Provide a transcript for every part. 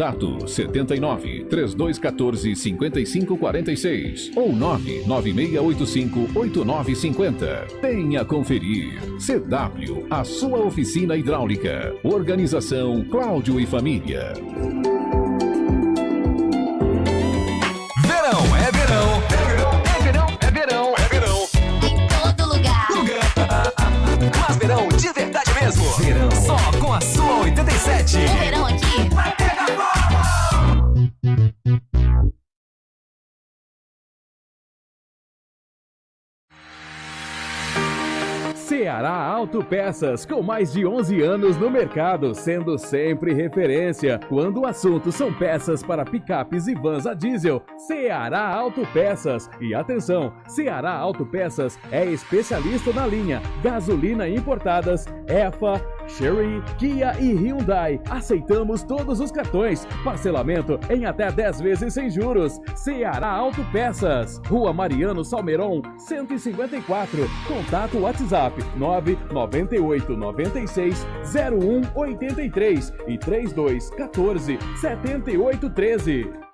Contato 79 3214 5546 ou 99685 8950. Venha conferir. CW, a sua oficina hidráulica. Organização Cláudio e Família. Verão é verão. É verão, é verão, é verão. Em todo lugar. Mas verão de verdade mesmo. Verão. Só com a sua 87. É Ceará Autopeças, com mais de 11 anos no mercado, sendo sempre referência. Quando o assunto são peças para picapes e vans a diesel, Ceará Autopeças. E atenção, Ceará Autopeças é especialista na linha gasolina importadas, EFA, Chery, Kia e Hyundai. Aceitamos todos os cartões. Parcelamento em até 10 vezes sem juros. Ceará Autopeças. Rua Mariano Salmeron, 154. Contato WhatsApp 998 96 0183 e 32 14 78 13.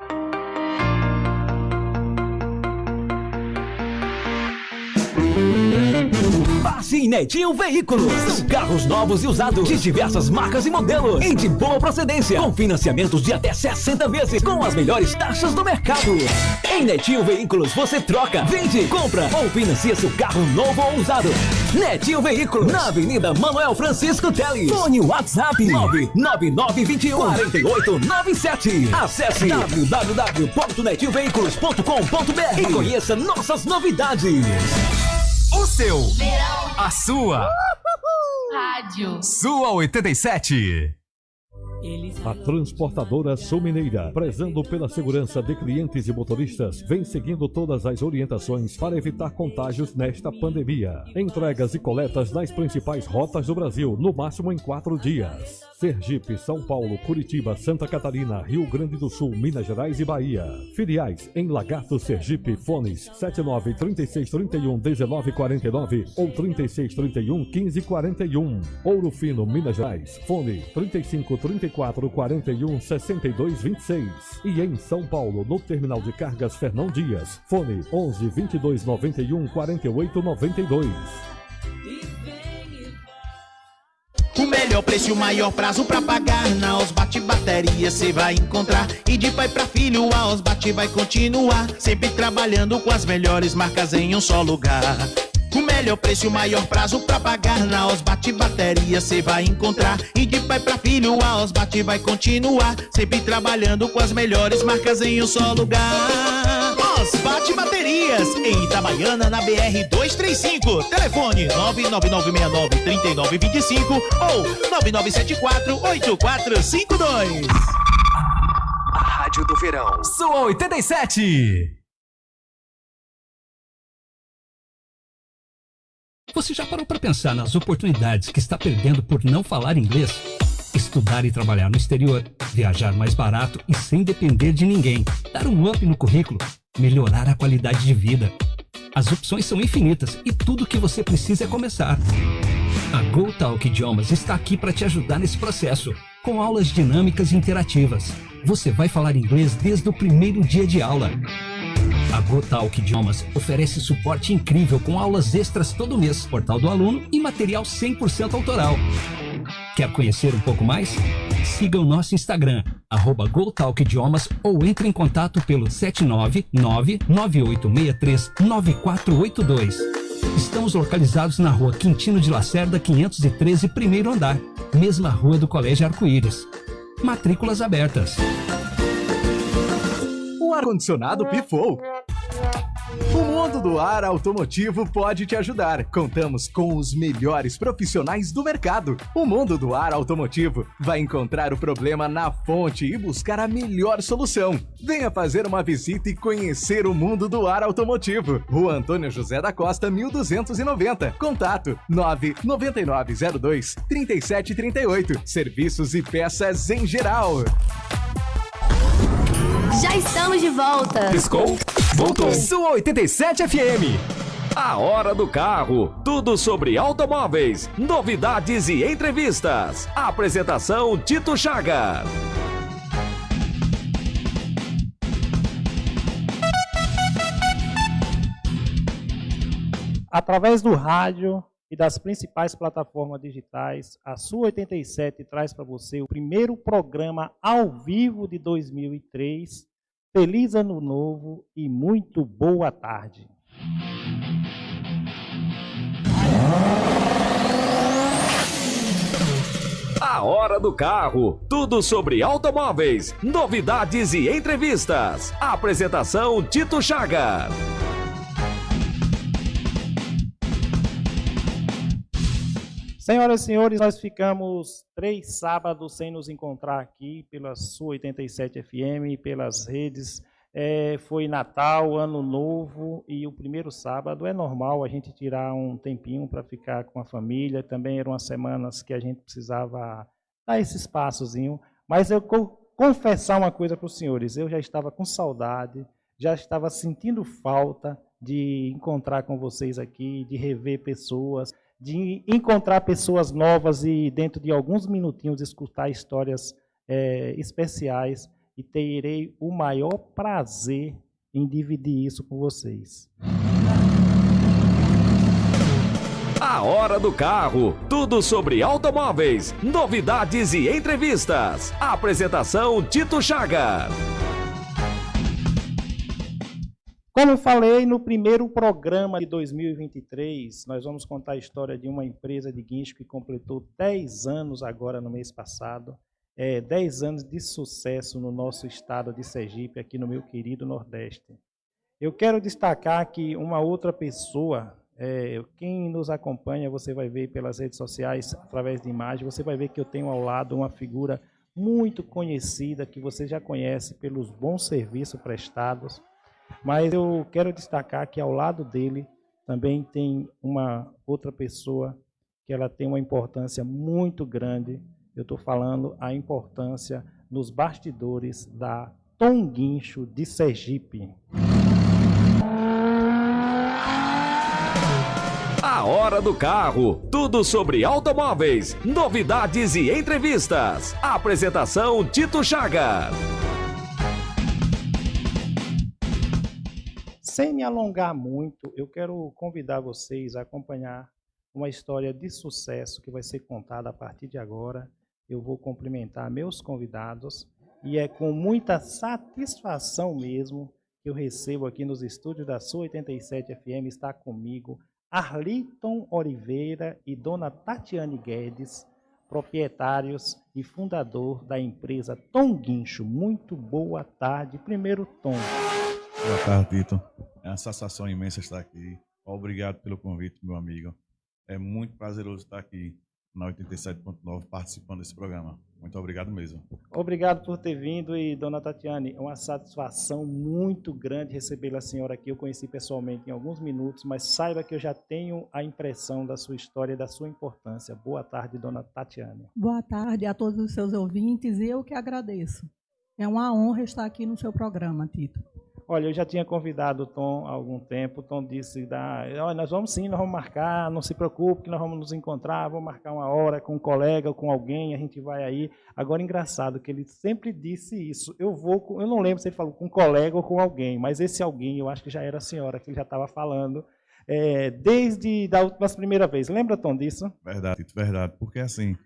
Passe Netinho Veículos. São carros novos e usados de diversas marcas e modelos. E de boa procedência. Com financiamentos de até 60 vezes. Com as melhores taxas do mercado. Em Netinho Veículos você troca, vende, compra ou financia seu carro novo ou usado. Netinho Veículos. Na Avenida Manuel Francisco Teles. Fone WhatsApp 99921 4897. Acesse www.netinhoveículos.com.br e conheça nossas novidades. O seu, Verão. a sua, Rádio. sua 87. A transportadora Sul Mineira, prezando pela segurança de clientes e motoristas, vem seguindo todas as orientações para evitar contágios nesta pandemia. Entregas e coletas nas principais rotas do Brasil, no máximo em quatro dias. Sergipe, São Paulo, Curitiba, Santa Catarina, Rio Grande do Sul, Minas Gerais e Bahia. Filiais em Lagarto, Sergipe, fones 79 36 31 19 49 ou 36 31 15 41. Ouro Fino, Minas Gerais, fone 35 34 41 62 26. E em São Paulo, no terminal de cargas Fernão Dias, fone 11 22 91 48 92. O melhor preço e o maior prazo pra pagar. Na Osbate Bateria cê vai encontrar. E de pai pra filho a Osbate vai continuar. Sempre trabalhando com as melhores marcas em um só lugar o melhor preço o maior prazo pra pagar. Na Osbate Bateria cê vai encontrar. E de pai pra filho a Osbate vai continuar. Sempre trabalhando com as melhores marcas em um só lugar. Osbate Baterias, em Itabaiana na BR 235 Telefone 999693925 ou 99748452 A Rádio do Verão. Sua 87. Você já parou para pensar nas oportunidades que está perdendo por não falar inglês? Estudar e trabalhar no exterior, viajar mais barato e sem depender de ninguém, dar um up no currículo, melhorar a qualidade de vida. As opções são infinitas e tudo o que você precisa é começar. A GoTalk Idiomas está aqui para te ajudar nesse processo, com aulas dinâmicas e interativas. Você vai falar inglês desde o primeiro dia de aula. A GoTalk Idiomas oferece suporte incrível com aulas extras todo mês, portal do aluno e material 100% autoral. Quer conhecer um pouco mais? Siga o nosso Instagram, GoTalkIdiomas ou entre em contato pelo 799-9863-9482. Estamos localizados na rua Quintino de Lacerda, 513, primeiro andar, mesma rua do Colégio Arco-Íris. Matrículas abertas. O ar-condicionado pifou. O mundo do ar automotivo pode te ajudar. Contamos com os melhores profissionais do mercado. O mundo do ar automotivo vai encontrar o problema na fonte e buscar a melhor solução. Venha fazer uma visita e conhecer o mundo do ar automotivo. Rua Antônio José da Costa, 1290. Contato 99902 3738. Serviços e peças em geral. Já estamos de volta. Piscou? Voltou. Sua 87 FM. A Hora do Carro. Tudo sobre automóveis, novidades e entrevistas. Apresentação Tito Chagas. Através do rádio, e das principais plataformas digitais, a Sua 87 traz para você o primeiro programa ao vivo de 2003. Feliz Ano Novo e muito boa tarde. A Hora do Carro. Tudo sobre automóveis, novidades e entrevistas. Apresentação Tito Chagas. Senhoras e senhores, nós ficamos três sábados sem nos encontrar aqui pela sua 87 FM, pelas redes. É, foi Natal, Ano Novo e o primeiro sábado. É normal a gente tirar um tempinho para ficar com a família. Também eram as semanas que a gente precisava dar esse espaçozinho. Mas eu confessar uma coisa para os senhores: eu já estava com saudade, já estava sentindo falta de encontrar com vocês aqui, de rever pessoas de encontrar pessoas novas e, dentro de alguns minutinhos, escutar histórias é, especiais e terei o maior prazer em dividir isso com vocês. A Hora do Carro. Tudo sobre automóveis, novidades e entrevistas. Apresentação Tito Chagas. Como eu falei no primeiro programa de 2023, nós vamos contar a história de uma empresa de guincho que completou 10 anos agora no mês passado. É, 10 anos de sucesso no nosso estado de Sergipe, aqui no meu querido Nordeste. Eu quero destacar que uma outra pessoa, é, quem nos acompanha, você vai ver pelas redes sociais, através de imagem, você vai ver que eu tenho ao lado uma figura muito conhecida, que você já conhece pelos bons serviços prestados mas eu quero destacar que ao lado dele também tem uma outra pessoa que ela tem uma importância muito grande. Eu estou falando a importância nos bastidores da Tom Guincho de Sergipe. A Hora do Carro. Tudo sobre automóveis, novidades e entrevistas. Apresentação Tito Chagas. Sem me alongar muito, eu quero convidar vocês a acompanhar uma história de sucesso que vai ser contada a partir de agora. Eu vou cumprimentar meus convidados e é com muita satisfação mesmo que eu recebo aqui nos estúdios da Sua 87 FM está comigo Arliton Oliveira e Dona Tatiane Guedes, proprietários e fundador da empresa Tom Guincho. Muito boa tarde. Primeiro, Tom. Boa tarde, Tito. É uma sensação imensa estar aqui. Obrigado pelo convite, meu amigo. É muito prazeroso estar aqui na 87.9 participando desse programa. Muito obrigado mesmo. Obrigado por ter vindo e, dona Tatiane, é uma satisfação muito grande receber a senhora aqui. Eu conheci pessoalmente em alguns minutos, mas saiba que eu já tenho a impressão da sua história e da sua importância. Boa tarde, dona Tatiane. Boa tarde a todos os seus ouvintes e eu que agradeço. É uma honra estar aqui no seu programa, Tito. Olha, eu já tinha convidado o Tom há algum tempo. O Tom disse: Olha, nós vamos sim, nós vamos marcar, não se preocupe que nós vamos nos encontrar, vamos marcar uma hora com um colega, com alguém, a gente vai aí. Agora, engraçado que ele sempre disse isso. Eu vou, eu não lembro se ele falou com um colega ou com alguém, mas esse alguém eu acho que já era a senhora que ele já estava falando. É, desde da última primeira vez. Lembra, Tom, disso? Verdade, verdade. Porque assim,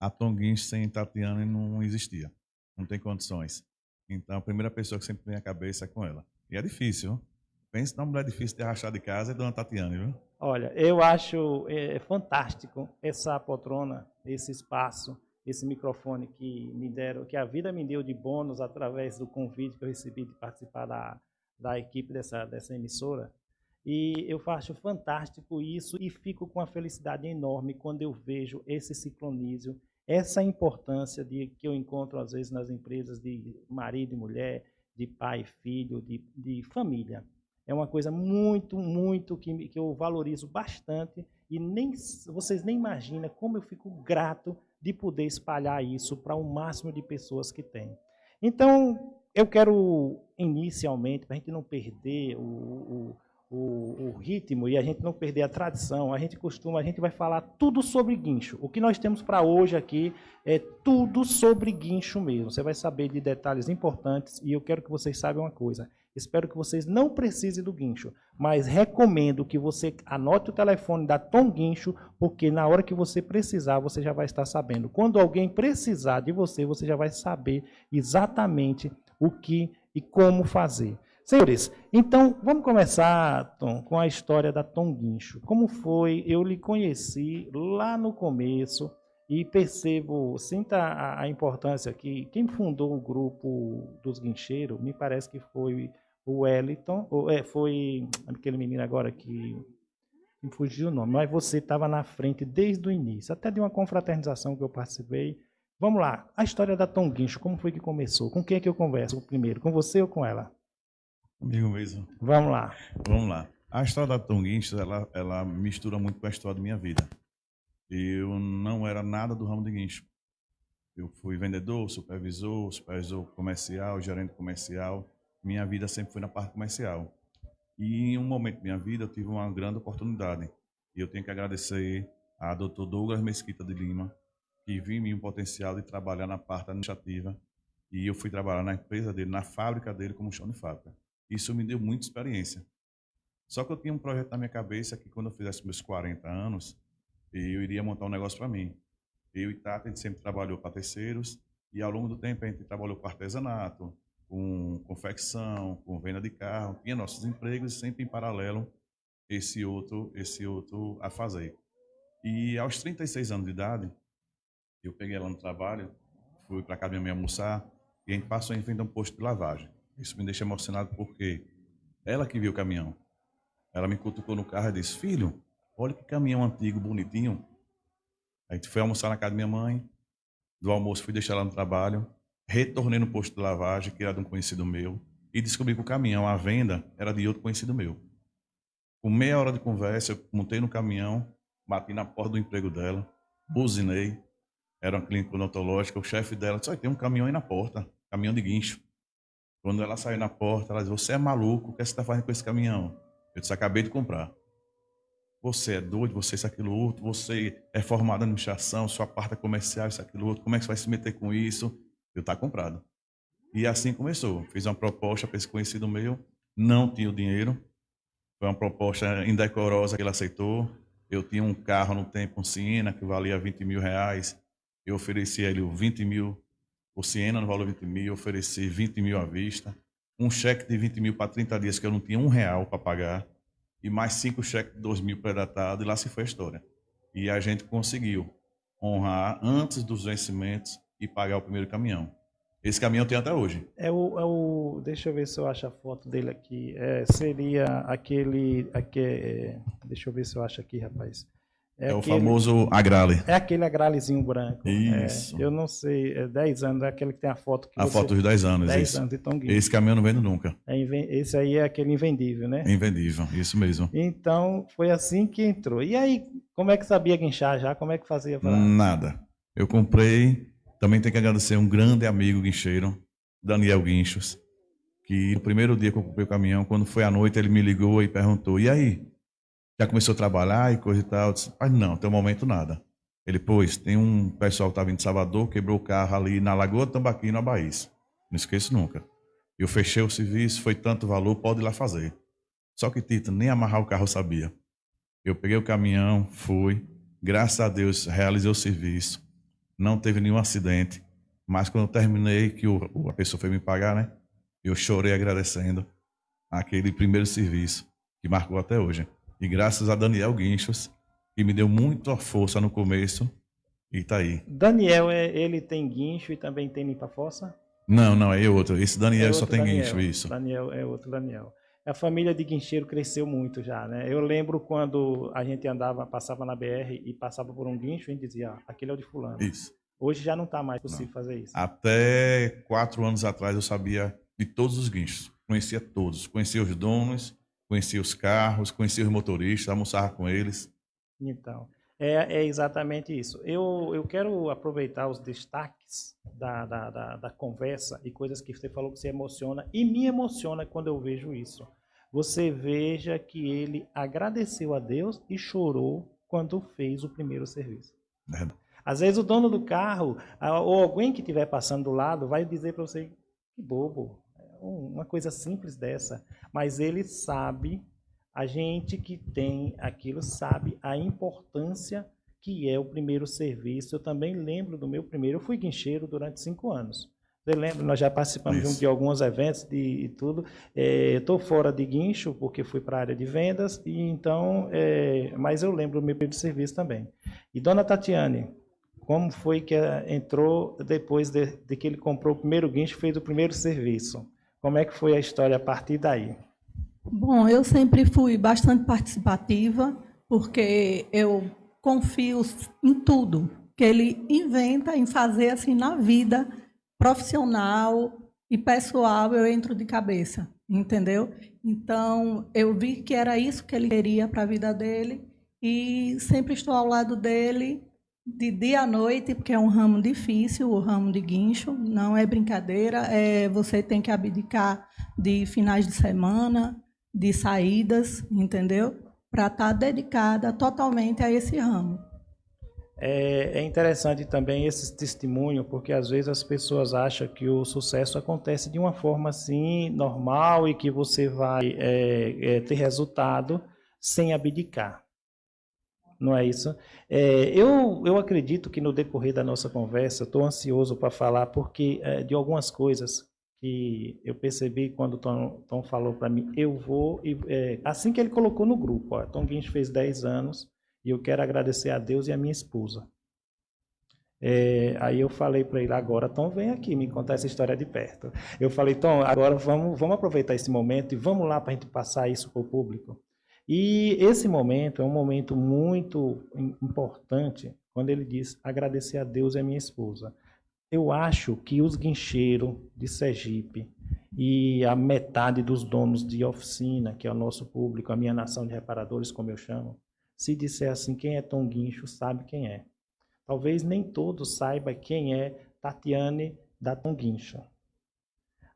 a Tom Guins sem Tatiana não existia. Não tem condições. Então, a primeira pessoa que sempre vem à cabeça é com ela. E é difícil. Pense numa mulher difícil de rachar de casa é Dona Tatiane, viu? Olha, eu acho é, fantástico essa poltrona, esse espaço, esse microfone que me deram, que a vida me deu de bônus através do convite que eu recebi de participar da, da equipe dessa, dessa emissora. E eu acho fantástico isso e fico com uma felicidade enorme quando eu vejo esse ciclonísio essa importância de, que eu encontro às vezes nas empresas de marido e mulher, de pai e filho, de, de família. É uma coisa muito, muito que, que eu valorizo bastante e nem vocês nem imaginam como eu fico grato de poder espalhar isso para o máximo de pessoas que tem. Então, eu quero inicialmente, para a gente não perder o, o o, o, ritmo e a gente não perder a tradição, a gente costuma, a gente vai falar tudo sobre guincho. O que nós temos para hoje aqui é tudo sobre guincho mesmo. Você vai saber de detalhes importantes e eu quero que vocês saibam uma coisa. Espero que vocês não precisem do guincho, mas recomendo que você anote o telefone da Tom Guincho, porque na hora que você precisar, você já vai estar sabendo. Quando alguém precisar de você, você já vai saber exatamente o que e como fazer. Senhores, então vamos começar, Tom, com a história da Tom Guincho. Como foi? Eu lhe conheci lá no começo e percebo, sinta a, a importância que quem fundou o grupo dos guincheiros, me parece que foi o Wellington, ou, é, foi aquele menino agora que me fugiu o nome, mas você estava na frente desde o início, até de uma confraternização que eu participei. Vamos lá, a história da Tom Guincho, como foi que começou? Com quem é que eu converso primeiro? Com você ou com ela? Comigo mesmo. Vamos lá. Vamos lá. A história da Tom Guincho, ela, ela mistura muito com a história da minha vida. Eu não era nada do ramo de guincho. Eu fui vendedor, supervisor, supervisor comercial, gerente comercial. Minha vida sempre foi na parte comercial. E em um momento da minha vida eu tive uma grande oportunidade. E eu tenho que agradecer a Dr. Douglas Mesquita de Lima, que viu em mim o potencial de trabalhar na parte administrativa. E eu fui trabalhar na empresa dele, na fábrica dele, como chão de fábrica. Isso me deu muita experiência. Só que eu tinha um projeto na minha cabeça que quando eu fizesse meus 40 anos, eu iria montar um negócio para mim. Eu e Tata, a gente sempre trabalhou para terceiros, e ao longo do tempo a gente trabalhou com artesanato, com confecção, com venda de carro, tinha nossos empregos sempre em paralelo esse outro, esse outro a fazer. E aos 36 anos de idade, eu peguei ela no trabalho, fui para casa minha mãe almoçar, e a gente passou em frente a um posto de lavagem. Isso me deixa emocionado porque ela que viu o caminhão. Ela me cutucou no carro e disse: Filho, Olha que caminhão antigo, bonitinho. A gente foi almoçar na casa da minha mãe. Do almoço fui deixar ela no trabalho. Retornei no posto de lavagem, que era de um conhecido meu. E descobri que o caminhão, a venda, era de outro conhecido meu. Com meia hora de conversa, eu montei no caminhão, bati na porta do emprego dela, buzinei. Era uma clínica odontológica. O chefe dela disse: tem um caminhão aí na porta, caminhão de guincho. Quando ela saiu na porta, ela disse: Você é maluco, o que você está fazendo com esse caminhão? Eu disse: Acabei de comprar. Você é doido, você é isso, aquilo, outro, você é formado em administração, sua parte é comercial, isso, aquilo, outro, como é que você vai se meter com isso? Eu tá comprado. E assim começou. Fiz uma proposta para esse conhecido meu, não tinha o dinheiro, foi uma proposta indecorosa que ele aceitou. Eu tinha um carro no tempo, um Siena, que valia 20 mil reais. Eu ofereci a ele 20 mil, o Siena no valor de 20 mil, eu ofereci 20 mil à vista. Um cheque de 20 mil para 30 dias que eu não tinha um real para pagar e mais cinco cheques de 2 mil predatados, e lá se foi a história. E a gente conseguiu honrar antes dos vencimentos e pagar o primeiro caminhão. Esse caminhão tem até hoje. É o, é o deixa eu ver se eu acho a foto dele aqui. É, seria aquele, aquele, é, deixa eu ver se eu acho aqui, rapaz. É, é aquele, o famoso agrale. É aquele agralezinho branco. Isso. É, eu não sei, é 10 anos, é aquele que tem a foto. Que a você, foto dos 10 anos, 10 isso. anos de Tom Esse caminhão não vendo nunca. É, esse aí é aquele invendível, né? Invendível, isso mesmo. Então, foi assim que entrou. E aí, como é que sabia guinchar já? Como é que fazia? Pra... Nada. Eu comprei, também tenho que agradecer um grande amigo guincheiro, Daniel Guinchos, que no primeiro dia que eu comprei o caminhão, quando foi à noite, ele me ligou e perguntou, e aí, já começou a trabalhar e coisa e tal. Disse, não, até o momento nada. Ele, pois, tem um pessoal que estava em Salvador, quebrou o carro ali na Lagoa Tambaqui, na Bahia. Não esqueço nunca. Eu fechei o serviço, foi tanto valor, pode ir lá fazer. Só que, Tito, nem amarrar o carro eu sabia. Eu peguei o caminhão, fui, graças a Deus, realizei o serviço. Não teve nenhum acidente. Mas quando eu terminei, que o, a pessoa foi me pagar, né? Eu chorei agradecendo aquele primeiro serviço que marcou até hoje. E graças a Daniel Guinchos, que me deu muita força no começo, e tá aí. Daniel, é, ele tem guincho e também tem limpa-fossa? Não, não, é outro. Esse Daniel é é só tem Daniel. guincho, isso. Daniel é outro Daniel. A família de guincheiro cresceu muito já, né? Eu lembro quando a gente andava, passava na BR e passava por um guincho, a gente dizia, ah, aquele é o de fulano. Isso. Hoje já não está mais possível Não. fazer isso. Até quatro anos atrás eu sabia de todos os guinchos. Conhecia todos. Conhecia os donos, conhecia os carros, conhecia os motoristas, almoçava com eles. Então, é, é exatamente isso. Eu, eu quero aproveitar os destaques da, da, da, da conversa e coisas que você falou que se emociona, e me emociona quando eu vejo isso. Você veja que ele agradeceu a Deus e chorou quando fez o primeiro serviço. Verdade. Às vezes o dono do carro, ah, ou alguém que estiver passando do lado, vai dizer para você, que bobo, uma coisa simples dessa, mas ele sabe, a gente que tem aquilo sabe a importância que é o primeiro serviço. Eu também lembro do meu primeiro, eu fui guincheiro durante cinco anos. Você lembra? Nós já participamos de, de, alguns eventos de, de tudo. É, eu estou fora de guincho porque fui para a área de vendas e então, é, mas eu lembro do meu primeiro serviço também. E dona Tatiane, como foi que entrou depois de, de que ele comprou o primeiro guincho, fez o primeiro serviço? Como é que foi a história a partir daí? Bom, eu sempre fui bastante participativa, porque eu confio em tudo que ele inventa em fazer assim na vida profissional e pessoal, eu entro de cabeça, entendeu? Então, eu vi que era isso que ele queria para a vida dele e sempre estou ao lado dele de dia à noite, porque é um ramo difícil, o ramo de guincho, não é brincadeira, é, você tem que abdicar de finais de semana, de saídas, entendeu? Para estar tá dedicada totalmente a esse ramo. É, é, interessante também esse testemunho, porque às vezes as pessoas acham que o sucesso acontece de uma forma assim, normal, e que você vai é, é, ter resultado sem abdicar. Não é isso? É, eu, eu acredito que no decorrer da nossa conversa, estou ansioso para falar, porque é, de algumas coisas que eu percebi quando o Tom, Tom falou para mim, eu vou, e, é, assim que ele colocou no grupo, ó, Tom Guincho fez 10 anos, e eu quero agradecer a Deus e a minha esposa. É, aí eu falei para ele, agora Tom, vem aqui me contar essa história de perto. Eu falei, Tom, agora vamos, vamos aproveitar esse momento e vamos lá para a gente passar isso para o público. E esse momento é um momento muito importante, quando ele diz agradecer a Deus e a minha esposa. Eu acho que os guincheiros de Sergipe e a metade dos donos de oficina, que é o nosso público, a minha nação de reparadores, como eu chamo, se disser assim, quem é Tom Guincho, sabe quem é. Talvez nem todos saibam quem é Tatiane da Tom Guincho.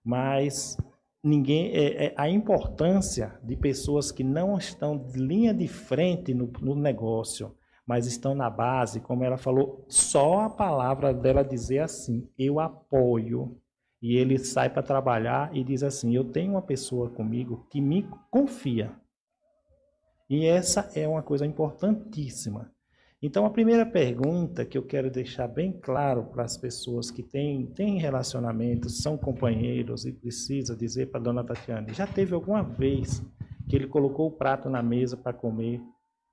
Mas ninguém é, é, a importância de pessoas que não estão de linha de frente no, no negócio, mas estão na base, como ela falou, só a palavra dela dizer assim, eu apoio. E ele sai para trabalhar e diz assim, eu tenho uma pessoa comigo que me confia. E essa é uma coisa importantíssima. Então, a primeira pergunta que eu quero deixar bem claro para as pessoas que têm, têm relacionamentos, são companheiros e precisa dizer para a dona Tatiane, já teve alguma vez que ele colocou o prato na mesa para comer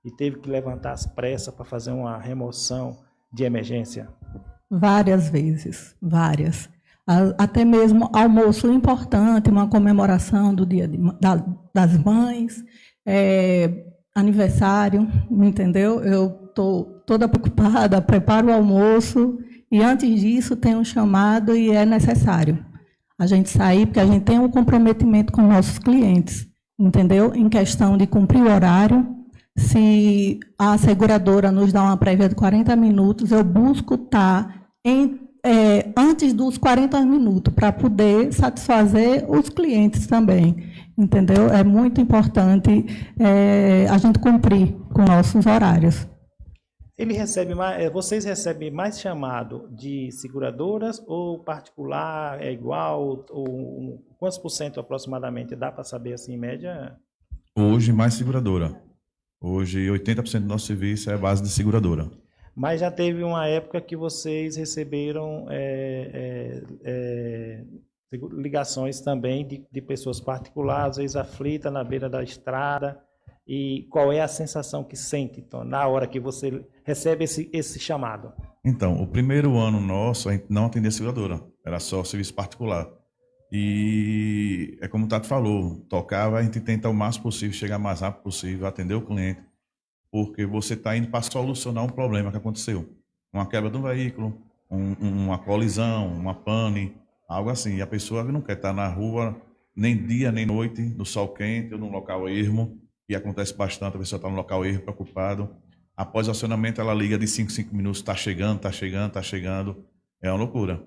e teve que levantar as pressas para fazer uma remoção de emergência? Várias vezes, várias. Até mesmo almoço importante, uma comemoração do Dia de, da, das Mães, é, aniversário, entendeu? Eu estou toda preocupada, preparo o almoço e antes disso tem um chamado e é necessário a gente sair, porque a gente tem um comprometimento com nossos clientes, entendeu? Em questão de cumprir o horário. Se a seguradora nos dá uma prévia de 40 minutos, eu busco estar em, é, antes dos 40 minutos para poder satisfazer os clientes também entendeu? É muito importante é, a gente cumprir com nossos horários. Ele recebe mais, é, vocês recebem mais chamado de seguradoras ou particular é igual ou quantos por cento aproximadamente dá para saber assim em média? Hoje mais seguradora. Hoje 80% do nosso serviço é base de seguradora. Mas já teve uma época que vocês receberam é, é, é ligações também de, de pessoas particulares, às vezes aflitas na beira da estrada. E qual é a sensação que sente, então, na hora que você recebe esse, esse chamado? Então, o primeiro ano nosso, a gente não atendia seguradora, era só serviço particular. E é como o Tato falou, tocava, a gente tenta o máximo possível, chegar mais rápido possível, atender o cliente, porque você está indo para solucionar um problema que aconteceu. Uma quebra do veículo, um, uma colisão, uma pane, Algo assim. E a pessoa não quer estar na rua nem dia nem noite, no sol quente ou num local ermo, acontece bastante, a pessoa está no local ermo, preocupado. Após o acionamento, ela liga de 5 5 minutos, está chegando, está chegando, está chegando. É uma loucura.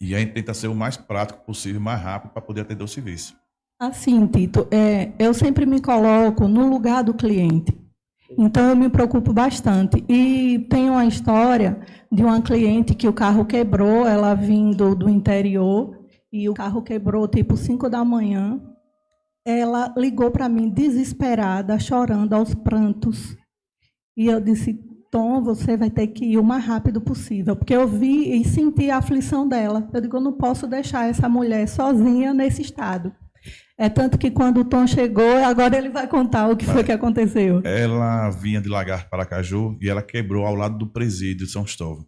E a gente tenta ser o mais prático possível, mais rápido, para poder atender o serviço. Assim, Tito, é, eu sempre me coloco no lugar do cliente. Então, eu me preocupo bastante. E tem uma história de uma cliente que o carro quebrou, ela vindo do interior, e o carro quebrou tipo 5 da manhã. Ela ligou para mim desesperada, chorando aos prantos. E eu disse: Tom, você vai ter que ir o mais rápido possível, porque eu vi e senti a aflição dela. Eu digo: eu não posso deixar essa mulher sozinha nesse estado. É tanto que quando o Tom chegou, agora ele vai contar o que foi que aconteceu. Ela vinha de Lagarto para Caju e ela quebrou ao lado do presídio de São Cristóvão.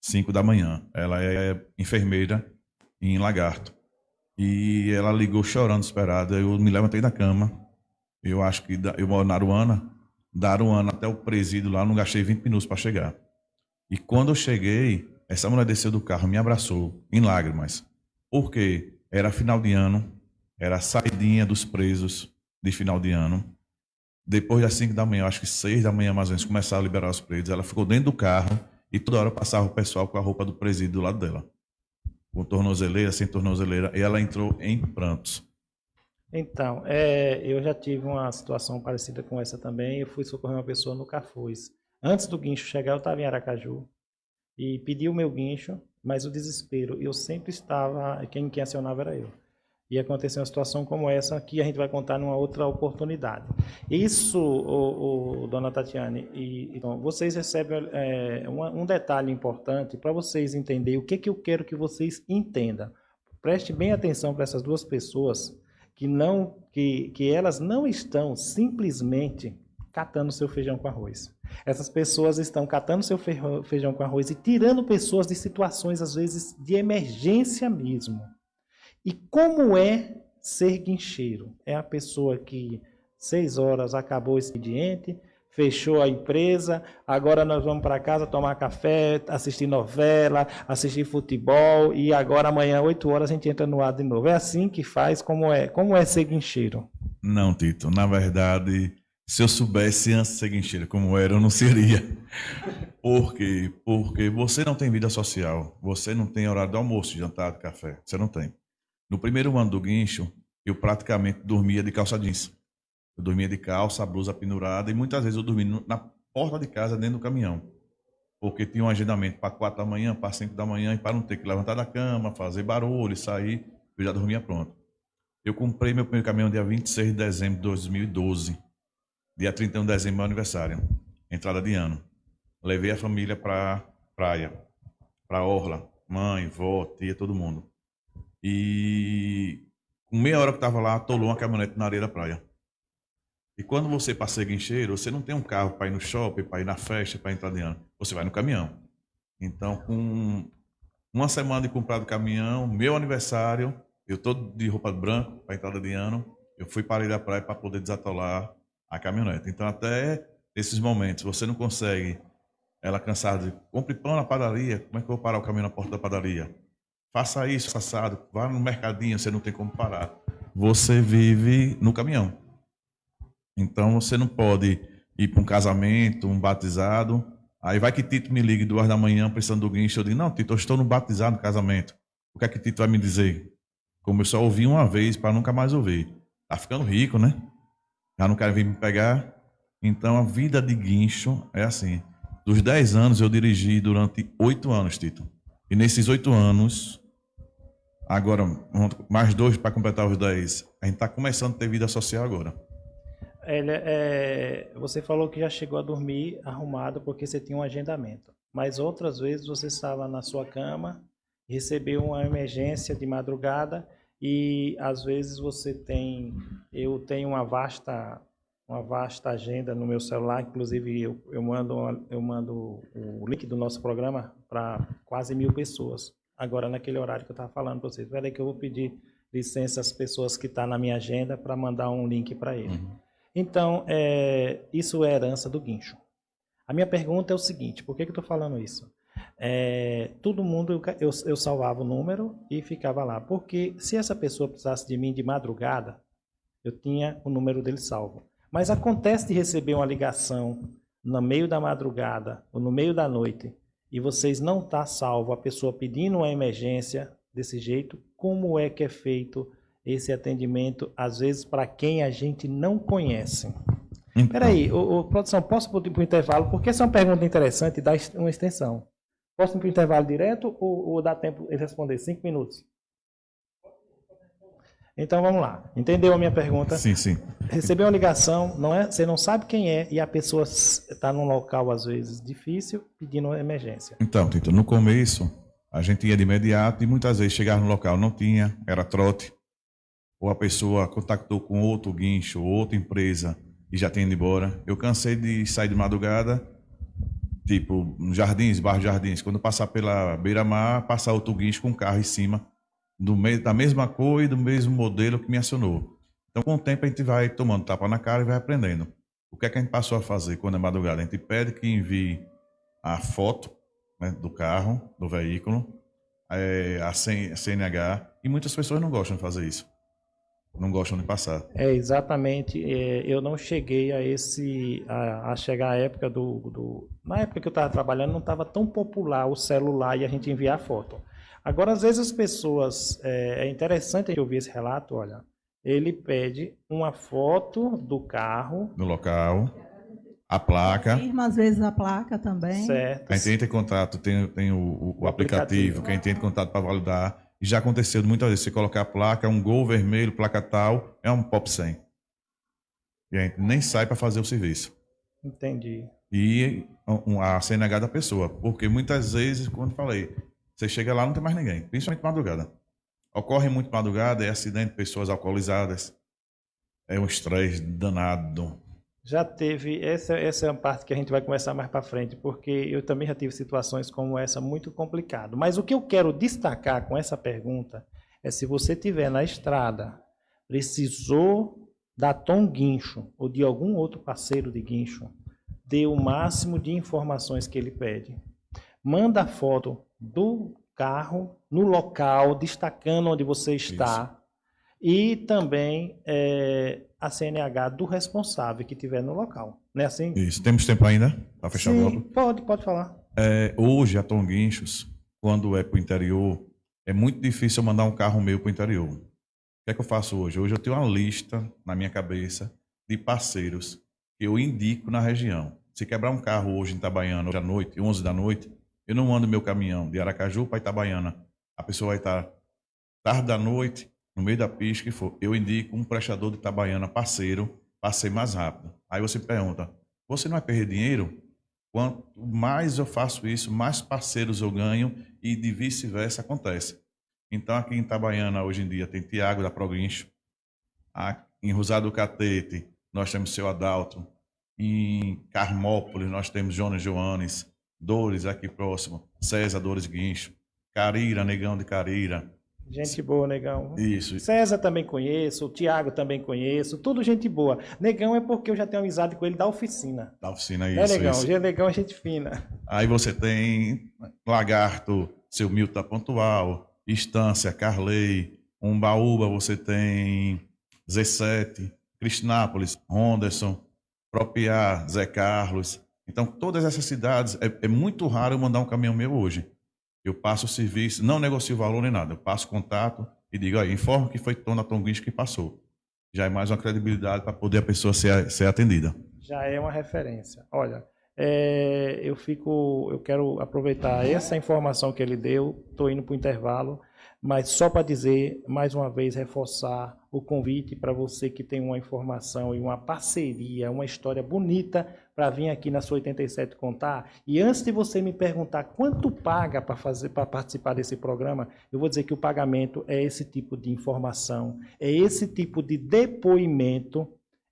5 da manhã. Ela é enfermeira em Lagarto. E ela ligou chorando, esperada. Eu me levantei da cama. Eu acho que eu moro na Aruana. Da Aruana até o presídio lá, não gastei 20 minutos para chegar. E quando eu cheguei, essa mulher desceu do carro, me abraçou em lágrimas. Porque era final de ano, era a saidinha dos presos de final de ano. Depois das 5 da manhã, acho que 6 da manhã mais ou menos, começaram a liberar os presos. Ela ficou dentro do carro e toda hora passava o pessoal com a roupa do presídio do lado dela. Com tornozeleira, sem tornozeleira. E ela entrou em prantos. Então, é, eu já tive uma situação parecida com essa também. Eu fui socorrer uma pessoa no Cafuz. Antes do guincho chegar, eu estava em Aracaju e pedi o meu guincho, mas o desespero, eu sempre estava, quem, quem acionava era eu e acontecer uma situação como essa que a gente vai contar numa outra oportunidade. Isso, o, o dona Tatiane, e, então, vocês recebem é, um, um, detalhe importante para vocês entenderem o que, que eu quero que vocês entendam. Preste bem atenção para essas duas pessoas que não que, que elas não estão simplesmente catando seu feijão com arroz. Essas pessoas estão catando seu feijão com arroz e tirando pessoas de situações às vezes de emergência mesmo. E como é ser guincheiro? É a pessoa que seis horas acabou o expediente, fechou a empresa, agora nós vamos para casa tomar café, assistir novela, assistir futebol e agora amanhã, oito horas, a gente entra no ar de novo. É assim que faz? Como é? Como é ser guincheiro? Não, Tito. Na verdade, se eu soubesse antes de ser guincheiro como era, eu não seria. Por quê? Porque você não tem vida social, você não tem horário de almoço, de jantar, de café. Você não tem. No primeiro ano do guincho, eu praticamente dormia de calça jeans. Eu dormia de calça, blusa pendurada e muitas vezes eu dormia na porta de casa, dentro do caminhão. Porque tinha um agendamento para quatro da manhã, para cinco da manhã e para não ter que levantar da cama, fazer barulho, sair, eu já dormia pronto. Eu comprei meu primeiro caminhão dia 26 de dezembro de 2012. Dia 31 de dezembro, meu aniversário. Entrada de ano. Levei a família para praia, para orla, mãe, vó, tia, todo mundo. E com meia hora que estava lá, atolou uma caminhonete na areia da praia. E quando você passa guincheiro, você não tem um carro para ir no shopping, para ir na festa, para entrar de ano. Você vai no caminhão. Então, com uma semana de comprado caminhão, meu aniversário, eu todo de roupa branca para entrada de ano, eu fui para a areia da praia para poder desatolar a caminhonete. Então, até esses momentos, você não consegue ela cansada de compre pão na padaria, como é que eu vou parar o caminho na porta da padaria? Faça isso, assado, vá no mercadinho, você não tem como parar. Você vive no caminhão. Então você não pode ir para um casamento, um batizado. Aí vai que Tito me liga duas da manhã precisando do guincho. Eu digo, não, Tito, eu estou no batizado, no casamento. O que é que Tito vai me dizer? Como eu só ouvi uma vez para nunca mais ouvir. Tá ficando rico, né? Já não quer vir me pegar. Então a vida de guincho é assim. Dos 10 anos eu dirigi durante 8 anos, Tito. E nesses oito anos, agora mais dois para completar os dez, a gente está começando a ter vida social agora. Ele, é, você falou que já chegou a dormir arrumado porque você tinha um agendamento. Mas outras vezes você estava na sua cama, recebeu uma emergência de madrugada e às vezes você tem, eu tenho uma vasta uma vasta agenda no meu celular, inclusive eu, eu, mando, eu mando o link do nosso programa para quase mil pessoas. Agora, naquele horário que eu estava falando para vocês. Espera que eu vou pedir licença às pessoas que estão tá na minha agenda para mandar um link para ele. Uhum. Então, é, isso é herança do guincho. A minha pergunta é o seguinte, por que, que eu estou falando isso? É, todo mundo, eu, eu, eu salvava o número e ficava lá. Porque se essa pessoa precisasse de mim de madrugada, eu tinha o número dele salvo. Mas acontece de receber uma ligação no meio da madrugada ou no meio da noite e vocês não tá salvo a pessoa pedindo uma emergência desse jeito, como é que é feito esse atendimento, às vezes para quem a gente não conhece? Então. Peraí, produção, posso ir para o intervalo? Porque essa é uma pergunta interessante e dá uma extensão. Posso ir para o intervalo direto ou, ou dá tempo de responder? Cinco minutos. Então vamos lá. Entendeu a minha pergunta? Sim, sim. Recebeu uma ligação, não é? Você não sabe quem é e a pessoa está num local às vezes difícil pedindo emergência. Então, Tito, no começo a gente ia de imediato e muitas vezes chegava no local não tinha, era trote. Ou a pessoa contactou com outro guincho, outra empresa e já tinha ido embora. Eu cansei de sair de madrugada, tipo, Jardins, Bairro Jardins, quando passar pela beira-mar, passar outro guincho com um carro em cima do da mesma cor e do mesmo modelo que me acionou. Então, com o tempo, a gente vai tomando tapa na cara e vai aprendendo. O que é que a gente passou a fazer quando é madrugada? A gente pede que envie a foto né, do carro, do veículo, é, a CNH, e muitas pessoas não gostam de fazer isso. Não gostam de passar. É, exatamente. É, eu não cheguei a esse. A, a chegar à época do, do. Na época que eu estava trabalhando, não estava tão popular o celular e a gente enviar foto. Agora, às vezes as pessoas, é, é interessante ouvir esse relato, olha, ele pede uma foto do carro. Do local, a placa. Firma, às vezes a placa também. Certo. Quem entra em contato tem, tem o, o, o aplicativo, quem entra em contato para validar. E já aconteceu muitas vezes, você colocar a placa, um gol vermelho, placa tal, é um POP 100. E a gente nem sai para fazer o serviço. Entendi. E a CNH da pessoa. Porque muitas vezes, quando falei, você chega lá, não tem mais ninguém, principalmente madrugada. Ocorre muito madrugada, é acidente, pessoas alcoolizadas. É um estresse danado. Já teve, essa, essa é uma parte que a gente vai conversar mais para frente, porque eu também já tive situações como essa muito complicado. Mas o que eu quero destacar com essa pergunta é se você tiver na estrada, precisou da Tom Guincho ou de algum outro parceiro de guincho, dê o máximo de informações que ele pede. Manda foto do carro no local, destacando onde você está. Isso. E também é, a CNH do responsável que estiver no local. Não é assim? Isso. Temos tempo ainda para fechar Sim, o bloco? Pode, pode falar. É, hoje, a Tom Guinchos, quando é para o interior, é muito difícil eu mandar um carro meu para o interior. O que é que eu faço hoje? Hoje eu tenho uma lista na minha cabeça de parceiros que eu indico na região. Se quebrar um carro hoje em Itabaiana, hoje à noite, 11 da noite, eu não ando meu caminhão de Aracaju para Itabaiana. A pessoa vai estar tarde da noite, no meio da pista que for. Eu indico um prestador de Itabaiana parceiro para ser mais rápido. Aí você pergunta: você não vai perder dinheiro? Quanto mais eu faço isso, mais parceiros eu ganho e de vice-versa acontece. Então aqui em Itabaiana hoje em dia tem Tiago da Proguincho, em Rosado do Catete nós temos seu Adalto, em Carmópolis nós temos Jonas Joanes, Dores aqui próximo, César Dores Guincho, Carira, Negão de Carira. Gente boa, Negão. Isso. César também conheço, o Tiago também conheço, tudo gente boa. Negão é porque eu já tenho amizade com ele da oficina. Da oficina, isso. É Negão, isso. Negão é gente fina. Aí você tem Lagarto, seu Milton Pontual, Estância, Carley, Umbaúba, você tem Z7, Cristinápolis, Ronderson, Propiar, Zé Carlos. Então, todas essas cidades, é, é, muito raro eu mandar um caminhão meu hoje. Eu passo o serviço, não negocio valor nem nada. Eu passo contato e digo, aí, informo que foi Tona Tonguincho que passou. Já é mais uma credibilidade para poder a pessoa ser, ser atendida. Já é uma referência. Olha, é, eu fico, eu quero aproveitar essa informação que ele deu. Estou indo para o intervalo, mas só para dizer mais uma vez reforçar o convite para você que tem uma informação e uma parceria, uma história bonita para vir aqui na sua 87 contar. E antes de você me perguntar quanto paga para fazer para participar desse programa, eu vou dizer que o pagamento é esse tipo de informação, é esse tipo de depoimento,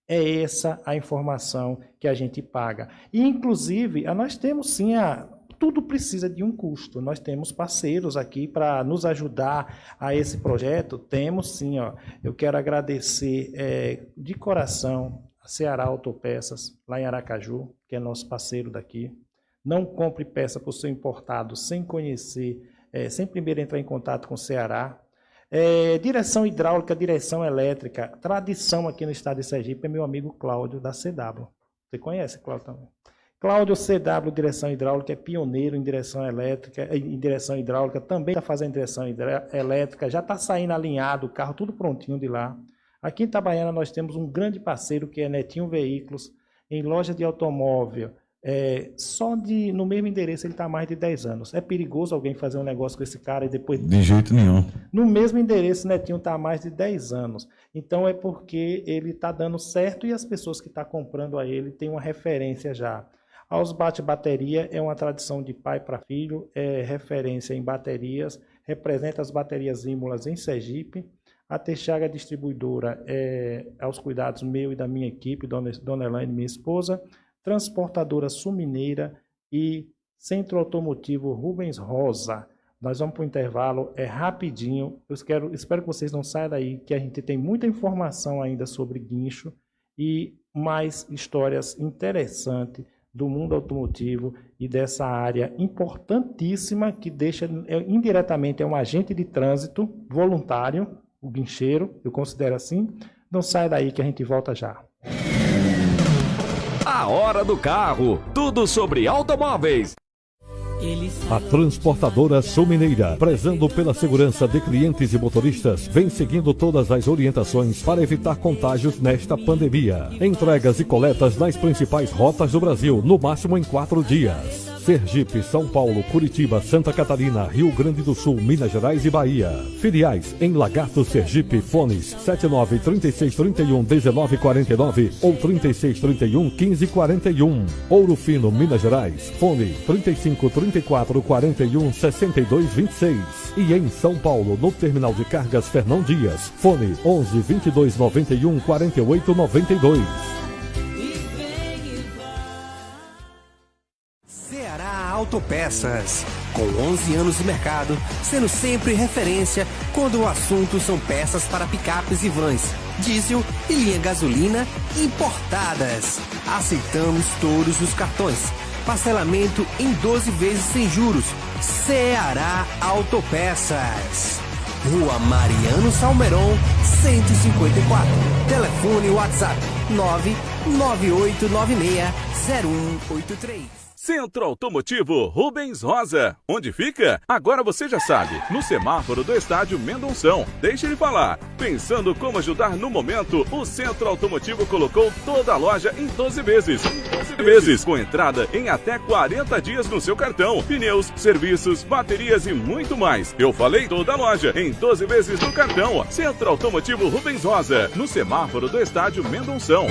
é essa a informação que a gente paga. E inclusive, nós temos sim a tudo precisa de um custo. Nós temos parceiros aqui para nos ajudar a esse projeto. Temos sim, ó. Eu quero agradecer é, de coração a Ceará Autopeças, lá em Aracaju, que é nosso parceiro daqui. Não compre peça por seu importado sem conhecer, é, sem primeiro entrar em contato com o Ceará. É, direção hidráulica, direção elétrica, tradição aqui no estado de Sergipe é meu amigo Cláudio da CW. Você conhece, Cláudio também? Cláudio CW, direção hidráulica, é pioneiro em direção elétrica, em direção hidráulica, também está fazendo direção elétrica, já está saindo alinhado o carro, tudo prontinho de lá. Aqui em Itabaiana nós temos um grande parceiro que é Netinho Veículos, em loja de automóvel, É, só de no mesmo endereço ele está há mais de 10 anos. É perigoso alguém fazer um negócio com esse cara e depois. De jeito nenhum. No mesmo endereço, Netinho está há mais de 10 anos. Então é porque ele está dando certo e as pessoas que estão tá comprando a ele têm uma referência já. A Osbate Bateria é uma tradição de pai para filho, é referência em baterias, representa as baterias Ímolas em Sergipe. A Texaga Distribuidora é aos cuidados meu e da minha equipe, Dona, Dona Elaine, minha esposa. Transportadora Sumineira e Centro Automotivo Rubens Rosa. Nós vamos para o intervalo, é rapidinho. Eu quero, espero que vocês não saiam daí, que a gente tem muita informação ainda sobre guincho e mais histórias interessantes do mundo automotivo e dessa área importantíssima que deixa é, indiretamente é um agente de trânsito voluntário, o guincheiro, eu considero assim. Não sai daí que a gente volta já. A hora do carro. Tudo sobre automóveis. A transportadora Sul Mineira, prezando pela segurança de clientes e motoristas, vem seguindo todas as orientações para evitar contágios nesta pandemia. Entregas e coletas nas principais rotas do Brasil, no máximo em quatro dias. Sergipe, São Paulo, Curitiba, Santa Catarina, Rio Grande do Sul, Minas Gerais e Bahia. Filiais em Lagarto, Sergipe, fones 79 36 31 19 49 ou 36 31 15 41. Ouro Fino, Minas Gerais, fone 35 34 41 62 26. E em São Paulo, no Terminal de Cargas Fernão Dias, fone 11 22 91 48 92. Autopeças. Com 11 anos de mercado, sendo sempre referência quando o assunto são peças para picapes e vans, diesel e linha gasolina importadas. Aceitamos todos os cartões. Parcelamento em 12 vezes sem juros. Ceará Autopeças. Rua Mariano Salmeron, 154. Telefone WhatsApp 99896 0183. Centro Automotivo Rubens Rosa. Onde fica? Agora você já sabe. No semáforo do estádio Mendonção. Deixe ele falar. Pensando como ajudar no momento, o Centro Automotivo colocou toda a loja em 12 vezes. 12 vezes, com entrada em até 40 dias no seu cartão. Pneus, serviços, baterias e muito mais. Eu falei toda a loja em 12 vezes no cartão. Centro Automotivo Rubens Rosa. No semáforo do estádio Mendonção.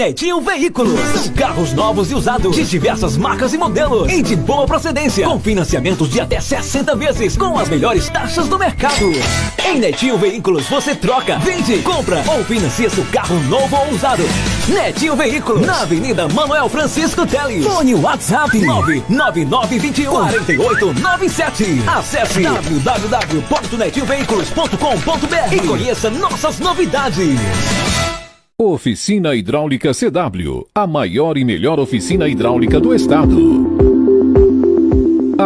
Netinho Veículos. São carros novos e usados de diversas marcas e modelos e de boa procedência, com financiamentos de até 60 vezes, com as melhores taxas do mercado. Em Netinho Veículos você troca, vende, compra ou financia seu carro novo ou usado. Netinho Veículos, na Avenida Manuel Francisco Teles. Fone WhatsApp 99921 4897. Acesse www.netinhoveículos.com.br e conheça nossas novidades. Oficina Hidráulica CW, a maior e melhor oficina hidráulica do estado.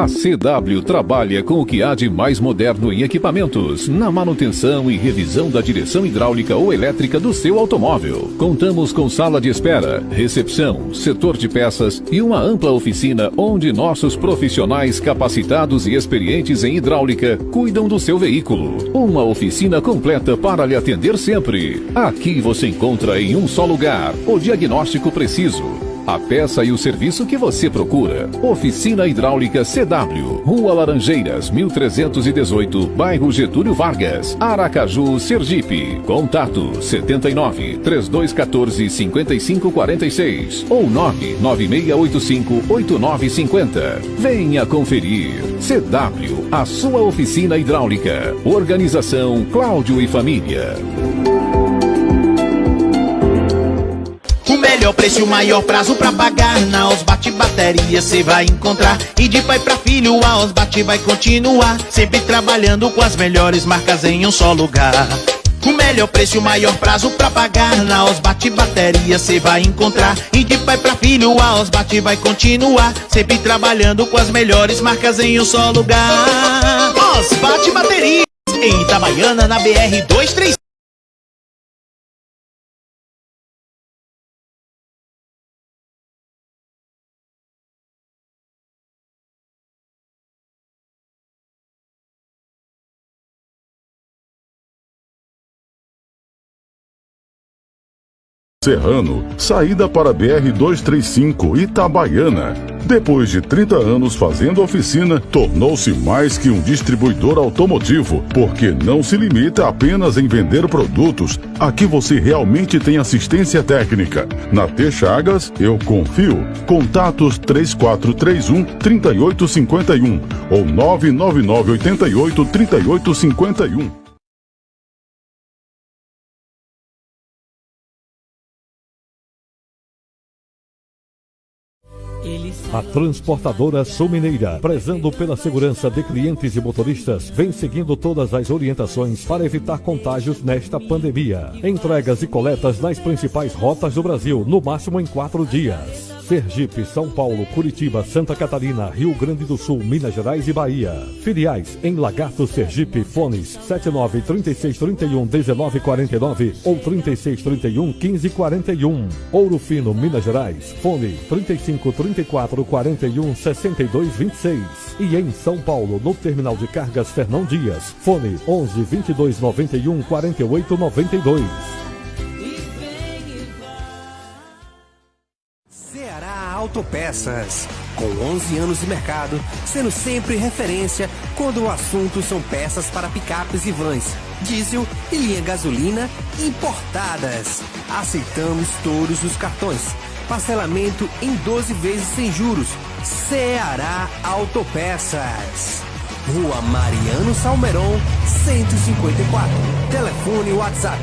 A CW trabalha com o que há de mais moderno em equipamentos, na manutenção e revisão da direção hidráulica ou elétrica do seu automóvel. Contamos com sala de espera, recepção, setor de peças e uma ampla oficina onde nossos profissionais capacitados e experientes em hidráulica cuidam do seu veículo. Uma oficina completa para lhe atender sempre. Aqui você encontra em um só lugar o diagnóstico preciso a peça e o serviço que você procura. Oficina Hidráulica CW, Rua Laranjeiras, 1318, bairro Getúlio Vargas, Aracaju, Sergipe. Contato 79 3214 5546 ou 99685 8950. Venha conferir. CW, a sua oficina hidráulica. Organização Cláudio e Família. Melhor preço o maior prazo pra pagar. Na Osbate Bateria cê vai encontrar. E de pai pra filho a Osbate vai continuar. Sempre trabalhando com as melhores marcas em um só lugar. O melhor preço o maior prazo pra pagar. Na Osbate Bateria cê vai encontrar. E de pai pra filho a Osbate vai continuar. Sempre trabalhando com as melhores marcas em um só lugar. Osbate Bateria Em Itabaiana na BR 235 Serrano, saída para BR-235 Itabaiana. Depois de 30 anos fazendo oficina, tornou-se mais que um distribuidor automotivo, porque não se limita apenas em vender produtos. Aqui você realmente tem assistência técnica. Na T Chagas, eu confio. Contatos 3431 3851 ou 99988 3851. A transportadora Sul Mineira, prezando pela segurança de clientes e motoristas, vem seguindo todas as orientações para evitar contágios nesta pandemia. Entregas e coletas nas principais rotas do Brasil, no máximo em quatro dias. Sergipe, São Paulo, Curitiba, Santa Catarina, Rio Grande do Sul, Minas Gerais e Bahia. Filiais em Lagarto, Sergipe, fones 79 36 31 19 49 ou 36 31 15 41. Ouro Fino, Minas Gerais, fone 35 34 41 62 26. E em São Paulo, no Terminal de Cargas Fernão Dias, fone 11 22 91 48 92. Autopeças. Com 11 anos de mercado, sendo sempre referência quando o assunto são peças para picapes e vans, diesel e linha gasolina importadas. Aceitamos todos os cartões. Parcelamento em 12 vezes sem juros. Ceará Autopeças. Rua Mariano Salmeron, 154. Telefone WhatsApp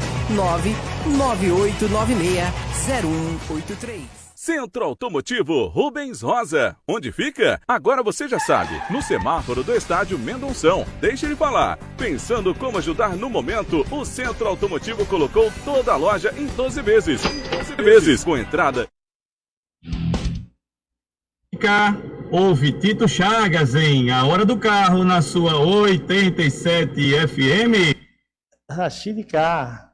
998960183. Centro Automotivo Rubens Rosa. Onde fica? Agora você já sabe. No semáforo do estádio Mendonção. Deixe ele falar. Pensando como ajudar no momento, o Centro Automotivo colocou toda a loja em 12 vezes. 12 vezes com entrada. Ouve Tito Chagas em A Hora do Carro na sua 87 FM. Rachid K.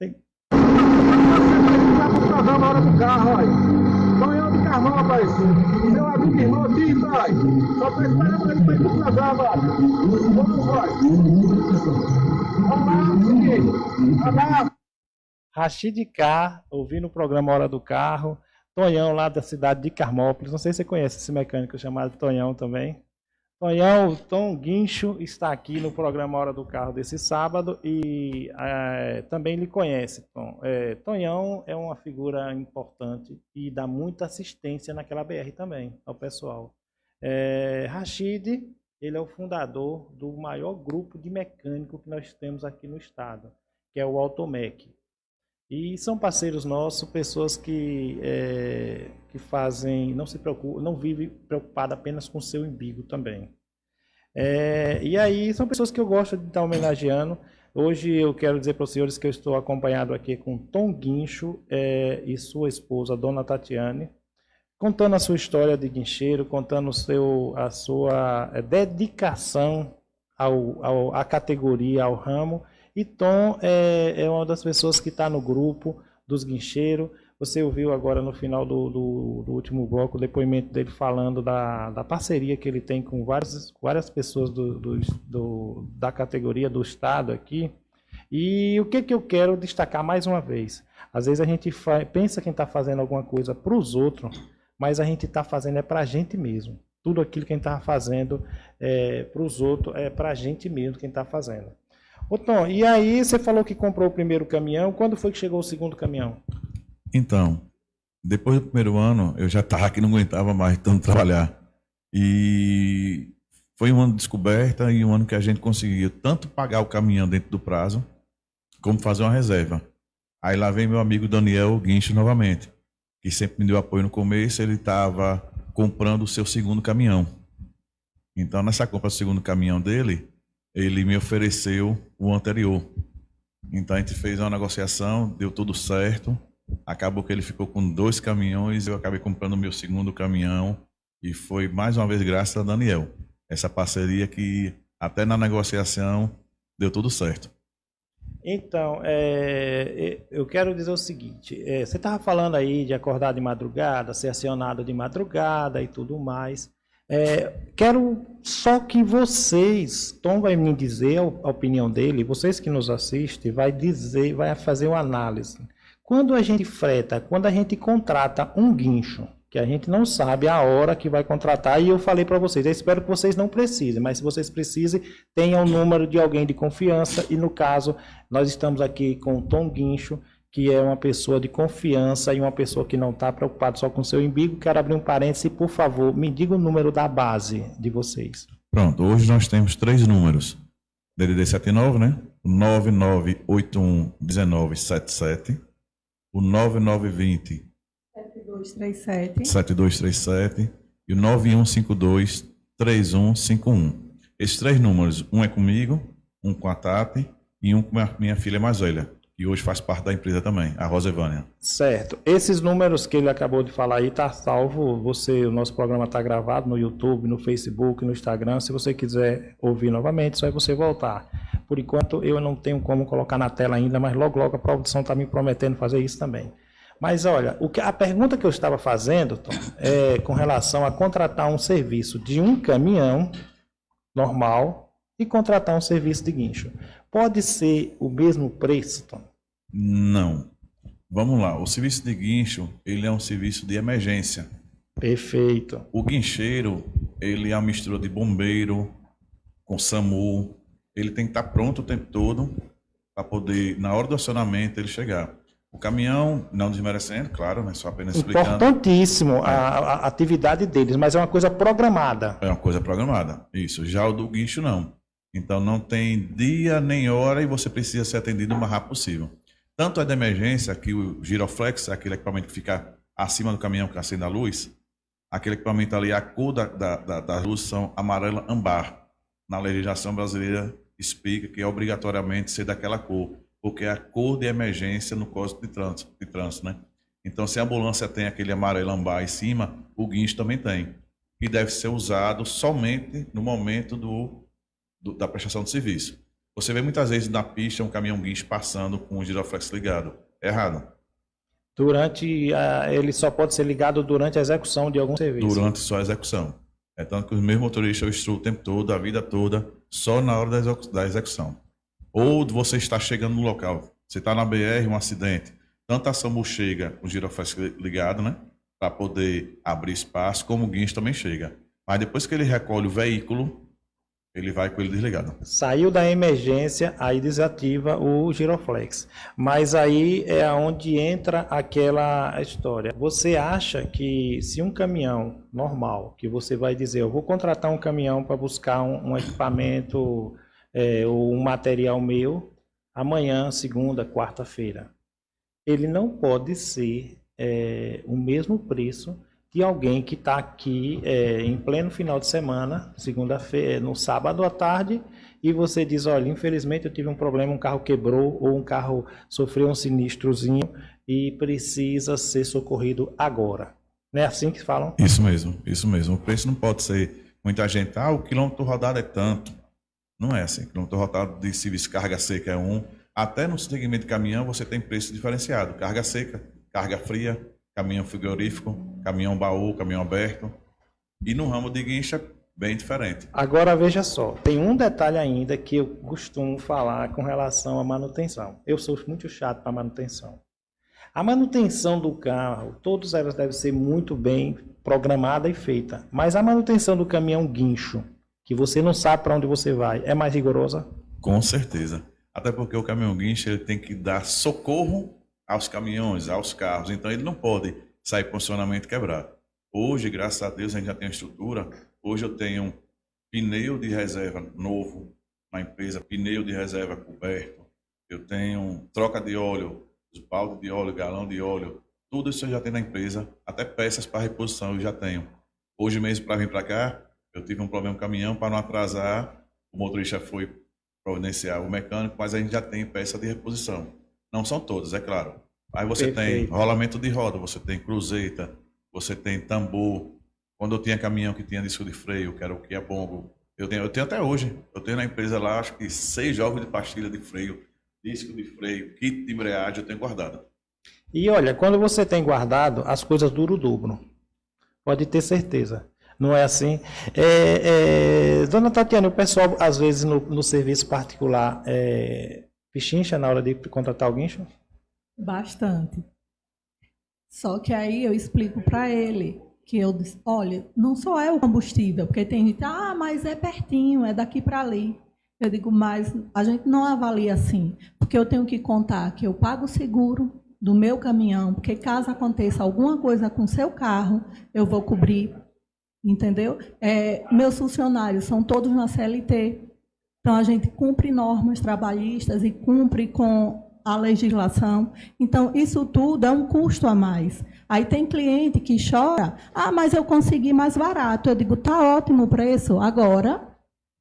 do Carro, olha. Sonhão de carvão, rapaz. Seu amigo irmão aqui, vai. Só tô esperando ele pra ir pro programa, Vamos, vai. Vamos lá, Abraço. Rachid K, ouvindo o programa Hora do Carro. Tonhão, lá da cidade de Carmópolis. Não sei se você conhece esse mecânico chamado Tonhão também. Tonhão, Tom Guincho está aqui no programa Hora do Carro desse sábado e é, também lhe conhece, Tom. É, Tonhão é uma figura importante e dá muita assistência naquela BR também ao pessoal. É, Rashid, ele é o fundador do maior grupo de mecânico que nós temos aqui no estado, que é o Automec. E são parceiros nossos, pessoas que, é, que fazem, não se preocupam, não vivem preocupado apenas com seu umbigo também. É, e aí são pessoas que eu gosto de estar homenageando. Hoje eu quero dizer para os senhores que eu estou acompanhado aqui com Tom Guincho é, e sua esposa, Dona Tatiane, contando a sua história de guincheiro, contando seu, a sua é, dedicação ao, ao, à categoria, ao ramo e Tom é, é uma das pessoas que está no grupo dos guincheiros. Você ouviu agora no final do, do, do, último bloco o depoimento dele falando da, da parceria que ele tem com várias, várias pessoas do, do, da categoria do Estado aqui. E o que, que eu quero destacar mais uma vez? Às vezes a gente pensa que está fazendo alguma coisa para os outros, mas a gente está fazendo é para a gente mesmo. Tudo aquilo que a gente está fazendo é, para os outros é para a gente mesmo quem está fazendo. Ô Tom, e aí você falou que comprou o primeiro caminhão, quando foi que chegou o segundo caminhão? Então, depois do primeiro ano, eu já estava que não aguentava mais tanto trabalhar. E foi um ano de descoberta e um ano que a gente conseguia tanto pagar o caminhão dentro do prazo, como fazer uma reserva. Aí lá vem meu amigo Daniel Guincho novamente, que sempre me deu apoio no começo, ele estava comprando o seu segundo caminhão. Então, nessa compra do segundo caminhão dele, ele me ofereceu o anterior. Então a gente fez uma negociação, deu tudo certo. Acabou que ele ficou com dois caminhões, eu acabei comprando o meu segundo caminhão e foi mais uma vez graças a Daniel. Essa parceria que até na negociação deu tudo certo. Então, é, eu quero dizer o seguinte: é, você estava falando aí de acordar de madrugada, ser acionado de madrugada e tudo mais. É, quero só que vocês, Tom vai me dizer a opinião dele, vocês que nos assistem, vai dizer, vai fazer uma análise. Quando a gente freta, quando a gente contrata um guincho, que a gente não sabe a hora que vai contratar, e eu falei para vocês, eu espero que vocês não precisem, mas se vocês precisem, tenham o número de alguém de confiança, e no caso, nós estamos aqui com o Tom Guincho, que é uma pessoa de confiança e uma pessoa que não está preocupada só com o seu umbigo. Quero abrir um parêntese, por favor, me diga o número da base de vocês. Pronto, hoje nós temos três números. DDD 79, né? O 99811977, o 9920 7237 7237 e o 9152 3151. Esses três números, um é comigo, um com a Tati e um com a minha filha mais velha e hoje faz parte da empresa também, a Rosevânia. Certo. Esses números que ele acabou de falar aí está salvo. Você, o nosso programa está gravado no YouTube, no Facebook, no Instagram. Se você quiser ouvir novamente, só é você voltar. Por enquanto eu não tenho como colocar na tela ainda, mas logo logo a produção está me prometendo fazer isso também. Mas olha, o que, a pergunta que eu estava fazendo, Tom, é com relação a contratar um serviço de um caminhão normal e contratar um serviço de guincho. Pode ser o mesmo preço, Tom? Não. Vamos lá. O serviço de guincho, ele é um serviço de emergência. Perfeito. O guincheiro, ele é uma mistura de bombeiro com SAMU. Ele tem que estar pronto o tempo todo para poder, na hora do acionamento, ele chegar. O caminhão, não desmerecendo, claro, mas só apenas explicando. Importantíssimo a, a, atividade deles, mas é uma coisa programada. É uma coisa programada, isso. Já o do guincho, não. Então, não tem dia nem hora e você precisa ser atendido o mais rápido possível. Tanto é de emergência, que o giroflex, aquele equipamento que fica acima do caminhão que acende a luz, aquele equipamento ali, a cor da, da, da, da luz são amarela ambar. Na legislação brasileira explica que é obrigatoriamente ser daquela cor, porque é a cor de emergência no código de trânsito, de trânsito né? Então, se a ambulância tem aquele amarelo ambar em cima, o guincho também tem. E deve ser usado somente no momento do, do da prestação de serviço. Você vê muitas vezes na pista um caminhão guincho passando com o giroflex ligado. É errado. Durante a, ele só pode ser ligado durante a execução de algum serviço. Durante só a execução. É tanto que os meus motoristas eu instruo o tempo todo, a vida toda, só na hora da execução. Ou você está chegando no local, você está na BR, um acidente, tanto a SAMU chega com o giroflex ligado, né? Para poder abrir espaço, como o guincho também chega. Mas depois que ele recolhe o veículo, ele vai com ele desligado. Saiu da emergência, aí desativa o giroflex. Mas aí é onde entra aquela história. Você acha que se um caminhão normal, que você vai dizer, eu vou contratar um caminhão para buscar um, um equipamento é, ou um material meu, amanhã, segunda, quarta-feira, ele não pode ser é, o mesmo preço de alguém que está aqui é, em pleno final de semana, segunda-feira, no sábado à tarde, e você diz, olha, infelizmente eu tive um problema, um carro quebrou ou um carro sofreu um sinistrozinho e precisa ser socorrido agora. Não é assim que falam? Isso mesmo, isso mesmo. O preço não pode ser muita gente, ah, o quilômetro rodado é tanto. Não é assim. O quilômetro rodado de serviço carga seca é um. Até no segmento de caminhão você tem preço diferenciado. Carga seca, carga fria, caminhão frigorífico, caminhão baú, caminhão aberto. E no ramo de guincha, bem diferente. Agora veja só, tem um detalhe ainda que eu costumo falar com relação à manutenção. Eu sou muito chato para manutenção. A manutenção do carro, todas elas devem ser muito bem programada e feita. Mas a manutenção do caminhão guincho, que você não sabe para onde você vai, é mais rigorosa? Com certeza. Até porque o caminhão guincho ele tem que dar socorro aos caminhões, aos carros. Então ele não pode sair funcionamento quebrado. Hoje, graças a Deus, a gente já tem a estrutura. Hoje eu tenho pneu de reserva novo na empresa, pneu de reserva coberto. Eu tenho troca de óleo, balde de óleo, galão de óleo. Tudo isso eu já tenho na empresa, até peças para reposição eu já tenho. Hoje mesmo, para vir para cá, eu tive um problema com o caminhão, para não atrasar, o motorista foi providenciar o mecânico, mas a gente já tem peça de reposição. Não são todas, é claro. Aí você Perfeito. tem rolamento de roda, você tem cruzeta, você tem tambor. Quando eu tinha caminhão que tinha disco de freio, que era o que é bongo, eu tenho, eu tenho até hoje. Eu tenho na empresa lá, acho que seis jogos de pastilha de freio, disco de freio, kit de embreagem, eu tenho guardado. E olha, quando você tem guardado, as coisas duram o dobro. Pode ter certeza. Não é assim? É, é, dona Tatiana, o pessoal, às vezes, no, no serviço particular, é, pichincha na hora de contratar o guincho? Bastante. Só que aí eu explico para ele que eu disse, olha, não só é o combustível, porque tem gente, ah, mas é pertinho, é daqui para ali. Eu digo, mas a gente não avalia assim, porque eu tenho que contar que eu pago o seguro do meu caminhão, porque caso aconteça alguma coisa com seu carro, eu vou cobrir entendeu? É, meus funcionários são todos na CLT, então a gente cumpre normas trabalhistas e cumpre com a legislação. Então, isso tudo é um custo a mais. Aí tem cliente que chora, ah, mas eu consegui mais barato. Eu digo, tá ótimo o preço. Agora,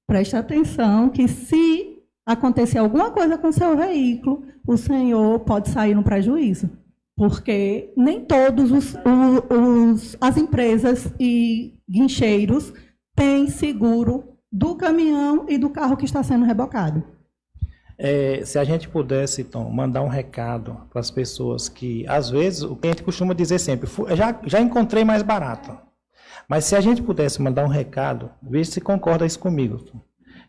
preste atenção que se acontecer alguma coisa com seu veículo, o senhor pode sair no prejuízo porque nem todos os, os, as empresas e guincheiros têm seguro do caminhão e do carro que está sendo rebocado. É, se a gente pudesse, então, mandar um recado para as pessoas que, às vezes, o cliente costuma dizer sempre, já, já encontrei mais barato. Mas se a gente pudesse mandar um recado, veja se concorda isso comigo.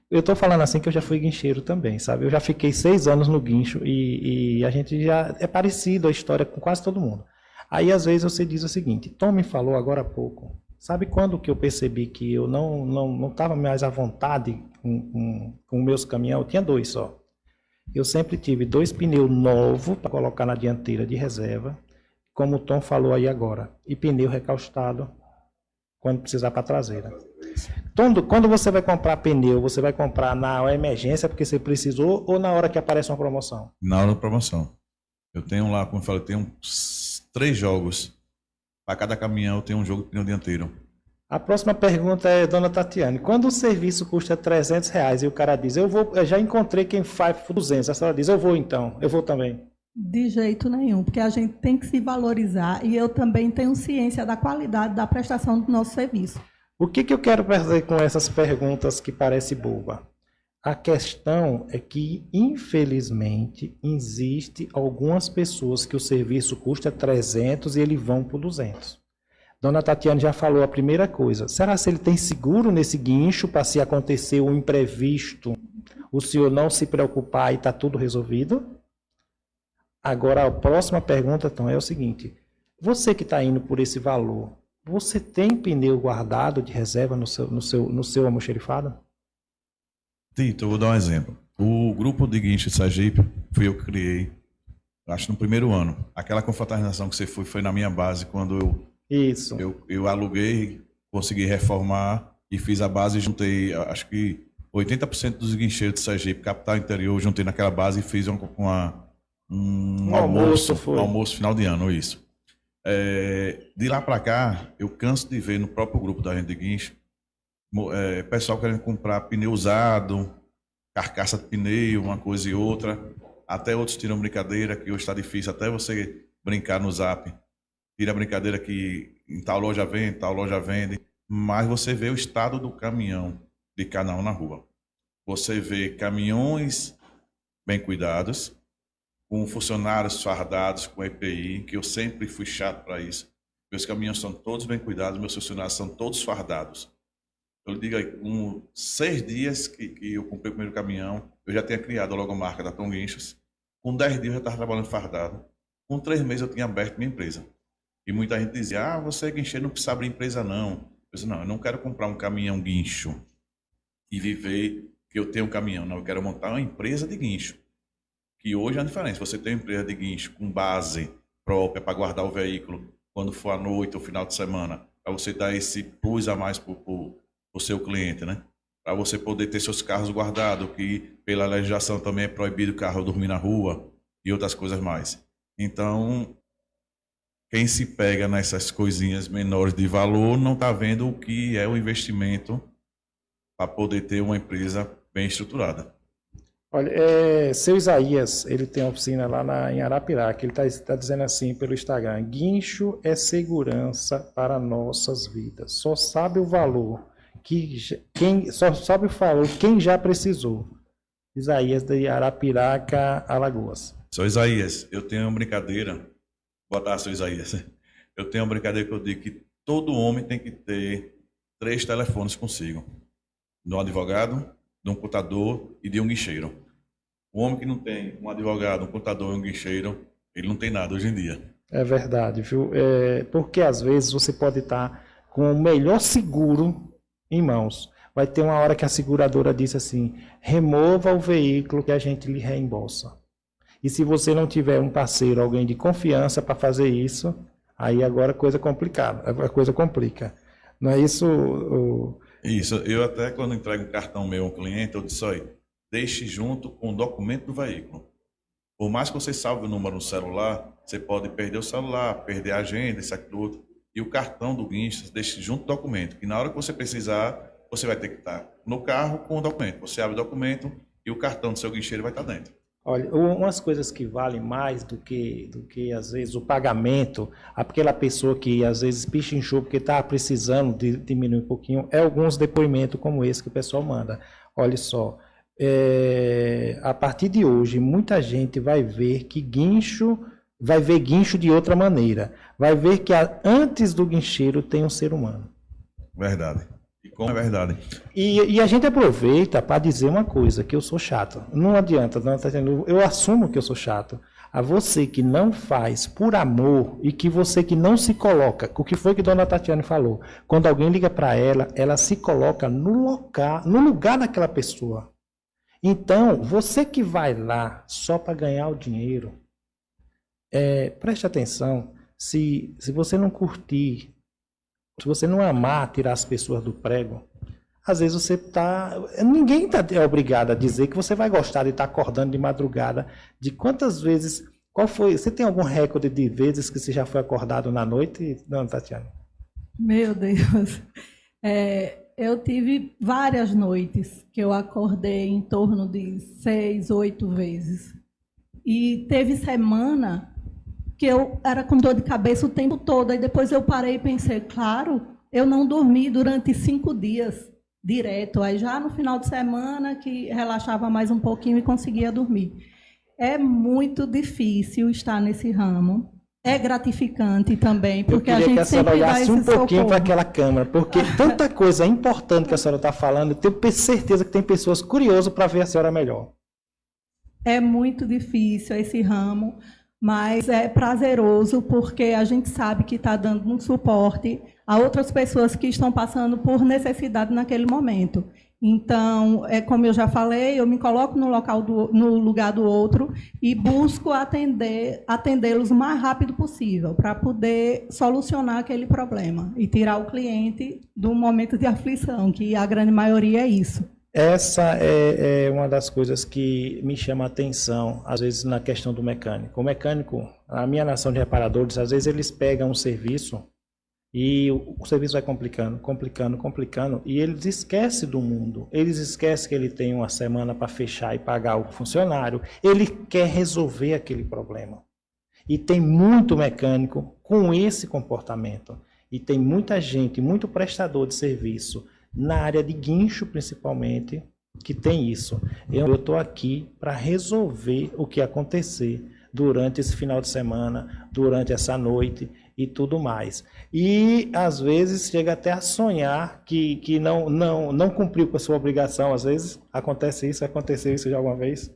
Eu estou falando assim que eu já fui guincheiro também, sabe? Eu já fiquei seis anos no guincho e, e, a gente já é parecido a história com quase todo mundo. Aí às vezes você diz o seguinte: Tom me falou agora há pouco. Sabe quando que eu percebi que eu não não não estava mais à vontade com, com, com meus caminhões? Eu tinha dois só. Eu sempre tive dois pneus novos para colocar na dianteira de reserva, como o Tom falou aí agora, e pneu recaustado quando precisar para a traseira. Quando, quando você vai comprar pneu, você vai comprar na emergência porque você precisou ou na hora que aparece uma promoção? Na hora da promoção. Eu tenho lá, como eu falei, eu tenho três jogos. Para cada caminhão eu tenho um jogo de pneu dianteiro. A próxima pergunta é, dona Tatiane, quando o serviço custa 300 reais e o cara diz, eu vou, eu já encontrei quem faz 200, a senhora diz, eu vou então, eu vou também. De jeito nenhum, porque a gente tem que se valorizar e eu também tenho ciência da qualidade da prestação do nosso serviço. O que, que eu quero fazer com essas perguntas que parece boba? A questão é que, infelizmente, existe algumas pessoas que o serviço custa 300 e eles vão por 200. Dona Tatiana já falou a primeira coisa. Será se ele tem seguro nesse guincho para se acontecer um imprevisto, o senhor não se preocupar e está tudo resolvido? Agora, a próxima pergunta, então, é o seguinte. Você que está indo por esse valor, você tem pneu guardado de reserva no seu, no seu, no seu almoxerifado? Tito, eu vou dar um exemplo. O grupo de guincho Sergipe fui eu que criei, acho no primeiro ano. Aquela confraternização que você foi foi na minha base quando eu isso eu, eu aluguei, consegui reformar e fiz a base e juntei, acho que 80% dos guincheiros de Sergipe, capital interior, juntei naquela base e fiz uma, uma um, um almoço, almoço, um almoço final de ano, isso. É, de lá para cá, eu canso de ver no próprio grupo da gente de guincho, é, pessoal querendo comprar pneu usado, carcaça de pneu, uma coisa e outra. Até outros tiram brincadeira, que hoje está difícil até você brincar no zap. Tira a brincadeira que em tal loja vende, tal loja vende. Mas você vê o estado do caminhão de cada um na rua. Você vê caminhões bem cuidados, com funcionários fardados, com EPI, que eu sempre fui chato para isso. Meus caminhões são todos bem cuidados, meus funcionários são todos fardados. Eu digo aí, com seis dias que, que eu comprei o primeiro caminhão, eu já tinha criado a logomarca da Tom Guinchos. Com dez dias eu já estava trabalhando fardado. Com três meses eu tinha aberto minha empresa. E muita gente dizia, ah, você é guincheiro, não precisa abrir empresa não. Eu disse, não, eu não quero comprar um caminhão guincho e viver que eu tenho um caminhão. Não, eu quero montar uma empresa de guincho que hoje é a diferença. Você tem uma empresa de guincho com base própria para guardar o veículo quando for à noite ou final de semana, para você dar esse plus a mais para o seu cliente, né? Para você poder ter seus carros guardados, que pela legislação também é proibido o carro dormir na rua e outras coisas mais. Então, quem se pega nessas coisinhas menores de valor não está vendo o que é o investimento para poder ter uma empresa bem estruturada. Olha, é, seu Isaías, ele tem uma oficina lá na, em Arapiraca, ele está tá dizendo assim pelo Instagram, guincho é segurança para nossas vidas, só sabe o valor, que, quem, só sabe o valor quem já precisou. Isaías de Arapiraca, Alagoas. Sou Isaías, eu tenho uma brincadeira, botar seu Isaías, eu tenho uma brincadeira que eu digo que todo homem tem que ter três telefones consigo: de um advogado, de um contador e de um guincheiro. O homem que não tem um advogado, um contador e um guincheiro, ele não tem nada hoje em dia. É verdade, viu? É, porque às vezes você pode estar com o melhor seguro em mãos. Vai ter uma hora que a seguradora diz assim: remova o veículo que a gente lhe reembolsa. E se você não tiver um parceiro, alguém de confiança para fazer isso, aí agora a coisa complicada, a coisa complica. Não é isso? O... Isso, eu até quando entrego um cartão meu a um cliente, eu disse, olha, deixe junto com o documento do veículo. Por mais que você salve o número no celular, você pode perder o celular, perder a agenda, isso, aquilo, outro. E o cartão do guincho, deixe junto o documento. Que na hora que você precisar, você vai ter que estar no carro com o documento. Você abre o documento e o cartão do seu guincheiro vai estar dentro. Olha, umas coisas que valem mais do que, do que às vezes, o pagamento, aquela pessoa que às vezes pichinchou porque está precisando de, diminuir um pouquinho, é alguns depoimentos como esse que o pessoal manda. Olha só, é, a partir de hoje, muita gente vai ver que guincho, vai ver guincho de outra maneira. Vai ver que a, antes do guincheiro tem um ser humano. Verdade. E como é verdade. E, e a gente aproveita para dizer uma coisa, que eu sou chato. Não adianta, não, tá eu assumo que eu sou chato. A você que não faz por amor e que você que não se coloca, o que foi que Dona Tatiana falou? Quando alguém liga para ela, ela se coloca no lugar, no lugar daquela pessoa. Então, você que vai lá só para ganhar o dinheiro, é, preste atenção. Se, se você não curtir se você não amar tirar as pessoas do prego, às vezes você está. Ninguém tá, é obrigado a dizer que você vai gostar de estar tá acordando de madrugada. De quantas vezes. Qual foi? Você tem algum recorde de vezes que você já foi acordado na noite? Não, Tatiana. Meu Deus. É, eu tive várias noites que eu acordei em torno de seis, oito vezes. E teve semana que eu era com dor de cabeça o tempo todo. Aí depois eu parei e pensei, claro, eu não dormi durante cinco dias direto. Aí já no final de semana que relaxava mais um pouquinho e conseguia dormir. É muito difícil estar nesse ramo. É gratificante também, porque a gente que a senhora olhasse um pouquinho para aquela câmera, porque tanta coisa importante que a senhora está falando, eu tenho certeza que tem pessoas curiosas para ver a senhora melhor. É muito difícil esse ramo, mas é prazeroso porque a gente sabe que está dando um suporte a outras pessoas que estão passando por necessidade naquele momento. Então, é como eu já falei, eu me coloco no local do, no lugar do outro e busco atender atendê-los o mais rápido possível para poder solucionar aquele problema e tirar o cliente do momento de aflição, que a grande maioria é isso. Essa é, é, uma das coisas que me chama a atenção, às vezes, na questão do mecânico. O mecânico, a minha nação de reparadores, às vezes eles pegam um serviço e o, o serviço vai complicando, complicando, complicando, e eles esquecem do mundo. Eles esquecem que ele tem uma semana para fechar e pagar o funcionário. Ele quer resolver aquele problema. E tem muito mecânico com esse comportamento. E tem muita gente, muito prestador de serviço na área de guincho principalmente, que tem isso. Eu estou aqui para resolver o que acontecer durante esse final de semana, durante essa noite e tudo mais. E às vezes chega até a sonhar que, que não, não, não cumpriu com a sua obrigação. Às vezes acontece isso, aconteceu isso já alguma vez?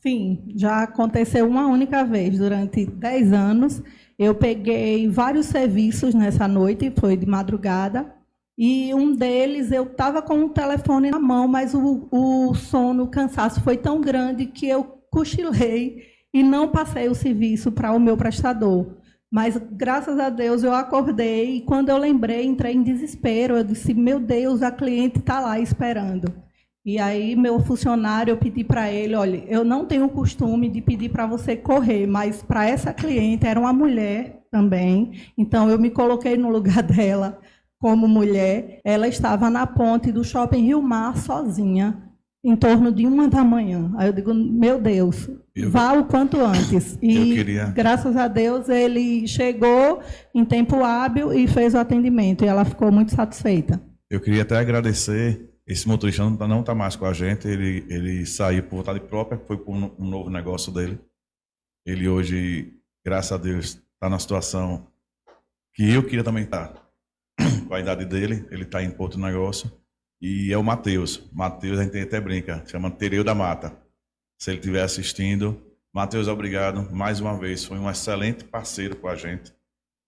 Sim, já aconteceu uma única vez durante 10 anos. Eu peguei vários serviços nessa noite, foi de madrugada, e um deles, eu estava com o telefone na mão, mas o, o sono, o cansaço foi tão grande que eu cochilei e não passei o serviço para o meu prestador. Mas, graças a Deus, eu acordei e quando eu lembrei, entrei em desespero. Eu disse, meu Deus, a cliente está lá esperando. E aí, meu funcionário, eu pedi para ele, olha, eu não tenho o costume de pedir para você correr, mas para essa cliente, era uma mulher também, então eu me coloquei no lugar dela como mulher, ela estava na ponte do shopping Rio Mar sozinha, em torno de uma da manhã. Aí eu digo, meu Deus, eu, vá o quanto antes. E queria... graças a Deus ele chegou em tempo hábil e fez o atendimento. E ela ficou muito satisfeita. Eu queria até agradecer. Esse motorista não está mais com a gente. Ele, ele saiu por vontade própria, foi por um novo negócio dele. Ele hoje, graças a Deus, está na situação que eu queria também estar com a idade dele, ele está em Porto Negócio, e é o Matheus. Matheus, a gente até brinca, chama Tereu da Mata. Se ele estiver assistindo, Matheus, obrigado mais uma vez. Foi um excelente parceiro com a gente.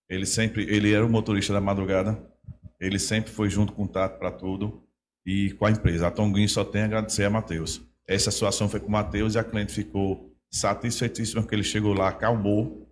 Ele sempre, ele era o motorista da madrugada. Ele sempre foi junto com o Tato para tudo e com a empresa. A Tonguinho só tem a agradecer a Matheus. Essa situação foi com o Matheus e a cliente ficou satisfeitíssima porque ele chegou lá, acalmou.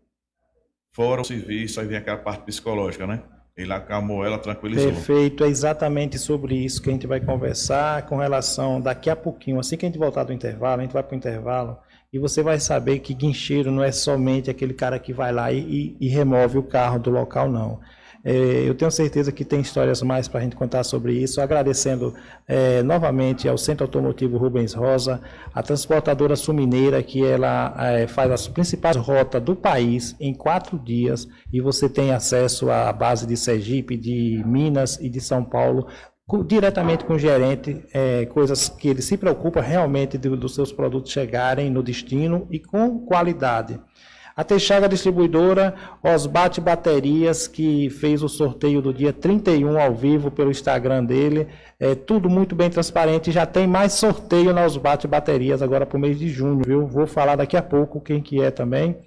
Fora o serviço, aí vem aquela parte psicológica, né? Ele acalmou ela, tranquilizou. Perfeito, é exatamente sobre isso que a gente vai conversar com relação daqui a pouquinho. Assim que a gente voltar do intervalo, a gente vai para o intervalo e você vai saber que guincheiro não é somente aquele cara que vai lá e, e, e remove o carro do local, não. É, eu tenho certeza que tem histórias mais para a gente contar sobre isso. Agradecendo é, novamente ao Centro Automotivo Rubens Rosa, a transportadora Sumineira, que ela é, faz as principais rotas do país em quatro dias e você tem acesso à base de Sergipe, de Minas e de São Paulo diretamente com o gerente, é, coisas que ele se preocupa realmente dos seus produtos chegarem no destino e com qualidade. A Texaga Distribuidora, Osbate Baterias, que fez o sorteio do dia 31 ao vivo pelo Instagram dele. É tudo muito bem transparente. Já tem mais sorteio na Osbate Baterias agora para o mês de junho, viu? Vou falar daqui a pouco quem que é também.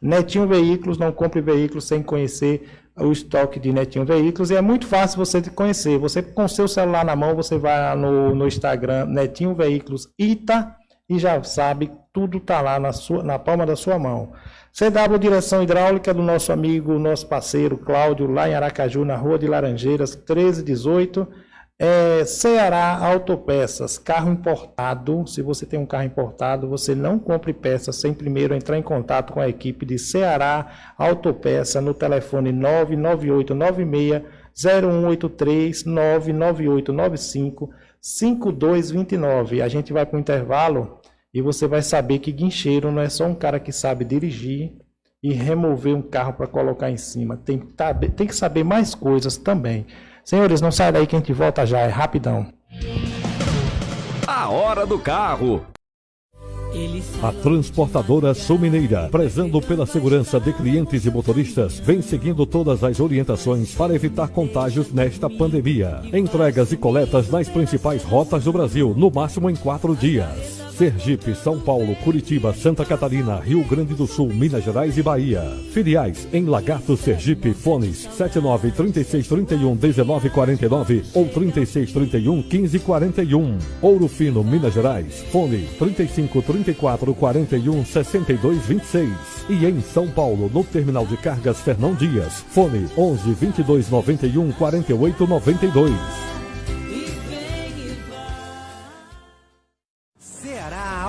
Netinho Veículos, não compre veículos sem conhecer o estoque de Netinho Veículos. E é muito fácil você conhecer. Você com seu celular na mão, você vai no, no Instagram Netinho Veículos Ita e já sabe, tudo está lá na, sua, na palma da sua mão. CW Direção Hidráulica do nosso amigo, nosso parceiro Cláudio, lá em Aracaju, na Rua de Laranjeiras, 1318. É, Ceará Autopeças, carro importado. Se você tem um carro importado, você não compre peças sem primeiro entrar em contato com a equipe de Ceará Autopeça no telefone 99896 0183 99895 5229. A gente vai para o intervalo e você vai saber que guincheiro não é só um cara que sabe dirigir e remover um carro para colocar em cima. Tem que, tá, tem que saber mais coisas também. Senhores, não sai daí que a gente volta já, é rapidão. A hora do carro. A transportadora Sul Mineira, prezando pela segurança de clientes e motoristas, vem seguindo todas as orientações para evitar contágios nesta pandemia. Entregas e coletas nas principais rotas do Brasil, no máximo em quatro dias. Sergipe, São Paulo, Curitiba, Santa Catarina, Rio Grande do Sul, Minas Gerais e Bahia. Filiais em Lagarto, Sergipe, fones 79 36 31 19 49 ou 36 31 15 41. Ouro Fino, Minas Gerais, fone 35 34 41 62 26. E em São Paulo, no Terminal de Cargas Fernão Dias, fone 11 22 91 48 92.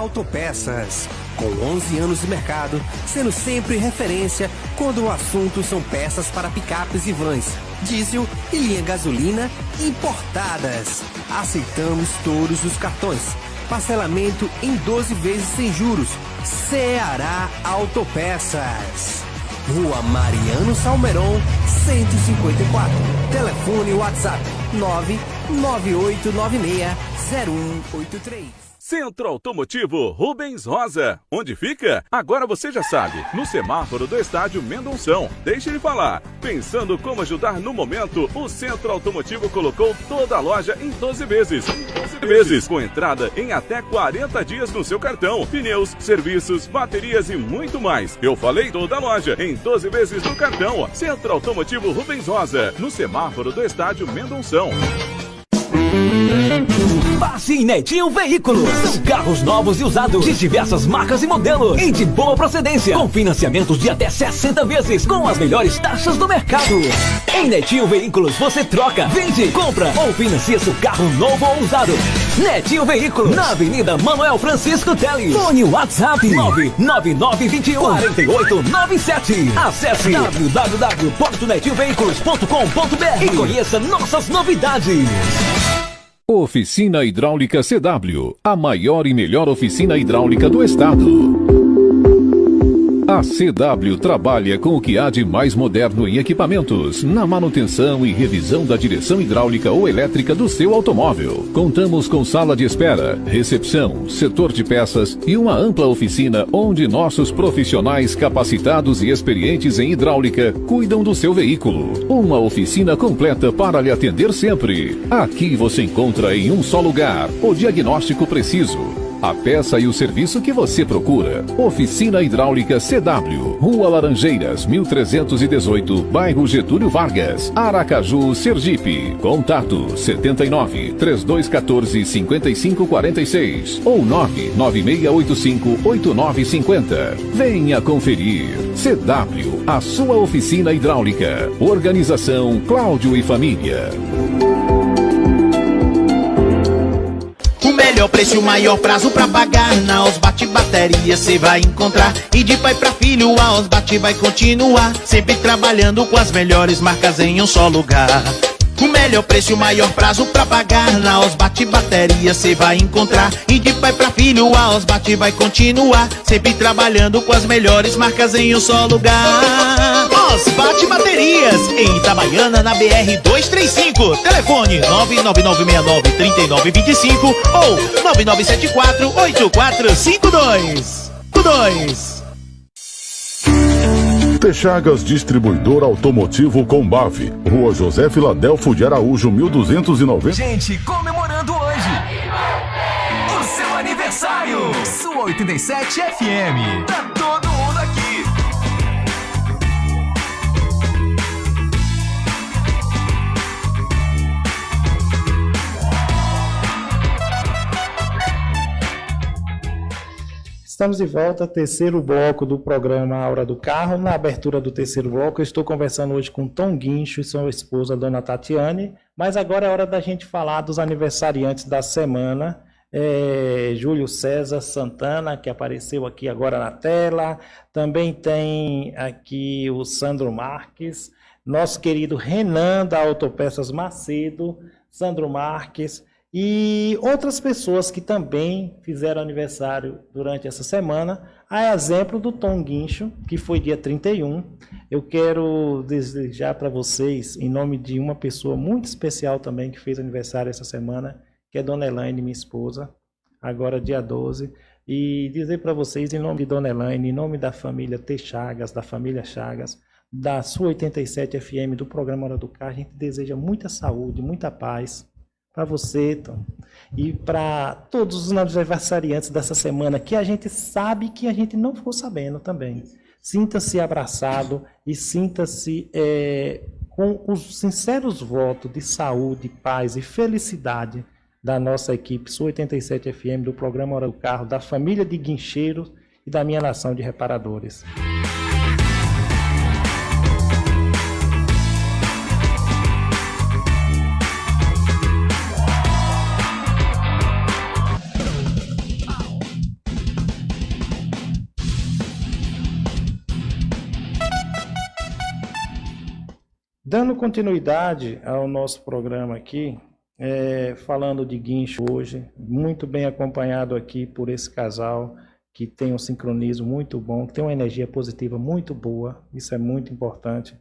Autopeças. Com 11 anos de mercado, sendo sempre referência quando o assunto são peças para picapes e vans, diesel e linha gasolina importadas. Aceitamos todos os cartões. Parcelamento em 12 vezes sem juros. Ceará Autopeças. Rua Mariano Salmeron, 154. Telefone WhatsApp 99896 0183. Centro Automotivo Rubens Rosa. Onde fica? Agora você já sabe. No semáforo do estádio Mendonção. Deixe ele falar. Pensando como ajudar no momento, o Centro Automotivo colocou toda a loja em 12 vezes. 12 vezes. Com entrada em até 40 dias no seu cartão. Pneus, serviços, baterias e muito mais. Eu falei toda a loja em 12 vezes no cartão. Centro Automotivo Rubens Rosa. No semáforo do estádio Mendonção. Passe Netinho Veículos. São carros novos e usados de diversas marcas e modelos e de boa procedência, com financiamentos de até 60 vezes, com as melhores taxas do mercado. Em Netinho Veículos você troca, vende, compra ou financia seu carro novo ou usado. Netinho Veículos, na Avenida Manuel Francisco Teles. Fone WhatsApp 99921 4897. Acesse www.netinhoveículos.com.br e conheça nossas novidades. Oficina Hidráulica CW, a maior e melhor oficina hidráulica do estado. A CW trabalha com o que há de mais moderno em equipamentos, na manutenção e revisão da direção hidráulica ou elétrica do seu automóvel. Contamos com sala de espera, recepção, setor de peças e uma ampla oficina onde nossos profissionais capacitados e experientes em hidráulica cuidam do seu veículo. Uma oficina completa para lhe atender sempre. Aqui você encontra em um só lugar o diagnóstico preciso a peça e o serviço que você procura. Oficina Hidráulica CW, Rua Laranjeiras, 1318, bairro Getúlio Vargas, Aracaju, Sergipe. Contato 79 3214 5546 ou 99685 8950. Venha conferir. CW, a sua oficina hidráulica. Organização Cláudio e Família. Preço o maior prazo pra pagar. Na Osbate Bateria cê vai encontrar. E de pai pra filho a Osbate vai continuar. Sempre trabalhando com as melhores marcas em um só lugar. O melhor preço o maior prazo pra pagar. Na Osbate Bateria cê vai encontrar. E de pai pra filho a Osbate vai continuar. Sempre trabalhando com as melhores marcas em um só lugar Osbate Baterias Em Itabaiana na BR 235 Telefone 999693925 Ou 99748452 2 Texagas Distribuidor Automotivo Combave, Rua José Filadelfo de Araújo, 1290. Gente, comemorando hoje o seu aniversário. Sua 87 FM. Estamos de volta, terceiro bloco do programa A Hora do Carro. Na abertura do terceiro bloco, eu estou conversando hoje com Tom Guincho e sua esposa, Dona Tatiane. Mas agora é hora da gente falar dos aniversariantes da semana. É, Júlio César Santana, que apareceu aqui agora na tela. Também tem aqui o Sandro Marques. Nosso querido Renan, da Autopeças Macedo. Sandro Marques. E outras pessoas que também fizeram aniversário durante essa semana, a exemplo do Tom Guincho, que foi dia 31. Eu quero desejar para vocês, em nome de uma pessoa muito especial também que fez aniversário essa semana, que é Dona Elaine, minha esposa, agora dia 12. E dizer para vocês, em nome de Dona Elaine, em nome da família T. Chagas, da família Chagas, da sua 87 FM, do programa Hora do Carro, a gente deseja muita saúde, muita paz para você, Tom, e para todos os aniversariantes dessa semana que a gente sabe que a gente não ficou sabendo também. Sinta-se abraçado e sinta-se é, com os sinceros votos de saúde, paz e felicidade da nossa equipe Sul 87 FM, do programa Hora do Carro, da família de guincheiros e da minha nação de reparadores. Dando continuidade ao nosso programa aqui, é, falando de guincho hoje, muito bem acompanhado aqui por esse casal que tem um sincronismo muito bom, que tem uma energia positiva muito boa, isso é muito importante.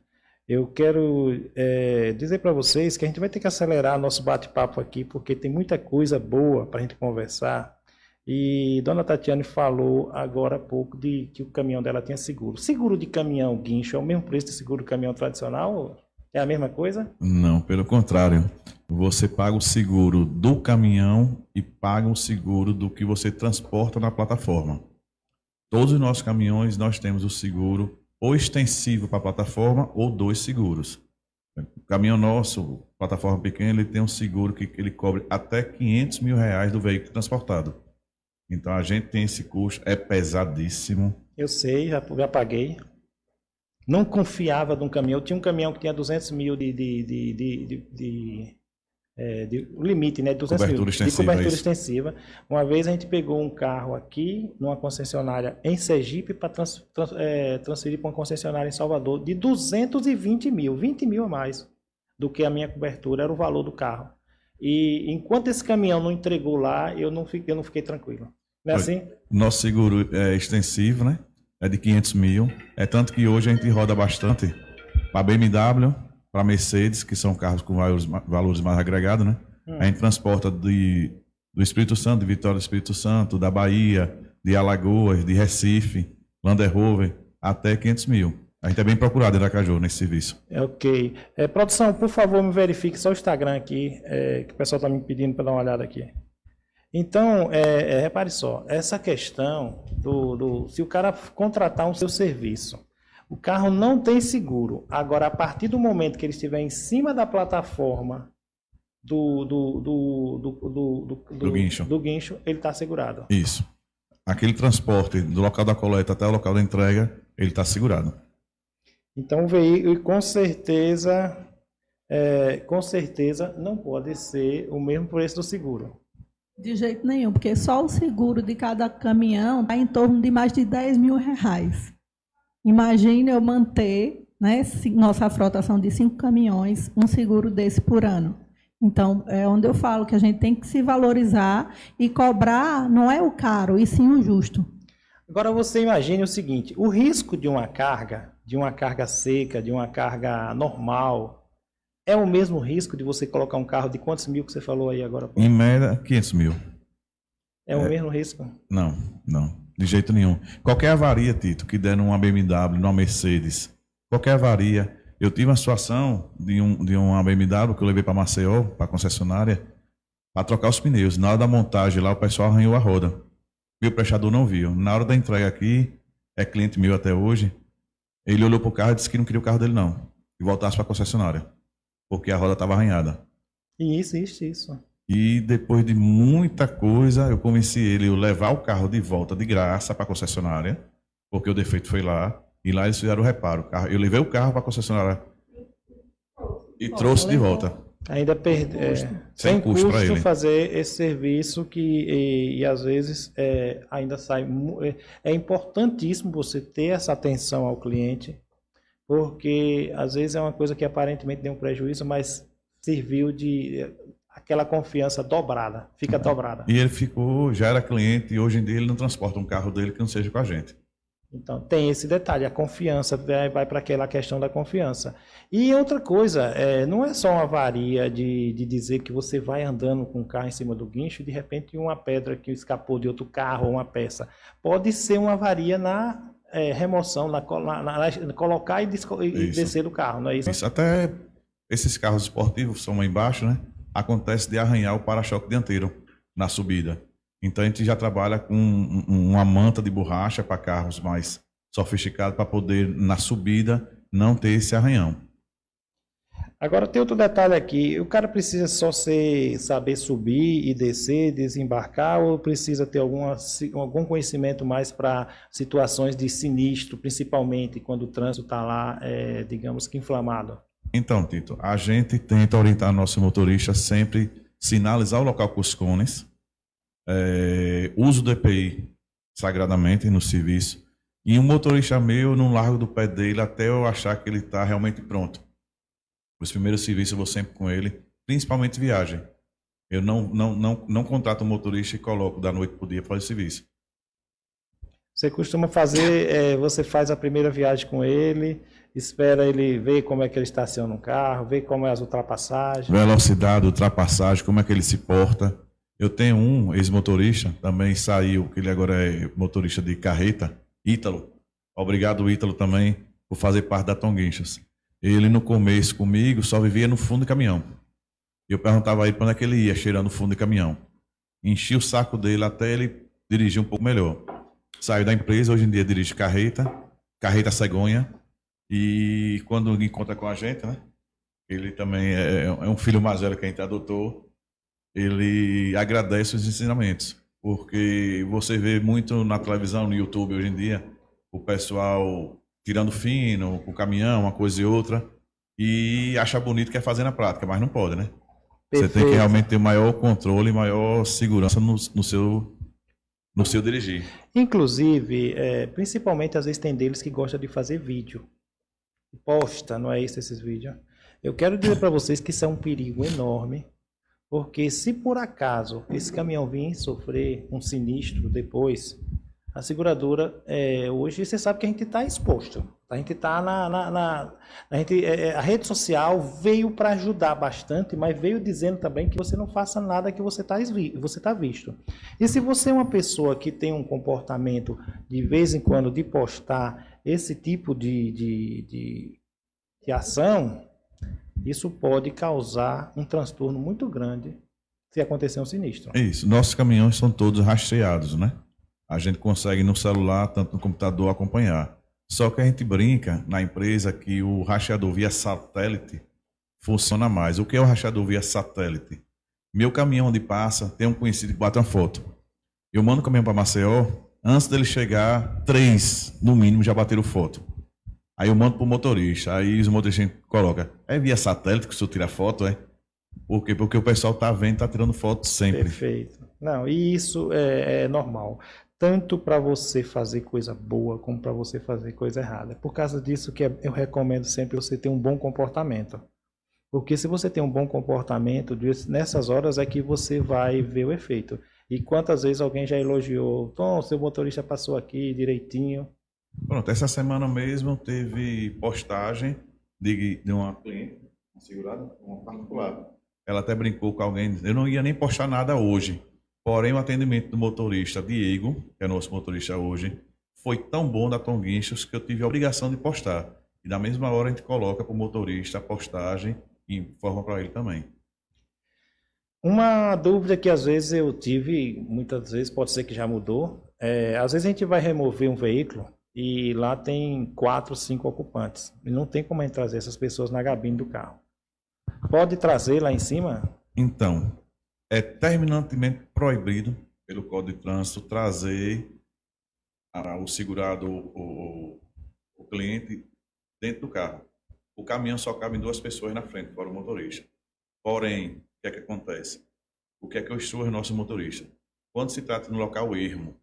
Eu quero é, dizer para vocês que a gente vai ter que acelerar nosso bate-papo aqui, porque tem muita coisa boa para a gente conversar. E Dona Tatiane falou agora há pouco de que o caminhão dela tinha seguro. Seguro de caminhão guincho é o mesmo preço de seguro de caminhão tradicional? É a mesma coisa? Não, pelo contrário. Você paga o seguro do caminhão e paga o seguro do que você transporta na plataforma. Todos os nossos caminhões nós temos o seguro ou extensivo para a plataforma ou dois seguros. O caminhão nosso, plataforma pequena, ele tem um seguro que ele cobre até 500 mil reais do veículo transportado. Então a gente tem esse custo, é pesadíssimo. Eu sei, já, já paguei não confiava de um caminhão. Eu tinha um caminhão que tinha 200 mil de, de, de, de, de, é, de limite, né? 200 cobertura mil extensiva, de cobertura é extensiva. Uma vez a gente pegou um carro aqui, numa concessionária em Sergipe, para trans, trans, é, transferir para uma concessionária em Salvador, de 220 mil, 20 mil a mais do que a minha cobertura, era o valor do carro. E enquanto esse caminhão não entregou lá, eu não fiquei, eu não fiquei tranquilo. Não é assim? Nosso seguro é extensivo, né? É de 500 mil. É tanto que hoje a gente roda bastante para BMW, para Mercedes, que são carros com valores, valores mais agregados, né? Hum. A gente transporta de, do Espírito Santo, de Vitória do Espírito Santo, da Bahia, de Alagoas, de Recife, Land Rover, até 500 mil. A gente é bem procurado em Aracaju nesse serviço. É, ok. É, produção, por favor, me verifique só o Instagram aqui, é, que o pessoal está me pedindo para dar uma olhada aqui. Então, é, é, repare só, essa questão do, do. Se o cara contratar um seu serviço, o carro não tem seguro. Agora, a partir do momento que ele estiver em cima da plataforma do, do, do, do, do, do, guincho. do guincho, ele está segurado. Isso. Aquele transporte do local da coleta até o local da entrega, ele está segurado. Então o veículo, com certeza, é, com certeza não pode ser o mesmo preço do seguro. De jeito nenhum, porque só o seguro de cada caminhão está em torno de mais de 10 mil reais. Imagine eu manter, né, nossa frota são de cinco caminhões, um seguro desse por ano. Então, é onde eu falo que a gente tem que se valorizar e cobrar não é o caro, e sim o justo. Agora você imagine o seguinte: o risco de uma carga, de uma carga seca, de uma carga normal, é o mesmo risco de você colocar um carro de quantos mil que você falou aí agora? Em média, 500 mil. É o É. mesmo risco. Não, não, de jeito nenhum. Qualquer avaria, Tito, que der numa BMW, numa Mercedes, qualquer avaria. Eu tive uma situação de, um, de uma BMW que eu levei para Maceió, para a concessionária, para trocar os pneus. Na hora da montagem lá, o pessoal arranhou a roda. E o prestador não viu. Na hora da entrega aqui, é cliente meu até hoje, ele olhou pro carro e disse que não queria o carro dele, não. E voltasse para a concessionária. Porque a roda estava arranhada. E isso, isso, isso. E depois de muita coisa, eu convenci ele a levar o carro de volta de graça para a concessionária, porque o defeito foi lá, e lá eles fizeram o reparo. Eu levei o carro para a concessionária e trouxe de volta. Ainda perde, é, Sem sem custo custo pra ele. fazer esse serviço que e, e às vezes é, ainda sai é, é importantíssimo você ter essa atenção ao cliente porque às vezes é uma coisa que aparentemente deu um prejuízo mas serviu de aquela confiança dobrada fica dobrada E ele ficou, já era cliente, e hoje em dia ele não transporta um carro dele que não seja com a gente. Então, tem esse detalhe, a confiança, vai, vai para aquela questão da confiança. E outra coisa, é, não é só uma varia de, de dizer que você vai andando com o carro em cima do guincho e de repente uma pedra que escapou de outro carro ou uma peça. Pode ser uma varia na é, remoção, na, na- na- colocar e, e descer do carro, não é isso? Isso, até esses carros esportivos são lá embaixo, né? Acontece de arranhar o para-choque dianteiro na subida. Então a gente já trabalha com um- um- uma manta de borracha para carros mais sofisticados para poder na subida não ter esse arranhão. Agora tem outro detalhe aqui, o cara precisa só ser, saber subir e descer, desembarcar, ou precisa ter alguma, algum conhecimento mais para situações de sinistro, principalmente quando o trânsito está lá, é, digamos que inflamado? Então, Tito, a gente tenta orientar nosso motorista sempre sinalizar o local com os cones, é, uso do EPI sagradamente no serviço, e um motorista meu não largo do pé dele até eu achar que ele está realmente pronto. Os primeiros serviços eu vou sempre com ele, principalmente viagem. Eu não, não, não, não contrato um motorista e coloco da noite para o dia para fazer serviço. Você costuma fazer, é, você faz a primeira viagem com ele, espera ele ver como é que ele estaciona um carro, ver como é as ultrapassagens. Velocidade, ultrapassagem, como é que ele se porta. Eu tenho um ex-motorista, também saiu, que ele agora é motorista de carreta, Ítalo. Obrigado, Ítalo, também, por fazer parte da Tonguinchas. Ele, no começo, comigo, só vivia no fundo do caminhão. Eu perguntava a ele para onde é que ele ia, cheirando o fundo do caminhão. Enchi o saco dele até ele dirigir um pouco melhor. Saiu da empresa, hoje em dia dirige carreta, carreta cegonha. E quando encontra com a gente, né? Ele também é, é um filho mais velho que a gente adotou. Ele agradece os ensinamentos. Porque você vê muito na televisão, no YouTube hoje em dia, o pessoal tirando fino, com caminhão, uma coisa e outra, e acha bonito que é fazer na prática, mas não pode, né? Você tem que Perfeito. realmente ter maior controle, maior segurança no, no seu no seu dirigir. Inclusive, é, principalmente às vezes tem deles que gostam de fazer vídeo. Posta, não é isso esses vídeos? Eu quero dizer para vocês que isso é um perigo enorme, porque se por acaso esse caminhão vir sofrer um sinistro depois, A seguradora, é, hoje, você sabe que a gente está exposto. A gente está na, na, na, a, gente, é, a rede social veio para ajudar bastante, mas veio dizendo também que você não faça nada que você está você tá visto. E se você é uma pessoa que tem um comportamento de vez em quando de postar esse tipo de, de, de, de ação, isso pode causar um transtorno muito grande se acontecer um sinistro. Isso. Nossos caminhões são todos rastreados, né? A gente consegue no celular, tanto no computador, acompanhar. Só que a gente brinca na empresa que o rastreador via satélite funciona mais. O que é o rastreador via satélite? Meu caminhão onde passa, tem um conhecido que bate uma foto. Eu mando o caminhão para Maceió, antes dele chegar, três, no mínimo, já bateram foto. Aí eu mando para o motorista, aí os motoristas colocam, é via satélite que o senhor tira foto, é? Por quê? Porque o pessoal está vendo, está tirando foto sempre. Perfeito. Não, e isso é, é normal tanto para você fazer coisa boa como para você fazer coisa errada. É por causa disso que eu recomendo sempre você ter um bom comportamento. Porque se você tem um bom comportamento, nessas horas é que você vai ver o efeito. E quantas vezes alguém já elogiou, Tom, seu motorista passou aqui direitinho. Pronto, essa semana mesmo teve postagem de, de uma cliente, uma segurada, uma particular. Ela até brincou com alguém, eu não ia nem postar nada hoje. Porém, o atendimento do motorista Diego, que é nosso motorista hoje, foi tão bom da Tom Guinchos que eu tive a obrigação de postar. E na mesma hora a gente coloca para o motorista a postagem e informa para ele também. Uma dúvida que às vezes eu tive, muitas vezes pode ser que já mudou, é, às vezes a gente vai remover um veículo e lá tem quatro, cinco ocupantes. E não tem como a gente trazer essas pessoas na cabine do carro. Pode trazer lá em cima? Então, é terminantemente proibido pelo Código de Trânsito trazer o segurado, o, o cliente, dentro do carro. O caminhão só cabe duas pessoas na frente, fora o motorista. Porém, o que é que acontece? O que é que eu instruo o nosso motorista? Quando se trata de um local ermo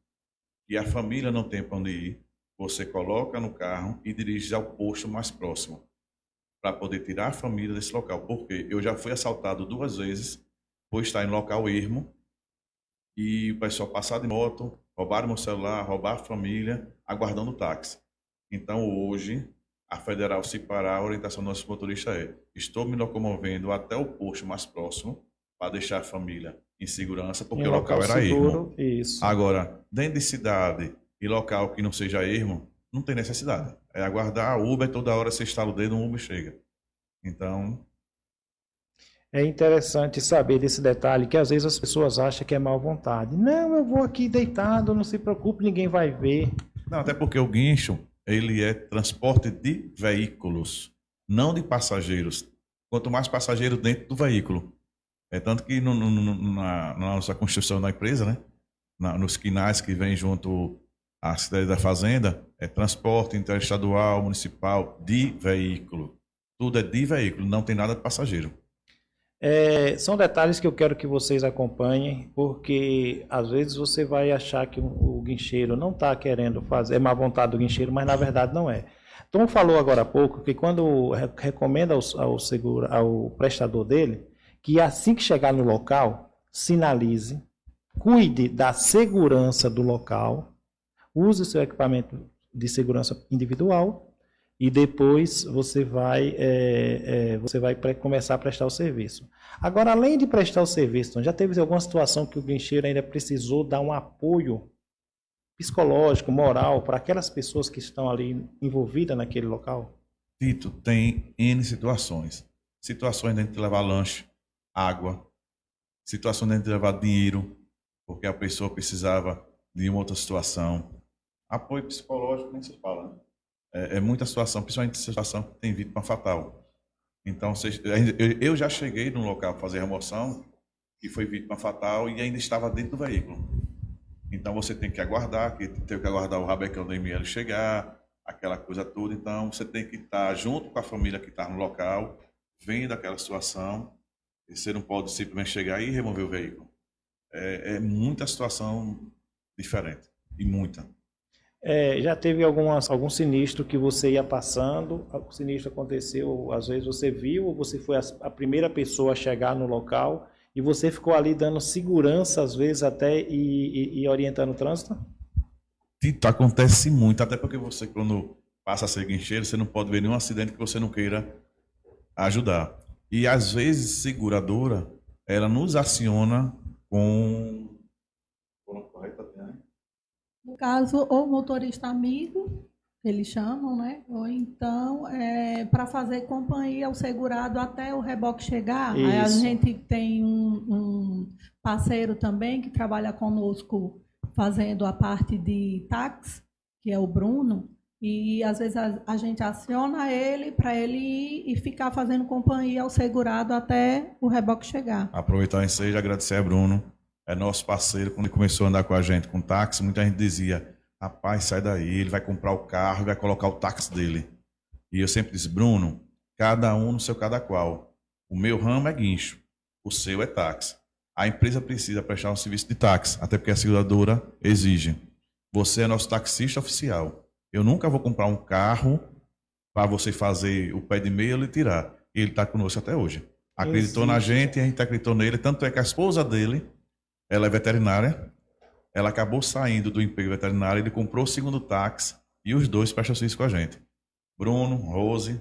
e a família não tem para onde ir, você coloca no carro e dirige ao posto mais próximo para poder tirar a família desse local. Porque eu já fui assaltado duas vezes por estar em local ermo e o pessoal passar de moto, roubar meu celular, roubar a família, aguardando o táxi. Então hoje, a federal se parar, a orientação do nosso motorista é: estou me locomovendo até o posto mais próximo para deixar a família em segurança, porque em o local, local era seguro, ermo. Isso. Agora, dentro de cidade e local que não seja ermo, não tem necessidade. É aguardar a Uber toda hora você instala o dedo, um Uber chega. Então, é interessante saber desse detalhe que às vezes as pessoas acham que é mal vontade. Não, eu vou aqui deitado, não se preocupe, ninguém vai ver. Não, até porque o guincho, ele é transporte de veículos, não de passageiros. Quanto mais passageiros dentro do veículo. É tanto que no, no, na, na, nossa construção da empresa, né? Na, nos quinais que vem junto à cidade da fazenda, é transporte interestadual, municipal, de veículo. Tudo é de veículo, não tem nada de passageiro. É, são detalhes que eu quero que vocês acompanhem, porque às vezes você vai achar que o guincheiro não está querendo fazer, é má vontade do guincheiro, mas na verdade não é. Tom falou agora há pouco que quando recomenda ao, ao, seguro, ao prestador dele, que assim que chegar no local, sinalize, cuide da segurança do local, use seu equipamento de segurança individual e depois você vai, é, é, você vai começar a prestar o serviço. Agora, além de prestar o serviço, já teve alguma situação que o guincheiro ainda precisou dar um apoio psicológico, moral, para aquelas pessoas que estão ali envolvidas naquele local? Tito, tem N situações. Situações de de levar lanche, água, situações de levar dinheiro, porque a pessoa precisava de uma outra situação. Apoio psicológico, nem se fala, né? É, é muita situação, principalmente situação que tem vítima fatal. Então, eu já cheguei num local fazer remoção que foi vítima fatal e ainda estava dentro do veículo. Então você tem que aguardar, que tem que aguardar o rabecão do ML chegar, aquela coisa toda. Então você tem que estar junto com a família que está no local, vendo aquela situação. E você não pode simplesmente chegar e remover o veículo. É, é muita situação diferente e muita. É, já teve algumas, algum sinistro que você ia passando, o sinistro aconteceu, às vezes você viu, ou você foi a, a, primeira pessoa a chegar no local e você ficou ali dando segurança, às vezes até e, e, e orientando o trânsito? Tito, acontece muito, até porque você, quando passa a ser guincheiro, você não pode ver nenhum acidente que você não queira ajudar. E às vezes, seguradora, ela nos aciona com. Caso, ou motorista amigo, eles chamam, né? Ou então, é, para fazer companhia ao segurado até o reboque chegar. Aí a Isso. gente tem um, um parceiro também que trabalha conosco fazendo a parte de táxi, que é o Bruno. E às vezes a, a gente aciona ele para ele ir e ficar fazendo companhia ao segurado até o reboque chegar. Aproveitar em seja agradecer a Bruno, é nosso parceiro. Quando ele começou a andar com a gente com táxi, muita gente dizia: rapaz, sai daí, ele vai comprar o carro e vai colocar o táxi dele. E eu sempre disse: Bruno, cada um no seu cada qual. O meu ramo é guincho, o seu é táxi. A empresa precisa prestar um serviço de táxi, até porque a seguradora exige. Você é nosso taxista oficial. Eu nunca vou comprar um carro para você fazer o pé de meia e ele tirar. Ele está conosco até hoje. Acreditou na Existe. gente e a gente acreditou nele. Tanto é que a esposa dele, ela é veterinária. Ela acabou saindo do emprego veterinário, ele comprou o segundo táxi e os dois prestam serviço com a gente. Bruno, Rose,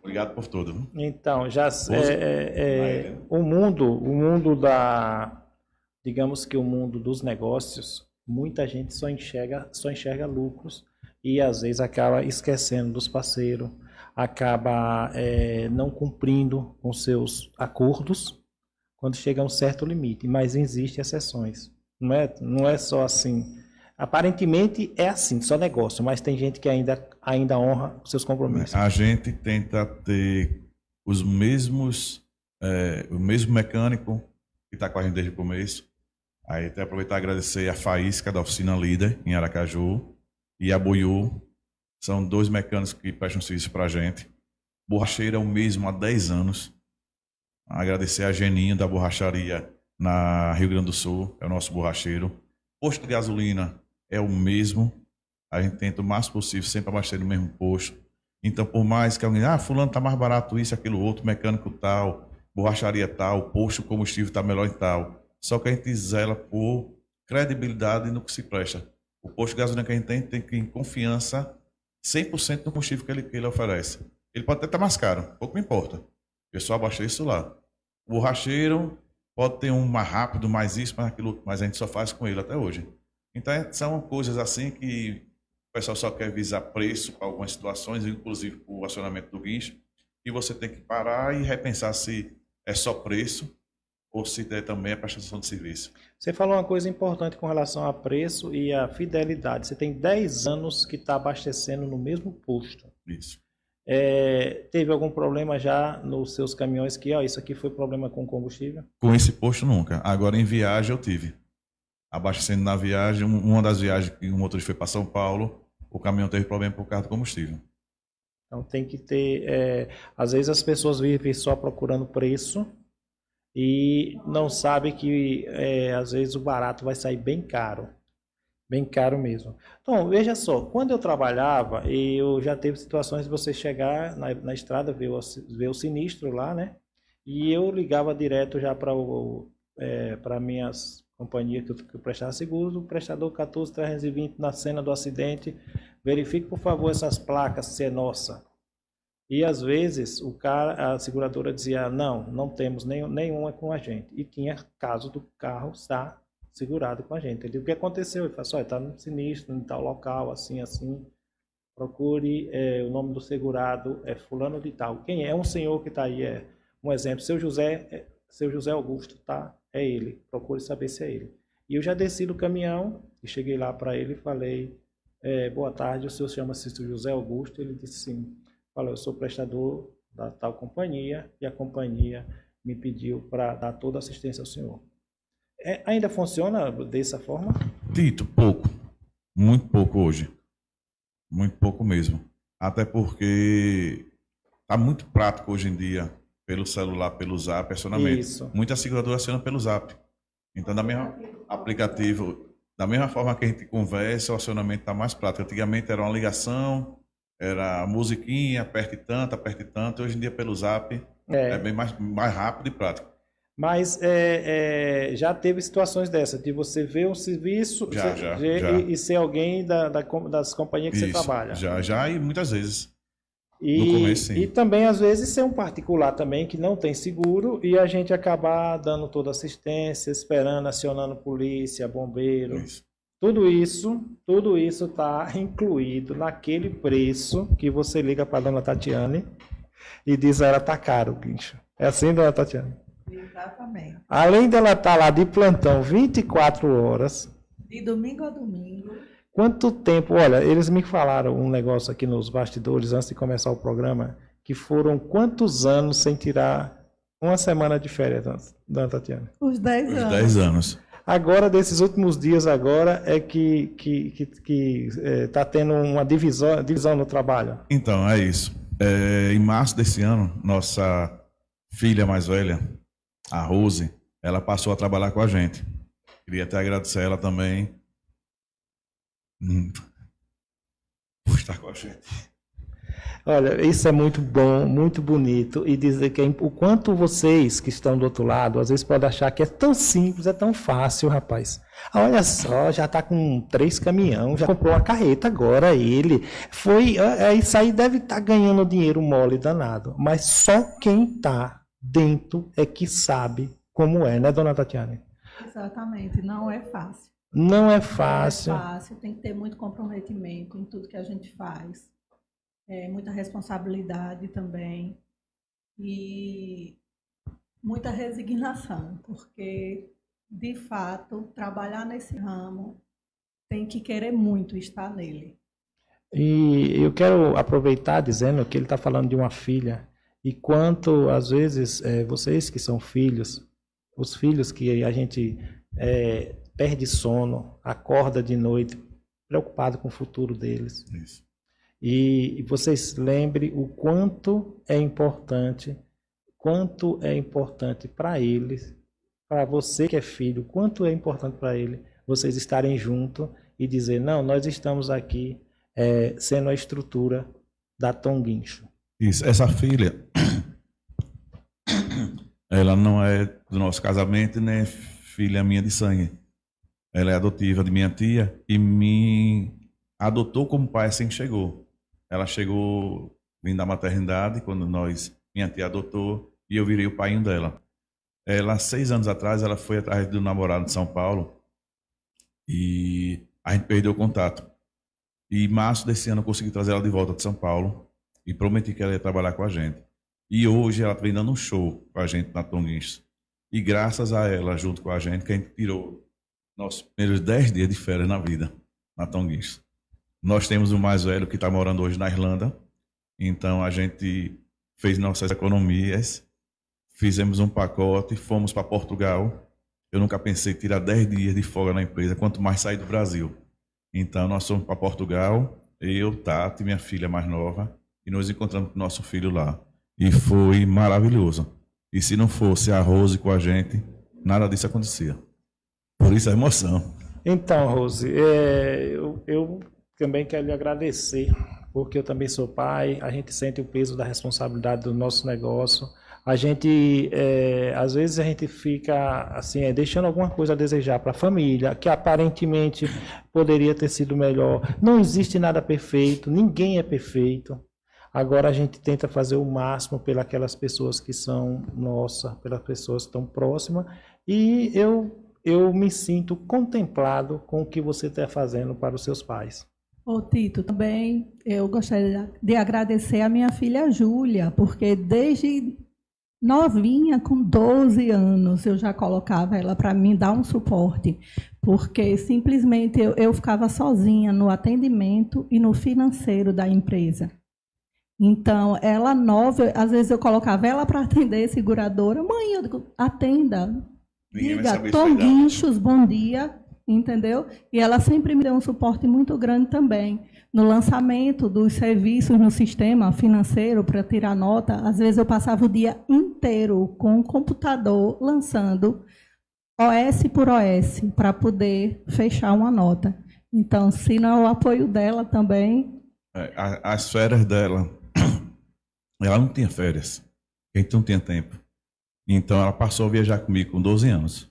obrigado por tudo. viu? Então, já Rose? é, é, é, o mundo, o mundo da, digamos que o mundo dos negócios, muita gente só enxerga, só enxerga lucros e às vezes acaba esquecendo dos parceiros, acaba é, não cumprindo com seus acordos quando chega a um certo limite. Mas existem exceções, não é? Não é só assim. Aparentemente é assim, só negócio, mas tem gente que ainda, ainda honra os seus compromissos. A gente tenta ter os mesmos, é, o mesmo mecânico que está com a gente desde o começo. Aí até aproveitar e agradecer a Faísca da oficina líder em Aracaju e a Boiú. São dois mecânicos que prestam serviço para a gente. Borracheiro é o mesmo há 10 anos. Agradecer a Geninho da borracharia na Rio Grande do Sul, é o nosso borracheiro. Posto de gasolina é o mesmo. A gente tenta o máximo possível sempre abastecer no mesmo posto. Então, por mais que alguém, ah, fulano tá mais barato isso, aquilo outro, mecânico tal, borracharia tal, posto combustível tá melhor e tal. Só que a gente zela por credibilidade no que se presta. O posto de gasolina que a gente tem, tem que ter confiança 100% no combustível que ele, que ele oferece. Ele pode até estar mais caro, pouco me importa. Eu só abasteço lá. O borracheiro pode ter um mais rápido, mais isso, mais aquilo, mas a gente só faz com ele até hoje. Então, é- são coisas assim que o pessoal só quer visar preço para algumas situações, inclusive o acionamento do guincho, e você tem que parar e repensar se é só preço ou se é também a prestação de serviço. Você falou uma coisa importante com relação a preço e a fidelidade. Você tem 10 anos que está abastecendo no mesmo posto. Isso. É, teve algum problema já nos seus caminhões que, ó, isso aqui foi problema com combustível? Com esse posto nunca. Agora em viagem eu tive. Abastecendo na viagem, um- uma das viagens que o motorista foi para São Paulo, o caminhão teve problema por causa do combustível. Então tem que ter. é, às vezes as pessoas vivem só procurando preço e não sabem que é, às vezes o barato vai sair bem caro. Bem caro mesmo. Então, veja só, quando eu trabalhava, eu já teve situações de você chegar na, na estrada, ver o, ver o sinistro lá, né? E eu ligava direto já para é, para minhas companhias que eu, que eu prestava seguro, o prestador 14320 na cena do acidente, verifique por favor essas placas se é nossa. E às vezes o cara, a seguradora dizia, não, não temos nenhum, nenhuma com a gente. E tinha caso do carro estar segurado com a gente. Ele, o que aconteceu? Ele falou, olha, está no sinistro, em tal local, assim, assim. Procure é, o nome do segurado, é fulano de tal. Quem é? É um senhor que está aí, é um exemplo. Seu José, é, seu José Augusto, tá? É ele. Procure saber se é ele. E eu já desci do caminhão e cheguei lá para ele e falei, é, boa tarde, o senhor chama-se José Augusto? Ele disse sim. Falei, eu sou prestador da tal companhia e a companhia me pediu para dar toda assistência ao senhor. É, ainda funciona dessa forma? Tito, pouco. Muito pouco hoje. Muito pouco mesmo. Até porque tá muito prático hoje em dia, pelo celular, pelo zap, acionamento. Isso. Muita seguradora aciona pelo zap. Então, da mesma aplicativo, da mesma forma que a gente conversa, o acionamento está mais prático. Antigamente era uma ligação, era musiquinha, aperte tanto, aperte tanto. Hoje em dia, pelo zap, É. é, bem mais, mais rápido e prático. Mas é, é, já teve situações dessas, de você ver um serviço Já, você- já, já. E, e ser alguém da, da das companhias que você Isso, trabalha. Já, já e muitas vezes. E, No começo, sim. e também, às vezes, ser um particular também que não tem seguro e a gente acabar dando toda assistência, esperando, acionando polícia, bombeiro. Tudo isso, tudo isso está incluído naquele preço que você liga para dona Tatiane e diz ela tá caro, guincho. É assim, dona Tatiane? Exatamente. Além dela estar lá de plantão 24 horas, De domingo a domingo. Quanto tempo? Olha, eles me falaram um negócio aqui nos bastidores antes de começar o programa, que foram quantos anos sem tirar uma semana de férias, dona- Tatiana? Os 10 Os anos. 10 anos. Agora, desses últimos dias agora, é que que que, que é, tá tendo uma divisão, divisão no trabalho. Então, é isso. É, em março desse ano, nossa filha mais velha, a Rose, ela passou a trabalhar com a gente. Queria até agradecer a ela também hum, por estar com a gente. Olha, isso é muito bom, muito bonito e dizer que é o quanto vocês que estão do outro lado, às vezes podem achar que é tão simples, é tão fácil, rapaz. Olha só, já tá com três caminhão, já comprou uma carreta agora ele. Foi, é, é, isso aí deve estar ganhando dinheiro mole danado, mas só quem tá dentro é que sabe como é, né, dona Tatiane? Exatamente, não é fácil. Não é Não fácil. é fácil, tem que ter muito comprometimento em tudo que a gente faz. É, muita responsabilidade também. E muita resignação, porque, de fato, trabalhar nesse ramo tem que querer muito estar nele. E eu quero aproveitar dizendo que ele está falando de uma filha e quanto às vezes eh, vocês que são filhos, os filhos que a gente eh, perde sono, acorda de noite preocupado com o futuro deles. E, e vocês lembrem o quanto é importante, quanto é importante para eles, para você que é filho, quanto é importante para ele vocês estarem juntos e dizer não, nós estamos aqui é, sendo a estrutura da Tom Guincho. Isso, essa filha, ela não é do nosso casamento, nem é filha minha de sangue. Ela é adotiva de minha tia e me adotou como pai assim que chegou. Ela chegou vindo da maternidade quando nós, minha tia adotou e eu virei o pai dela. Ela, seis anos atrás, ela foi atrás do namorado de São Paulo e a gente perdeu o contato. E em março desse ano eu consegui trazer ela de volta de São Paulo e prometi que ela ia trabalhar com a gente. E hoje ela vem dando um show com a gente na Tonguinhos. E graças a ela, junto com a gente, que a gente tirou nossos primeiros 10 dias de férias na vida, na Tonguinhos. Nós temos o mais velho que está morando hoje na Irlanda. Então a gente fez nossas economias, fizemos um pacote, fomos para Portugal. Eu nunca pensei em tirar 10 dias de folga na empresa, quanto mais sair do Brasil. Então nós fomos para Portugal, eu, Tati, minha filha mais nova, e nos encontramos com nosso filho lá. E foi maravilhoso. E se não fosse a Rose com a gente, nada disso acontecia. Por isso a emoção. Então, Rose, é, eu, eu também quero lhe agradecer, porque eu também sou pai, a gente sente o peso da responsabilidade do nosso negócio. A gente, é, às vezes, a gente fica assim, é, deixando alguma coisa a desejar para a família, que aparentemente poderia ter sido melhor. Não existe nada perfeito, ninguém é perfeito. Agora a gente tenta fazer o máximo pelas pessoas que são nossa, pelas pessoas estão próximas, e eu eu me sinto contemplado com o que você está fazendo para os seus pais. Ô Tito, também eu gostaria de agradecer a minha filha Júlia, porque desde novinha, com 12 anos, eu já colocava ela para me dar um suporte, porque simplesmente eu, eu ficava sozinha no atendimento e no financeiro da empresa. Então, ela nova, às vezes eu colocava ela para atender seguradora, mãe, eu digo, atenda, diga, saber Tom. Guinchos, bom dia, entendeu? E ela sempre me deu um suporte muito grande também. No lançamento dos serviços no sistema financeiro para tirar nota, às vezes eu passava o dia inteiro com o computador lançando OS por OS para poder fechar uma nota. Então, se não é o apoio dela também, É, As férias dela, ela não tinha férias. A gente não tinha tempo. Então ela passou a viajar comigo com 12 anos.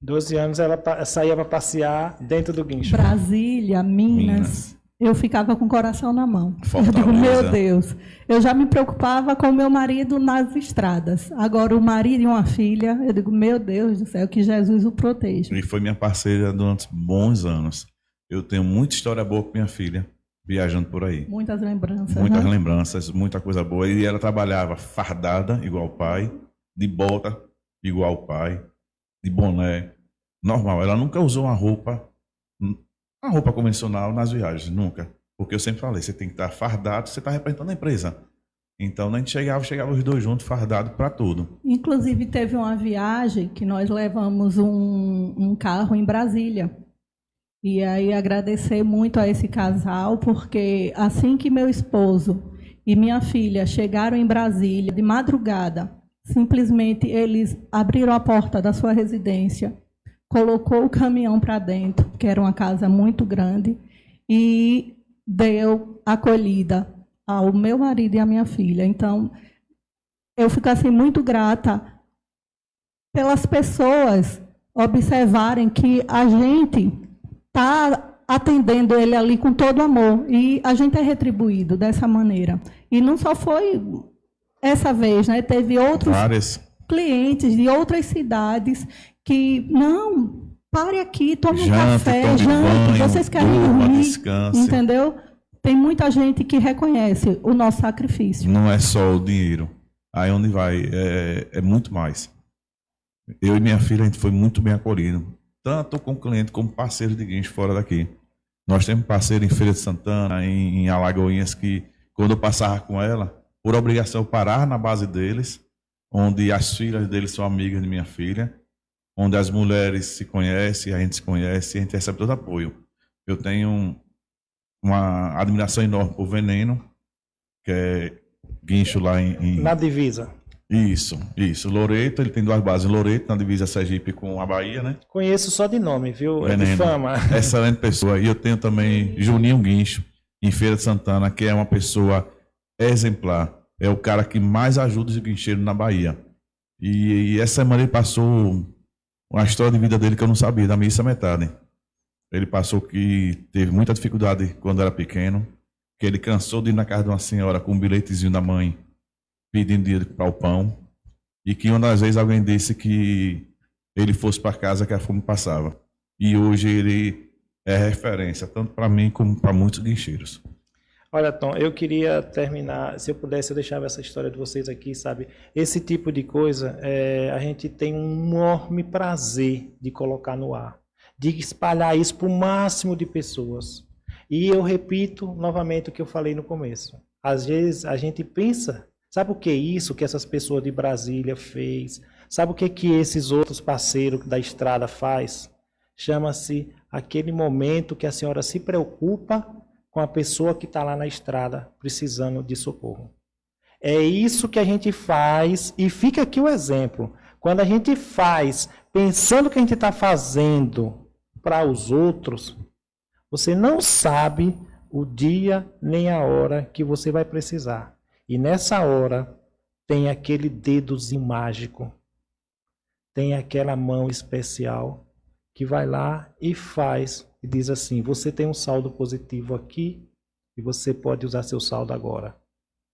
12 anos ela saía para passear dentro do guincho. Brasília, Minas, Minas. eu ficava com o coração na mão. Eu digo, meu Deus, eu já me preocupava com o meu marido nas estradas. Agora, o marido e uma filha, eu digo, meu Deus do céu, que Jesus o proteja. E foi minha parceira durante bons anos. Eu tenho muita história boa com minha filha, viajando por aí. Muitas lembranças. Muitas né? lembranças, muita coisa boa. E ela trabalhava fardada, igual o pai, de bota, igual o pai, de boné, normal. Ela nunca usou uma roupa, uma roupa convencional nas viagens, nunca. Porque eu sempre falei, você tem que estar fardado, você está representando a empresa. Então, a gente chegava, chegava os dois juntos, fardado para tudo. Inclusive, teve uma viagem que nós levamos um, um carro em Brasília. E aí agradecer muito a esse casal, porque assim que meu esposo e minha filha chegaram em Brasília de madrugada, simplesmente eles abriram a porta da sua residência, colocou o caminhão para dentro, que era uma casa muito grande, e deu acolhida ao meu marido e à minha filha. Então, eu fico assim muito grata pelas pessoas observarem que a gente está atendendo ele ali com todo amor e a gente é retribuído dessa maneira. E não só foi essa vez, né? Teve outros Várias. clientes de outras cidades que não pare aqui, tome um café, tome jante, banho, vocês querem durma, dormir, descanse. entendeu? Tem muita gente que reconhece o nosso sacrifício. Não é só o dinheiro. Aí onde vai é, é muito mais. Eu e minha filha, a gente foi muito bem acolhido. Tanto com cliente como parceiro de guincho fora daqui. Nós temos parceiro em Feira de Santana, em, em Alagoinhas, que quando eu passava com ela, por obrigação eu parar na base deles, onde as filhas deles são amigas de minha filha, onde as mulheres se conhecem, a gente se conhece, a gente recebe todo apoio. Eu tenho um- uma admiração enorme por Veneno, que é guincho lá em, em- Na divisa. Isso, isso. Loreto, ele tem duas bases. Loreto, na divisa Sergipe com a Bahia, né? Conheço só de nome, viu? É de fama. Excelente pessoa. E eu tenho também Juninho Guincho, em Feira de Santana, que é uma pessoa exemplar. É o cara que mais ajuda os guincheiros na Bahia. E, e essa semana ele passou uma história de vida dele que eu não sabia, da missa metade. Ele passou que teve muita dificuldade quando era pequeno, que ele cansou de ir na casa de uma senhora com um bilhetezinho da mãe pedindo dinheiro para o pão, e que uma das vezes alguém disse que ele fosse para casa que a fome passava. E hoje ele é referência, tanto para mim como para muitos guincheiros. Olha, Tom, eu queria terminar, se eu pudesse, eu deixava essa história de vocês aqui, sabe? Esse tipo de coisa, é, a gente tem um enorme prazer de colocar no ar, de espalhar isso para o máximo de pessoas. E eu repito novamente o que eu falei no começo. Às vezes a gente pensa, sabe o que é isso que essas pessoas de Brasília fez? Sabe o que que esses outros parceiros da estrada faz? Chama-se aquele momento que a senhora se preocupa com a pessoa que está lá na estrada precisando de socorro. É isso que a gente faz, e fica aqui o exemplo. Quando a gente faz pensando que a gente está fazendo para os outros, você não sabe o dia nem a hora que você vai precisar. E nessa hora tem aquele dedozinho mágico, tem aquela mão especial que vai lá e faz e diz assim: você tem um saldo positivo aqui e você pode usar seu saldo agora.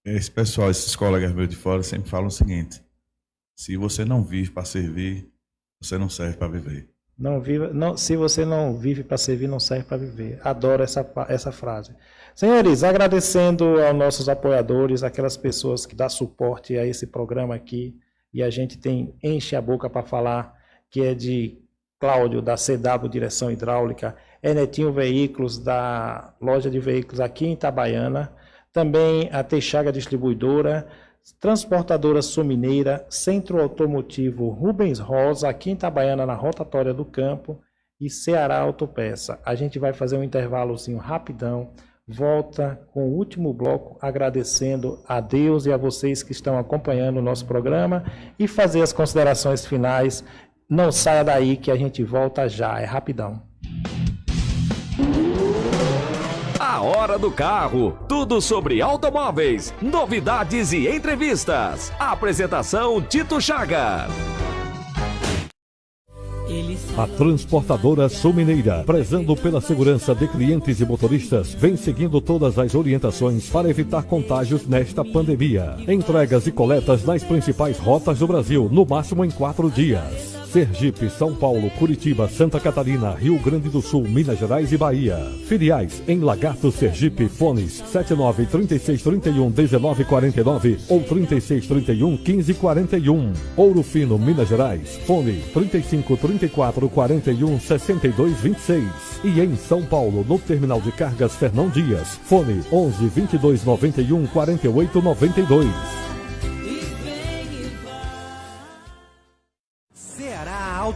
Esse pessoal, esses colegas meus de fora sempre falam o seguinte: se você não vive para servir, você não serve para viver. Não viva, não, se você não vive para servir, não serve para viver. Adoro essa, essa frase. Senhores, agradecendo aos nossos apoiadores, aquelas pessoas que dão suporte a esse programa aqui, e a gente tem enche a boca para falar, que é de Cláudio, da CW Direção Hidráulica, é Netinho Veículos, da loja de veículos aqui em Itabaiana, também a Teixaga Distribuidora, Transportadora Sumineira, Centro Automotivo Rubens Rosa, aqui em Itabaiana, na rotatória do campo, e Ceará Autopeça. A gente vai fazer um intervalozinho rapidão, volta com o último bloco, agradecendo a Deus e a vocês que estão acompanhando o nosso programa e fazer as considerações finais. Não saia daí que a gente volta já, é rapidão. A Hora do Carro. Tudo sobre automóveis, novidades e entrevistas. Apresentação Tito Chaga. A transportadora Sul Mineira, prezando pela segurança de clientes e motoristas, vem seguindo todas as orientações para evitar contágios nesta pandemia. Entregas e coletas nas principais rotas do Brasil, no máximo em quatro dias. Sergipe, São Paulo, Curitiba, Santa Catarina, Rio Grande do Sul, Minas Gerais e Bahia. Filiais em Lagarto, Sergipe, fones 79 36 31 19 49 ou 36 31 15 41. Ouro Fino, Minas Gerais, fone 35 34 41 62 26. E em São Paulo, no terminal de cargas Fernão Dias, fone 11 22 91 48 92.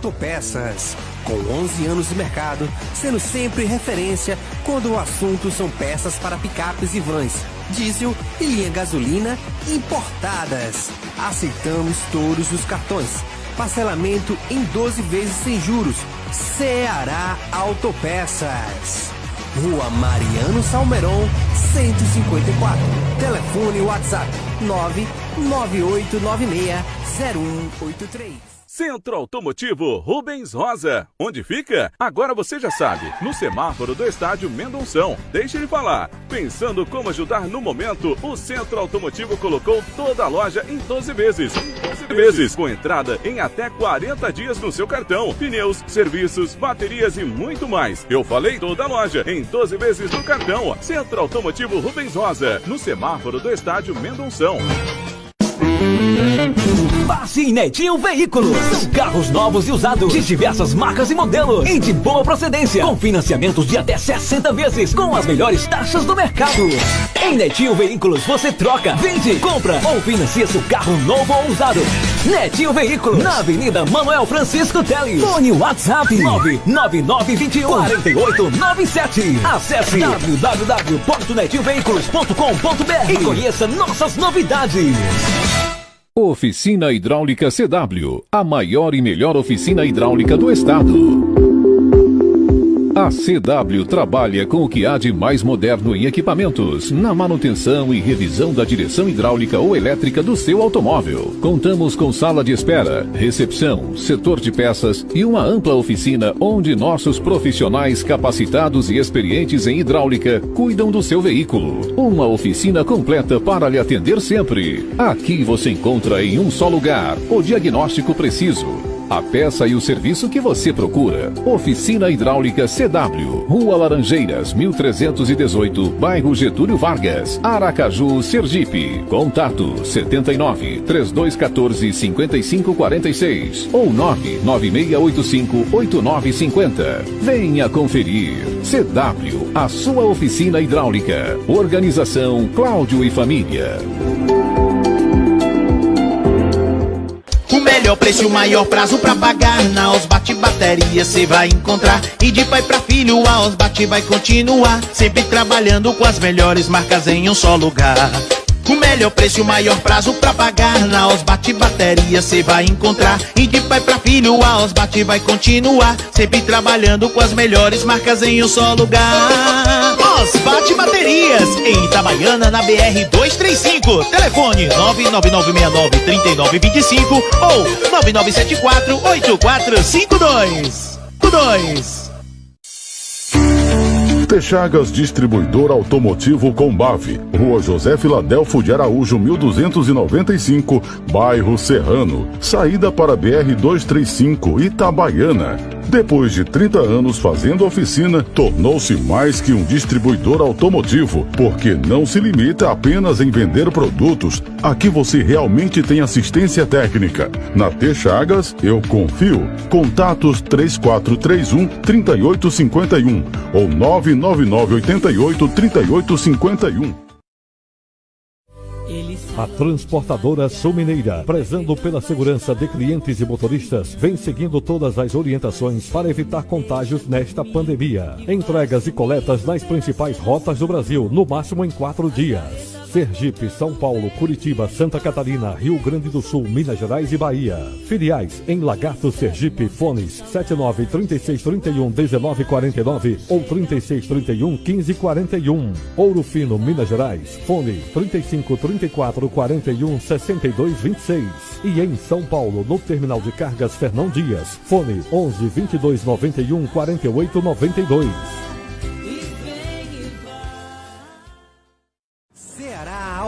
Autopeças. Com 11 anos de mercado, sendo sempre referência quando o assunto são peças para picapes e vans, diesel e linha gasolina importadas. Aceitamos todos os cartões. Parcelamento em 12 vezes sem juros. Ceará Autopeças. Rua Mariano Salmeron, 154. Telefone WhatsApp 998960183. Centro Automotivo Rubens Rosa. Onde fica? Agora você já sabe. No semáforo do estádio Mendonção. Deixe ele falar. Pensando como ajudar no momento, o Centro Automotivo colocou toda a loja em 12 vezes. 12 vezes. Com entrada em até 40 dias no seu cartão. Pneus, serviços, baterias e muito mais. Eu falei toda a loja em 12 vezes no cartão. Centro Automotivo Rubens Rosa. No semáforo do estádio Mendonção. Passe em Netinho Veículos. São carros novos e usados de diversas marcas e modelos. Em de boa procedência. Com financiamentos de até 60 vezes. Com as melhores taxas do mercado. Em Netinho Veículos você troca, vende, compra ou financia seu carro novo ou usado. Netinho Veículos. Na Avenida Manuel Francisco Teles. Fone WhatsApp 99921 4897. Acesse www.netinhoveículos.com.br e conheça nossas novidades. Oficina Hidráulica CW, a maior e melhor oficina hidráulica do estado. A CW trabalha com o que há de mais moderno em equipamentos, na manutenção e revisão da direção hidráulica ou elétrica do seu automóvel. Contamos com sala de espera, recepção, setor de peças e uma ampla oficina onde nossos profissionais capacitados e experientes em hidráulica cuidam do seu veículo. Uma oficina completa para lhe atender sempre. Aqui você encontra em um só lugar o diagnóstico preciso a peça e o serviço que você procura. Oficina Hidráulica CW, Rua Laranjeiras, 1318, bairro Getúlio Vargas, Aracaju, Sergipe. Contato 79 3214 5546 ou 99685 8950. Venha conferir. CW, a sua oficina hidráulica. Organização Cláudio e Família. Melhor preço o maior prazo pra pagar. Na Osbate Bateria cê vai encontrar. E de pai pra filho a Osbate vai continuar. Sempre trabalhando com as melhores marcas em um só lugar. O melhor preço o maior prazo pra pagar. Na Osbate Bateria cê vai encontrar. E de pai pra filho a Osbate vai continuar. Sempre trabalhando com as melhores marcas em um só lugar Osbate Baterias Em Itabaiana na BR 235 Telefone 999693925 Ou 99748452 2 Texagas Distribuidor Automotivo Combave, Rua José Filadelfo de Araújo, 1295, bairro Serrano, saída para BR 235, Itabaiana. Depois de 30 anos fazendo oficina, tornou-se mais que um distribuidor automotivo, porque não se limita apenas em vender produtos. Aqui você realmente tem assistência técnica. Na T Chagas, eu confio. Contatos 3431 3851 ou 99988 3851. A transportadora Sul Mineira, prezando pela segurança de clientes e motoristas, vem seguindo todas as orientações para evitar contágios nesta pandemia. Entregas e coletas nas principais rotas do Brasil, no máximo em quatro dias. Sergipe, São Paulo, Curitiba, Santa Catarina, Rio Grande do Sul, Minas Gerais e Bahia. Filiais em Lagarto, Sergipe, fones 79 36 31 19 49 ou 36 31 15 41. Ouro Fino, Minas Gerais, fone 35 34 41 62 26. E em São Paulo, no terminal de cargas Fernão Dias, fone 11 22 91 48 92.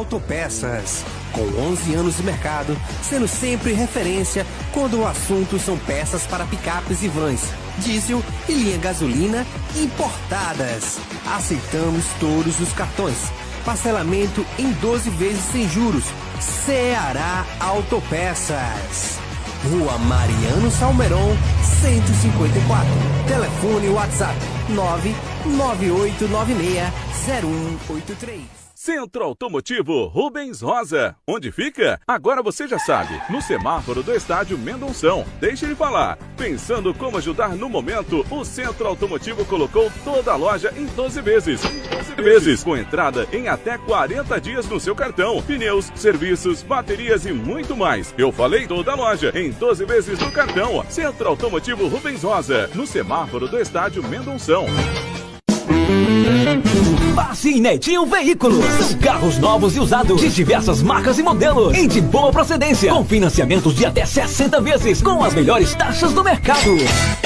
Autopeças. Com 11 anos de mercado, sendo sempre referência quando o assunto são peças para picapes e vans, diesel e linha gasolina importadas. Aceitamos todos os cartões. Parcelamento em 12 vezes sem juros. Ceará Autopeças. Rua Mariano Salmeron, 154. Telefone WhatsApp 998960183. Centro Automotivo Rubens Rosa. Onde fica? Agora você já sabe. No semáforo do estádio Mendonção. Deixe ele falar. Pensando como ajudar no momento, o Centro Automotivo colocou toda a loja em 12 vezes. 12 vezes. Com entrada em até 40 dias no seu cartão. Pneus, serviços, baterias e muito mais. Eu falei toda a loja em 12 vezes no cartão. Centro Automotivo Rubens Rosa. No semáforo do estádio Mendonção. Passe em Netinho Veículos. São carros novos e usados de diversas marcas e modelos e de boa procedência, com financiamentos de até 60 vezes, com as melhores taxas do mercado.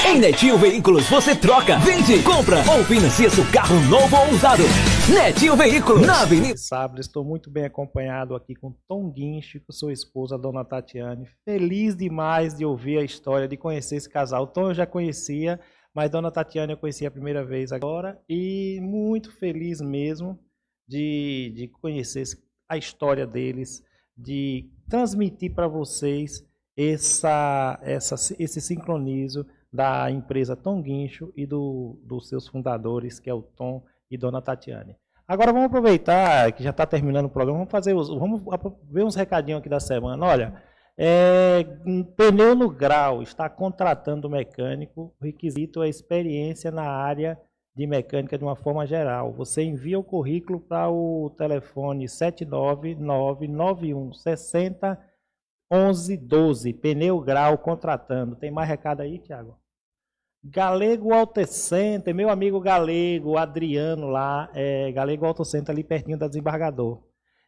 Em Netinho Veículos você troca, vende, compra ou financia seu carro novo ou usado. Netinho Veículos, na Avenida. Sábado, estou muito bem acompanhado aqui com Tom Guincho, com sua esposa, Dona Tatiane. Feliz demais de ouvir a história, de conhecer esse casal. Tom eu já conhecia, mas Dona Tatiana eu conheci a primeira vez agora e muito feliz mesmo de, de conhecer a história deles, de transmitir para vocês essa, essa, esse sincronismo da empresa Tom Guincho e do, dos seus fundadores, que é o Tom e Dona Tatiane. Agora vamos aproveitar que já está terminando o programa, vamos fazer os, vamos ver uns recadinhos aqui da semana. Olha, é, pneu no grau está contratando mecânico. O requisito é experiência na área de mecânica de uma forma geral. Você envia o currículo para o telefone 7999160 1112. Pneu grau contratando. Tem mais recado aí, Tiago? Galego Auto Center, meu amigo Galego, Adriano lá, é, Galego Auto Center ali pertinho da desembargador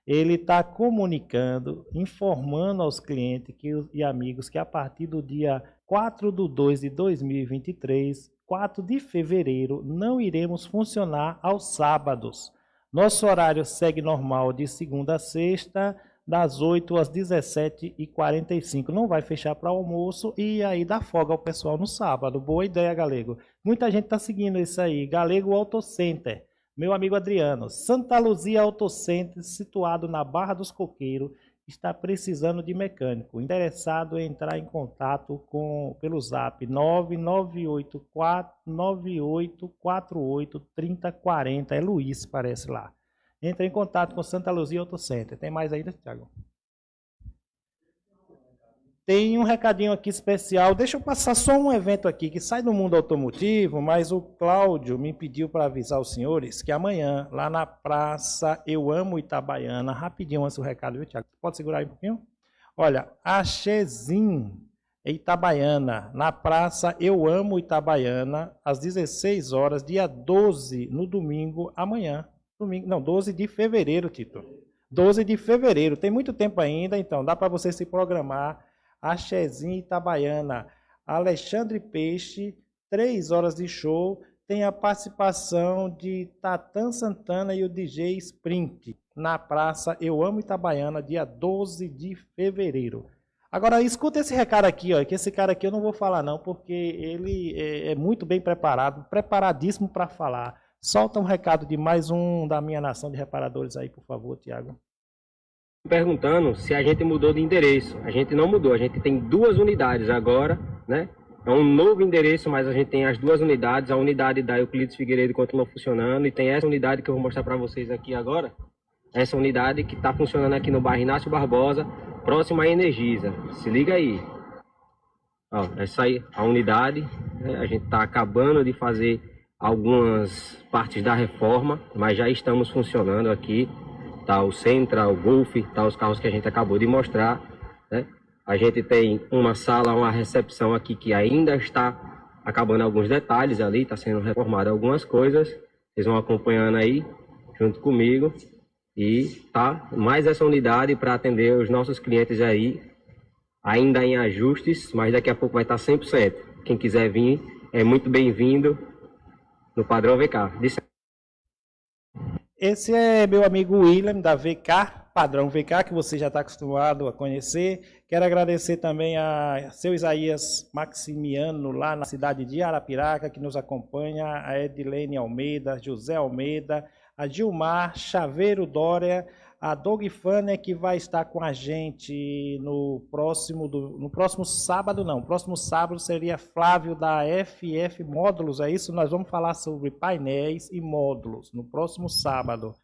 ele está comunicando, informando aos clientes que, e amigos que a partir do dia 4 de 2 de 2023, 4 de fevereiro, não iremos funcionar aos sábados. Nosso horário segue normal de segunda a sexta, das 8 às 17h45. Não vai fechar para almoço e aí dá folga ao pessoal no sábado. Boa ideia, Galego. Muita gente está seguindo isso aí. Galego Auto Center. Meu amigo Adriano, Santa Luzia Autocenter, situado na Barra dos Coqueiros, está precisando de mecânico. Interessado em entrar em contato com pelo zap 998483040. É Luiz, parece lá. Entre em contato com Santa Luzia Autocenter. Tem mais ainda, Thiago? Tem um recadinho aqui especial. Deixa eu passar só um evento aqui que sai do mundo automotivo, mas o Cláudio me pediu para avisar os senhores que amanhã, lá na Praça Eu Amo Itabaiana, rapidinho antes do recado, viu, Tiago? Pode segurar aí um pouquinho? Olha, a Chezin Itabaiana, na Praça Eu Amo Itabaiana, às 16 horas, dia 12, no domingo, amanhã. Domingo, não, 12 de fevereiro, Tito. 12 de fevereiro. Tem muito tempo ainda, então dá para você se programar Axezinha Itabaiana, Alexandre Peixe, três horas de show, tem a participação de Tatan Santana e o DJ Sprint, na praça Eu Amo Itabaiana, dia 12 de fevereiro. Agora, escuta esse recado aqui, ó, que esse cara aqui eu não vou falar não, porque ele é, é muito bem preparado, preparadíssimo para falar. Solta um recado de mais um da minha nação de reparadores aí, por favor, Tiago perguntando se a gente mudou de endereço. A gente não mudou, a gente tem duas unidades agora, né? É um novo endereço, mas a gente tem as duas unidades. A unidade da Euclides Figueiredo continua funcionando e tem essa unidade que eu vou mostrar para vocês aqui agora. Essa unidade que está funcionando aqui no bairro Inácio Barbosa, próximo à Energisa. Se liga aí. Ó, essa aí, a unidade. Né? A gente está acabando de fazer algumas partes da reforma, mas já estamos funcionando aqui tá o Sentra, o Golf, tá os carros que a gente acabou de mostrar, né? A gente tem uma sala, uma recepção aqui que ainda está acabando alguns detalhes ali, está sendo reformado algumas coisas. Vocês vão acompanhando aí, junto comigo. E tá mais essa unidade para atender os nossos clientes aí, ainda em ajustes, mas daqui a pouco vai estar 100%. Quem quiser vir é muito bem-vindo no padrão VK. Esse é meu amigo William, da VK, padrão VK, que você já está acostumado a conhecer. Quero agradecer também a seu Isaías Maximiano, lá na cidade de Arapiraca, que nos acompanha, a Edilene Almeida, José Almeida, a Gilmar Chaveiro Dória, a Doug Fanner, que vai estar com a gente no próximo, do- no próximo sábado, não, próximo sábado seria Flávio da FF Módulos, é isso? Nós vamos falar sobre painéis e módulos no próximo sábado.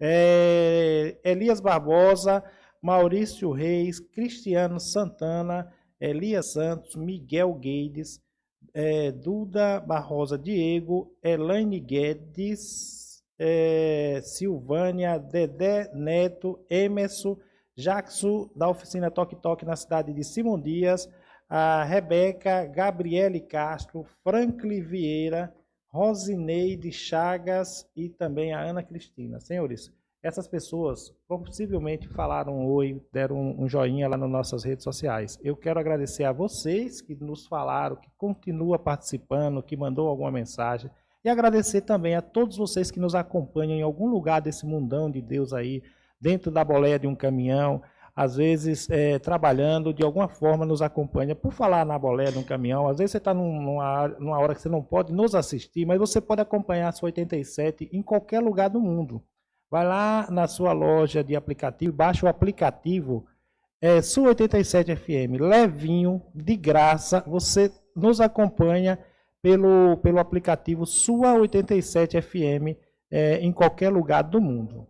É, Elias Barbosa, Maurício Reis, Cristiano Santana, Elias Santos, Miguel Guedes, é, Duda Barrosa Diego, Elaine Guedes, é, Silvânia, Dedé Neto, Emerson, Jackson, da oficina Toque Toque na cidade de Simão Dias, a Rebeca, Gabriele Castro, Franklin Vieira, Rosineide Chagas e também a Ana Cristina. Senhores, essas pessoas possivelmente falaram um oi, deram um joinha lá nas nossas redes sociais. Eu quero agradecer a vocês que nos falaram, que continua participando, que mandou alguma mensagem. E agradecer também a todos vocês que nos acompanham em algum lugar desse mundão de Deus aí, dentro da boleia de um caminhão, às vezes é, trabalhando, de alguma forma nos acompanha. Por falar na boleia de um caminhão, às vezes você está numa, numa hora que você não pode nos assistir, mas você pode acompanhar a sua 87 em qualquer lugar do mundo. Vai lá na sua loja de aplicativo, baixa o aplicativo é, Sua 87 FM, levinho, de graça, você nos acompanha pelo, pelo aplicativo Sua 87 FM é, em qualquer lugar do mundo.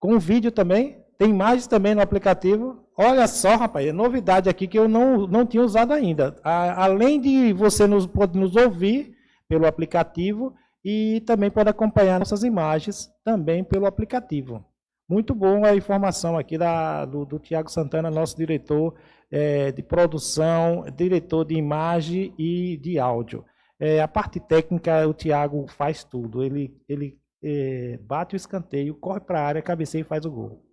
Com vídeo também, tem imagens também no aplicativo. Olha só, rapaz, é novidade aqui que eu não, não tinha usado ainda. A, além de você nos, pode nos ouvir pelo aplicativo e também pode acompanhar nossas imagens também pelo aplicativo. Muito bom a informação aqui da, do, do Tiago Santana, nosso diretor é, de produção, diretor de imagem e de áudio. É, a parte técnica, o Tiago faz tudo. Ele, ele é, bate o escanteio, corre para a área, cabeceia e faz o gol.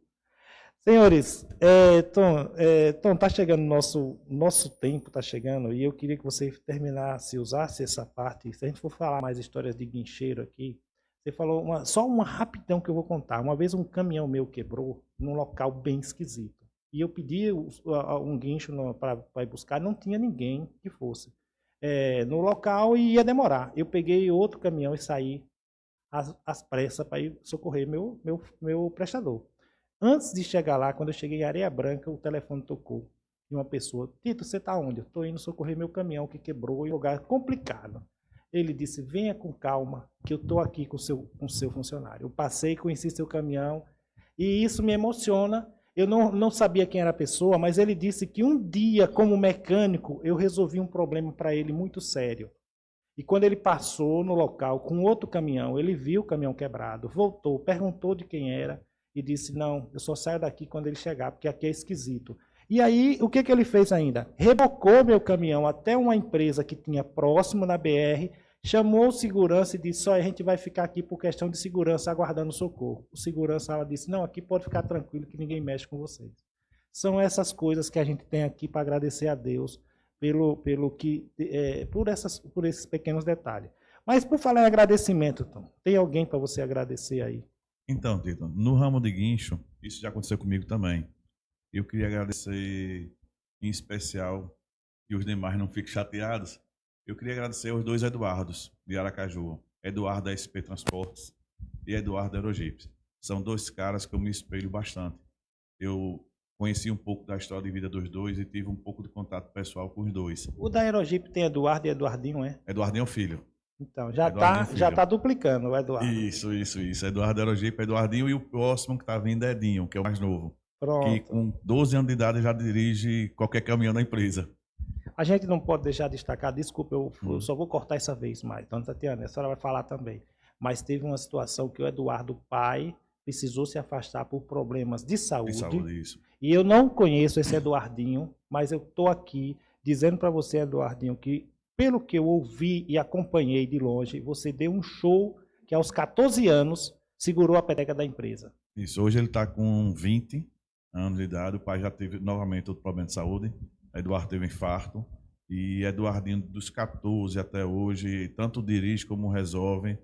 Senhores, é, Tom, é, Tom, tá chegando nosso nosso tempo, tá chegando e eu queria que você terminasse, usasse essa parte. Se a gente for falar mais histórias de guincheiro aqui, você falou uma, só uma rapidão que eu vou contar. Uma vez um caminhão meu quebrou num local bem esquisito e eu pedi um guincho para ir buscar, não tinha ninguém que fosse é, no local e ia demorar. Eu peguei outro caminhão e saí às, às pressas para ir socorrer meu meu meu prestador. Antes de chegar lá, quando eu cheguei em Areia Branca, o telefone tocou de uma pessoa. Tito, você está onde? Eu estou indo socorrer meu caminhão que quebrou em um lugar complicado. Ele disse, venha com calma, que eu estou aqui com o seu, com seu funcionário. Eu passei, conheci seu caminhão, e isso me emociona. Eu não, não sabia quem era a pessoa, mas ele disse que um dia, como mecânico, eu resolvi um problema para ele muito sério. E quando ele passou no local com outro caminhão, ele viu o caminhão quebrado, voltou, perguntou de quem era, e disse: Não, eu só saio daqui quando ele chegar, porque aqui é esquisito. E aí, o que, que ele fez ainda? Rebocou meu caminhão até uma empresa que tinha próximo na BR, chamou o segurança e disse: Só a gente vai ficar aqui por questão de segurança, aguardando socorro. O segurança ela disse: Não, aqui pode ficar tranquilo que ninguém mexe com vocês. São essas coisas que a gente tem aqui para agradecer a Deus pelo, pelo que, é, por, essas, por esses pequenos detalhes. Mas por falar em agradecimento, Tom, tem alguém para você agradecer aí? Então, Tito, no ramo de guincho, isso já aconteceu comigo também. Eu queria agradecer em especial, e os demais não fiquem chateados, eu queria agradecer aos dois Eduardos de Aracaju, Eduardo da SP Transportes e Eduardo da Aerogips. São dois caras que eu me espelho bastante. Eu conheci um pouco da história de vida dos dois e tive um pouco de contato pessoal com os dois. O da Aerogip tem Eduardo e Eduardinho, é? Eduardinho é o filho. Então, já está Filho. já tá duplicando o Eduardo. Isso, isso, isso. Eduardo Aerogipe, Eduardinho e o próximo que está vindo é Edinho, que é o mais novo. Pronto. Que com 12 anos de idade já dirige qualquer caminhão da empresa. A gente não pode deixar de destacar, desculpa, eu, eu só vou cortar essa vez mais, dona Tatiana, a senhora vai falar também. mas teve uma situação que o Eduardo pai precisou se afastar por problemas de saúde. De saúde, isso. E eu não conheço esse Eduardinho, mas eu estou aqui dizendo para você, Eduardinho, que pelo que eu ouvi e acompanhei de longe, você deu um show que aos 14 anos segurou a peteca da empresa. Isso, hoje ele está com 20 anos de idade, o pai já teve novamente outro problema de saúde, Eduardo teve um infarto, e Eduardinho dos 14 até hoje, tanto dirige como resolve,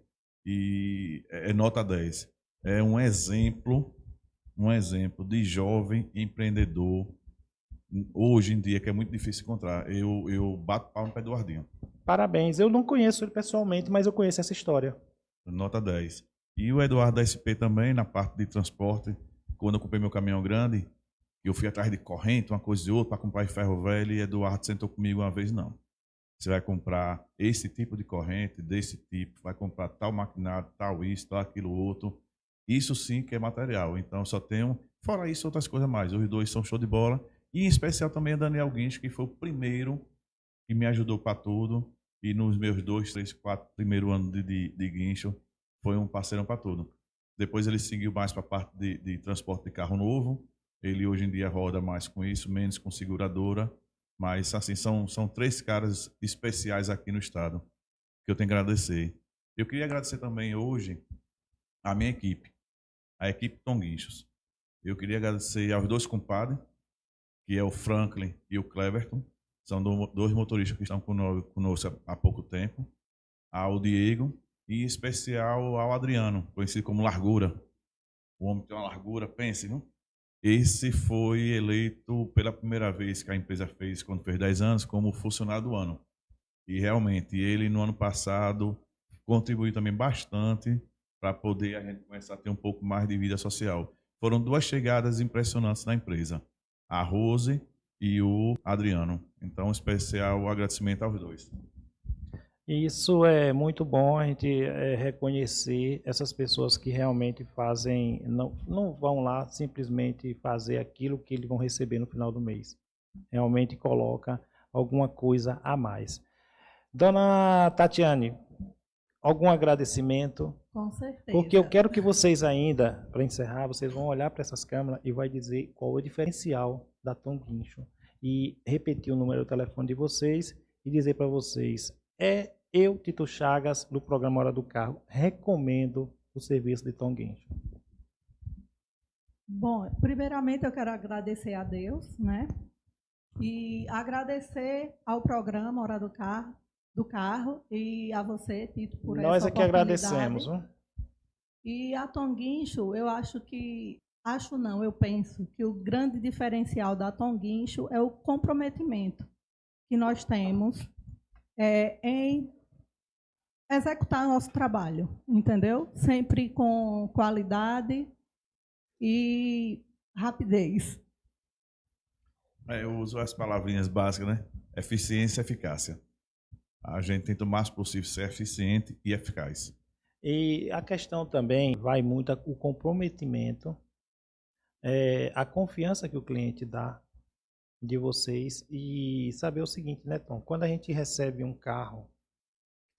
e é nota 10. É um exemplo, um exemplo de jovem empreendedor, hoje em dia, que é muito difícil encontrar. Eu, eu bato palma para Eduardinho. Parabéns. Eu não conheço ele pessoalmente, mas eu conheço essa história. Nota 10. E o Eduardo da SP também, na parte de transporte, quando eu comprei meu caminhão grande, eu fui atrás de corrente, uma coisa e outra, para comprar ferro velho, e Eduardo sentou comigo uma vez, não. Você vai comprar esse tipo de corrente, desse tipo, vai comprar tal maquinário, tal isso, tal aquilo outro. Isso sim que é material. Então, só tenho, fora isso, outras coisas mais. Os dois são show de bola. E em especial também a Daniel Guincho, que foi o primeiro que me ajudou para tudo. E nos meus dois, três, quatro primeiros anos de, de, de guincho, foi um parceirão para tudo. Depois ele seguiu mais para a parte de, de, transporte de carro novo. Ele hoje em dia roda mais com isso, menos com seguradora. Mas, assim, são, são três caras especiais aqui no estado que eu tenho que agradecer. Eu queria agradecer também hoje a minha equipe, a equipe Tom Guinchos. Eu queria agradecer aos dois compadres, que é o Franklin e o Cleverton. São dois motoristas que estão conosco há pouco tempo. Ao Diego e em especial ao Adriano, conhecido como Largura. O homem tem uma largura, pense, não? Esse foi eleito pela primeira vez que a empresa fez, quando fez 10 anos, como funcionário do ano. E realmente, ele no ano passado contribuiu também bastante para poder a gente começar a ter um pouco mais de vida social. Foram duas chegadas impressionantes na empresa, a Rose e o Adriano. Então, especial agradecimento aos dois. Isso é muito bom a gente é, reconhecer essas pessoas que realmente fazem, não, não vão lá simplesmente fazer aquilo que eles vão receber no final do mês. Realmente coloca alguma coisa a mais. Dona Tatiane, algum agradecimento? Com certeza. Porque eu quero que vocês ainda, para encerrar, vocês vão olhar para essas câmeras e vai dizer qual é o diferencial da Tom Guincho e repetir o número do telefone de vocês e dizer para vocês é eu, Tito Chagas, do programa Hora do Carro, recomendo o serviço de Tom Guincho. Bom, primeiramente eu quero agradecer a Deus, né? E agradecer ao programa Hora do Carro, do carro e a você, Tito, por Nós essa é que agradecemos. Hein? E a Tom Guincho, eu acho que, acho não, eu penso que o grande diferencial da Tom Guincho é o comprometimento que nós temos é, em executar nosso trabalho, entendeu? Sempre com qualidade e rapidez. É, eu uso as palavrinhas básicas, né? Eficiência e eficácia. A gente tenta o máximo possível ser eficiente e eficaz. E a questão também vai muito o comprometimento, é, a confiança que o cliente dá de vocês e saber o seguinte, né, Tom? Quando a gente recebe um carro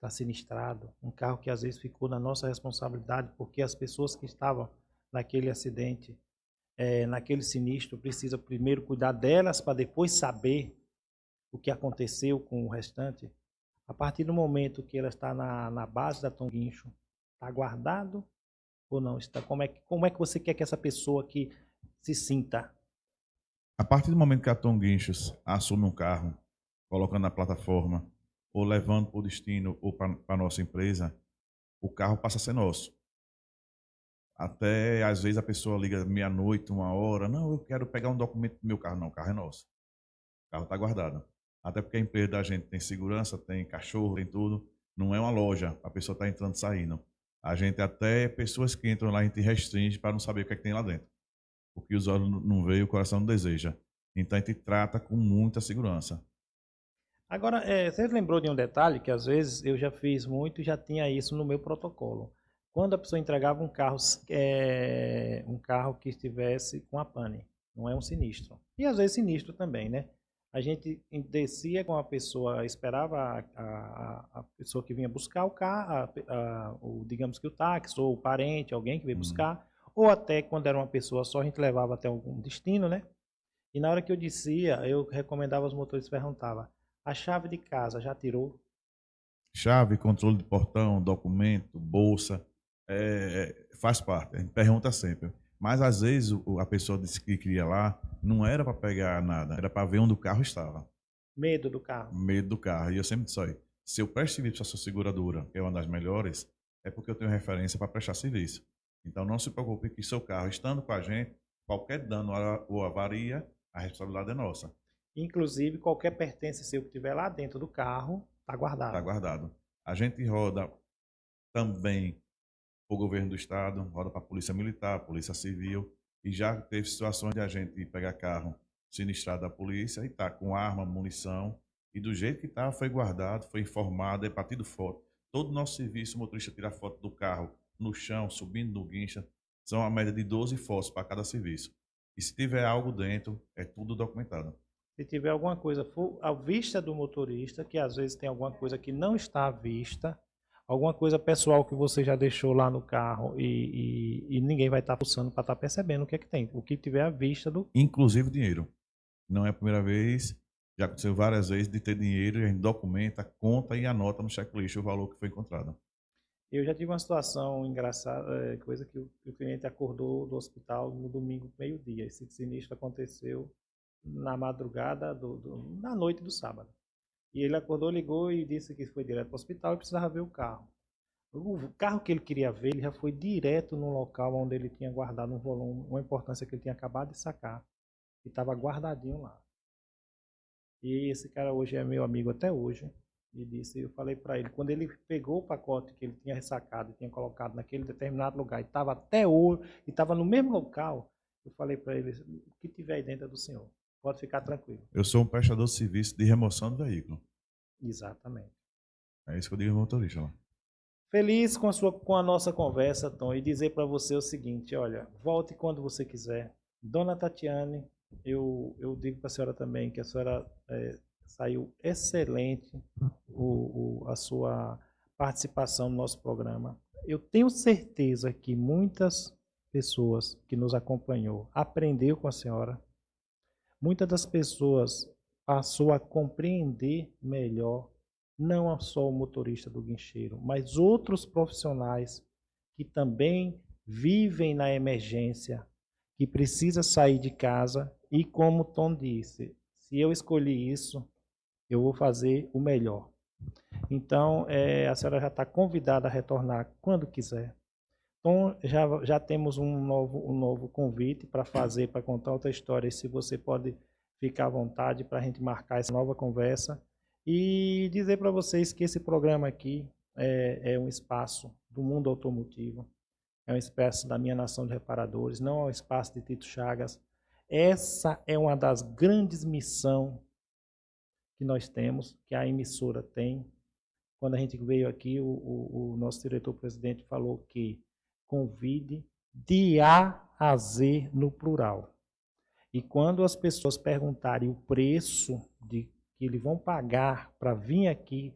está sinistrado, um carro que às vezes ficou na nossa responsabilidade, porque as pessoas que estavam naquele acidente, é, naquele sinistro, precisa primeiro cuidar delas para depois saber o que aconteceu com o restante. A partir do momento que ela está na, na base da Tom Guincho, está guardado ou não? Está, como, é, como é que você quer que essa pessoa que se sinta? A partir do momento que a Tom Guinchos assume um carro, colocando na plataforma, ou levando para o destino ou para a nossa empresa, o carro passa a ser nosso. Até às vezes a pessoa liga meia-noite, uma hora, não, eu quero pegar um documento do meu carro. Não, o carro é nosso. O carro está guardado. Até porque a empresa da gente tem segurança, tem cachorro, tem tudo. Não é uma loja, a pessoa está entrando e saindo. A gente até, pessoas que entram lá, a gente restringe para não saber o que, é que tem lá dentro. O que os olhos não veem, o coração não deseja. Então a gente trata com muita segurança. Agora, é, você lembrou de um detalhe que às vezes eu já fiz muito e já tinha isso no meu protocolo. Quando a pessoa entregava um carro, é, um carro que estivesse com a pane, não é um sinistro. E às vezes sinistro também, né? A gente descia com a pessoa, esperava a, a, a pessoa que vinha buscar o carro, a, o, digamos que o táxi, ou o parente, alguém que veio buscar, ou até quando era uma pessoa só, a gente levava até algum destino, né? E na hora que eu descia, eu recomendava aos motoristas, perguntava, a chave de casa já tirou? Chave, controle de portão, documento, bolsa, é, faz parte. A gente pergunta sempre. Mas às vezes a pessoa disse que queria lá, não era para pegar nada, era para ver onde o carro estava. Medo do carro. Medo do carro. E eu sempre disse, olha, se eu presto serviço para a sua seguradora, que é uma das melhores, é porque eu tenho referência para prestar serviço. Então não se preocupe que seu carro, estando com a gente, qualquer dano ou avaria, a responsabilidade é nossa. Inclusive, qualquer pertence seu que tiver lá dentro do carro, tá guardado. Está guardado. A gente roda também para o governo do estado, roda para a polícia militar, polícia civil, e já teve situações de a gente pegar carro sinistrado da polícia e tá com arma, munição, e do jeito que estava foi guardado, foi informado, é batido foto. Todo o nosso serviço, o motorista tira foto do carro no chão, subindo no guincha, são a média de 12 fotos para cada serviço. E se tiver algo dentro, é tudo documentado. Se tiver alguma coisa à vista do motorista, que às vezes tem alguma coisa que não está à vista, alguma coisa pessoal que você já deixou lá no carro e, e- e ninguém vai estar pulsando para estar percebendo o que é que tem. O que tiver à vista do. inclusive dinheiro. Não é a primeira vez, já aconteceu várias vezes de ter dinheiro, e a gente documenta, conta e anota no checklist o valor que foi encontrado. Eu já tive uma situação engraçada, é, coisa que o, cliente acordou do hospital no domingo, meio-dia. Esse sinistro aconteceu na madrugada, do, do- na noite do sábado. E ele acordou, ligou e disse que foi direto para o hospital e precisava ver o carro. O carro que ele queria ver, ele já foi direto no local onde ele tinha guardado um volume, uma importância que ele tinha acabado de sacar. E estava guardadinho lá. E esse cara hoje é meu amigo até hoje. E disse, eu falei para ele, quando ele pegou o pacote que ele tinha ressacado e tinha colocado naquele determinado lugar e estava até hoje, e estava no mesmo local, eu falei para ele, o que tiver aí dentro é do senhor. Pode ficar tranquilo. Eu sou um prestador de serviço de remoção do veículo. Exatamente. É isso que eu digo ao motorista lá. Feliz com a, sua, com a nossa conversa, Tom, e dizer para você o seguinte, olha, volte quando você quiser. Dona Tatiane, eu, eu digo para a senhora também que a senhora eh, saiu excelente o, o- a sua participação no nosso programa. Eu tenho certeza que muitas pessoas que nos acompanhou aprendeu com a senhora. Muitas das pessoas passou a compreender melhor não só o motorista do guincheiro, mas outros profissionais que também vivem na emergência, que precisa sair de casa e como Tom disse, se eu escolhi isso, eu vou fazer o melhor. Então, eh, a senhora já está convidada a retornar quando quiser. Então, já, já temos um novo, um novo convite para fazer, para contar outra história. E se você pode ficar à vontade para a gente marcar essa nova conversa. E dizer para vocês que esse programa aqui é, é um espaço do mundo automotivo, é um espaço da minha nação de reparadores, não é um espaço de Tito Chagas. Essa é uma das grandes missões que nós temos, que a emissora tem. Quando a gente veio aqui, o, o- o nosso diretor-presidente falou que convide de A a Z no plural. E quando as pessoas perguntarem o preço de que eles vão pagar para vir aqui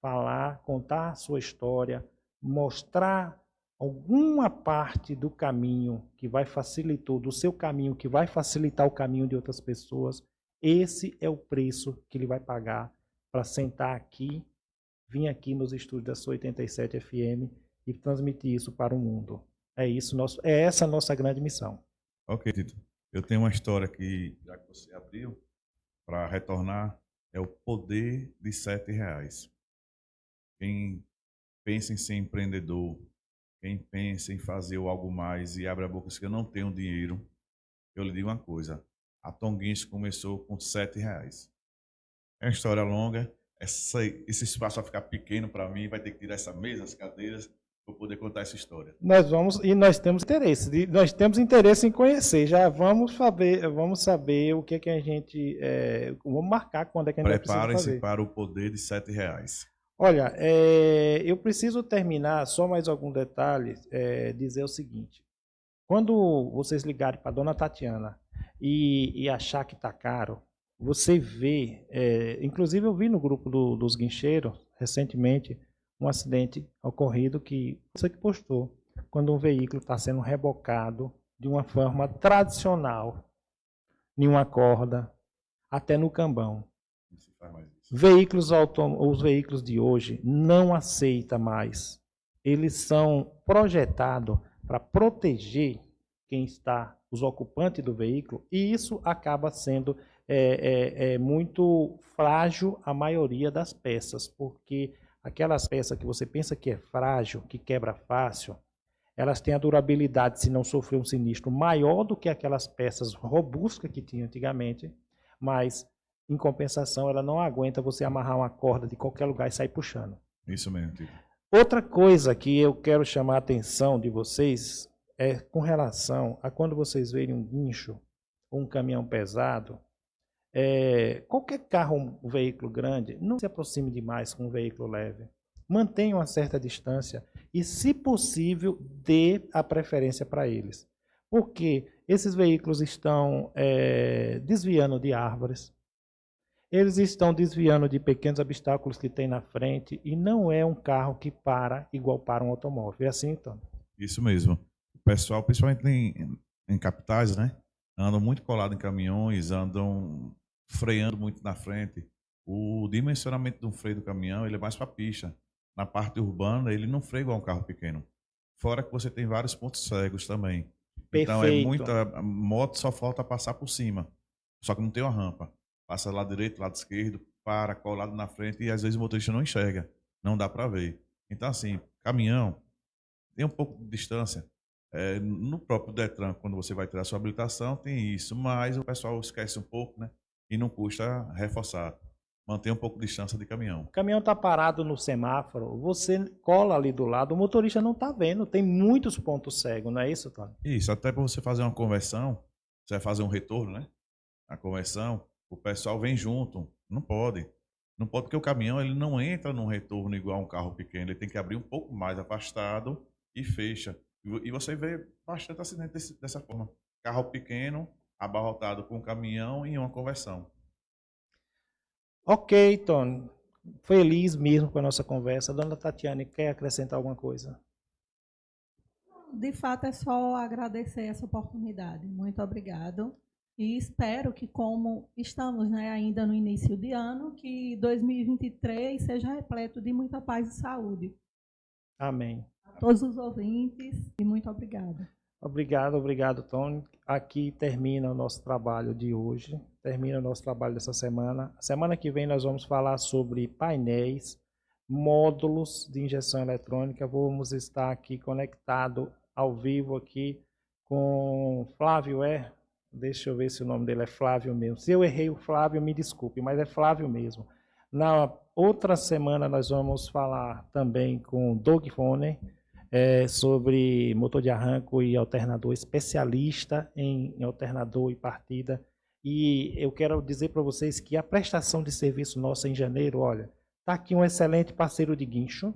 falar, contar a sua história, mostrar alguma parte do caminho que vai facilitar, do seu caminho que vai facilitar o caminho de outras pessoas, esse é o preço que ele vai pagar para sentar aqui, vir aqui nos estúdios da sua 87 FM e transmitir isso para o mundo. É isso nosso, é essa a nossa grande missão. Ok, Tito. Eu tenho uma história que, já que você abriu, para retornar, é o poder de sete reais. Quem pensa em ser empreendedor, quem pensa em fazer algo mais e abre a boca e diz que eu não tenho dinheiro, eu lhe digo uma coisa. A Tonguins começou com sete reais. É uma história longa. Essa, esse espaço vai ficar pequeno para mim, vai ter que tirar essa mesa, as cadeiras, para poder contar essa história. Nós vamos e nós temos interesse, de- nós temos interesse em conhecer. Já vamos saber, vamos saber o que é que a gente, é, vamos marcar quando é que a gente precisa Preparem-se para o poder de sete reais. Olha, é, eu preciso terminar só mais algum detalhe, é, dizer o seguinte. Quando vocês ligarem para dona Tatiana e, e achar que está caro, você vê, é, inclusive eu vi no grupo do, dos guincheiros, recentemente, um acidente ocorrido que você que postou, quando um veículo está sendo rebocado de uma forma tradicional, em uma corda, até no cambão. Veículos os veículos de hoje não aceita mais. Eles são projetados para proteger quem está, os ocupantes do veículo, e isso acaba sendo é, é, é muito frágil a maioria das peças, porque aquelas peças que você pensa que é frágil, que quebra fácil, elas têm a durabilidade, se não sofrer um sinistro, maior do que aquelas peças robustas que tinha antigamente, mas, em compensação, ela não aguenta você amarrar uma corda de qualquer lugar e sair puxando. Isso mesmo. Outra coisa que eu quero chamar a atenção de vocês é com relação a quando vocês verem um guincho ou um caminhão pesado, é, qualquer carro, um veículo grande, não se aproxime demais com um veículo leve. Mantenha uma certa distância e, se possível, dê a preferência para eles. Porque esses veículos estão é, desviando de árvores, eles estão desviando de pequenos obstáculos que tem na frente e não é um carro que para igual para um automóvel. É assim, então? Isso mesmo. Pessoal, principalmente em, em capitais, né? Andam muito colado em caminhões, andam freando muito na frente. O dimensionamento do freio do caminhão ele é mais para pista. Na parte urbana, ele não freia igual um carro pequeno. Fora que você tem vários pontos cegos também. Perfeito. Então é muita moto só falta passar por cima. Só que não tem uma rampa passa lado direito, lado esquerdo, para, colado na frente e às vezes o motorista não enxerga, não dá para ver. Então, assim, caminhão tem um pouco de distância. É, no próprio Detran, quando você vai tirar sua habilitação, tem isso, mas o pessoal esquece um pouco, né? E não custa reforçar. Mantém um pouco de distância de caminhão. O caminhão está parado no semáforo, você cola ali do lado, o motorista não está vendo, tem muitos pontos cegos, não é isso, Tony? Isso, até para você fazer uma conversão, você vai fazer um retorno, né? A conversão, o pessoal vem junto. Não pode. Não pode porque o caminhão ele não entra num retorno igual um carro pequeno. Ele tem que abrir um pouco mais afastado e fecha. E você vê bastante acidente desse, dessa forma. Carro pequeno abarrotado com um caminhão em uma conversão. Ok, Tony. Feliz mesmo com a nossa conversa. Dona Tatiane, quer acrescentar alguma coisa? De fato, é só agradecer essa oportunidade. Muito obrigado. E espero que, como estamos né, ainda no início de ano, que 2023 seja repleto de muita paz e saúde. Amém. A todos os ouvintes e muito obrigada. Obrigado, obrigado, Tony. Aqui termina o nosso trabalho de hoje, termina o nosso trabalho dessa semana. Semana que vem nós vamos falar sobre painéis, módulos de injeção eletrônica. Vamos estar aqui conectado ao vivo aqui com Flávio É, Deixa eu ver se o nome dele é Flávio mesmo. Se eu errei o Flávio, me desculpe, mas é Flávio mesmo. Na outra semana nós vamos falar também com Doug Foner é, sobre motor de arranco e alternador, especialista em, em alternador e partida. E eu quero dizer para vocês que a prestação de serviço nossa em janeiro, olha, está aqui um excelente parceiro de guincho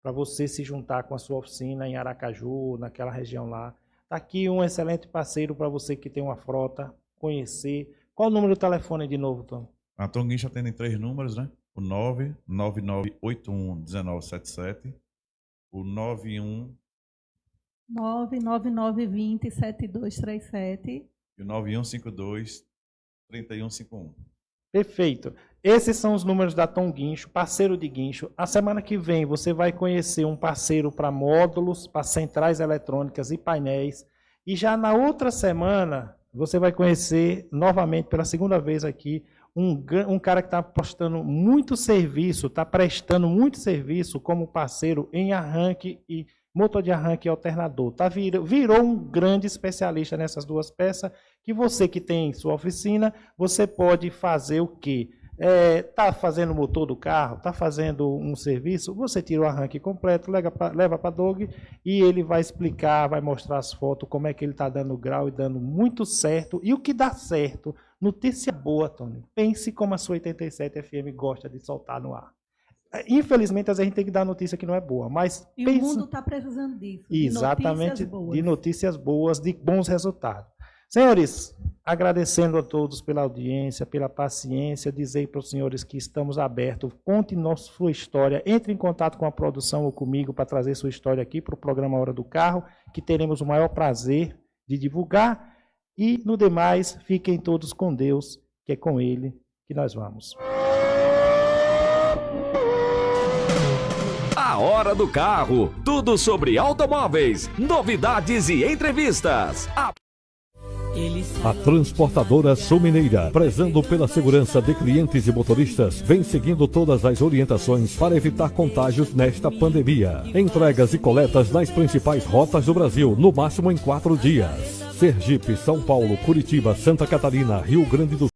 para você se juntar com a sua oficina em Aracaju, naquela região lá. Está aqui um excelente parceiro para você que tem uma frota, conhecer. Qual o número do telefone de novo, Tom? A Tom Guincha tem três números, né? O 999811977, o 91 99920 7237 e o 9152 3151. Perfeito. Esses são os números da Tom Guincho, parceiro de guincho. A semana que vem você vai conhecer um parceiro para módulos, para centrais eletrônicas e painéis. E já na outra semana você vai conhecer novamente pela segunda vez aqui um, um cara que está prestando muito serviço, está prestando muito serviço como parceiro em arranque e motor de arranque alternador. Tá, virou, virou um grande especialista nessas duas peças que você que tem sua oficina, você pode fazer o quê? está é, fazendo o motor do carro, está fazendo um serviço, você tira o arranque completo, leva para Dog e ele vai explicar, vai mostrar as fotos, como é que ele está dando grau e dando muito certo. E o que dá certo, notícia boa, Tony. Pense como a sua 87 FM gosta de soltar no ar. Infelizmente, às vezes a gente tem que dar notícia que não é boa, mas... E pense... o mundo está precisando disso, Exatamente, de notícias, de notícias boas, de bons resultados. Senhores, agradecendo a todos pela audiência, pela paciência, dizer para os senhores que estamos abertos, conte nossa, sua história, entre em contato com a produção ou comigo para trazer sua história aqui para o programa Hora do Carro, que teremos o maior prazer de divulgar. E no demais, fiquem todos com Deus, que é com Ele que nós vamos. A Hora do Carro. Tudo sobre automóveis, novidades e entrevistas. A... A transportadora Sul Mineira, prezando pela segurança de clientes e motoristas, vem seguindo todas as orientações para evitar contágios nesta pandemia. Entregas e coletas nas principais rotas do Brasil, no máximo em quatro dias. Sergipe, São Paulo, Curitiba, Santa Catarina, Rio Grande do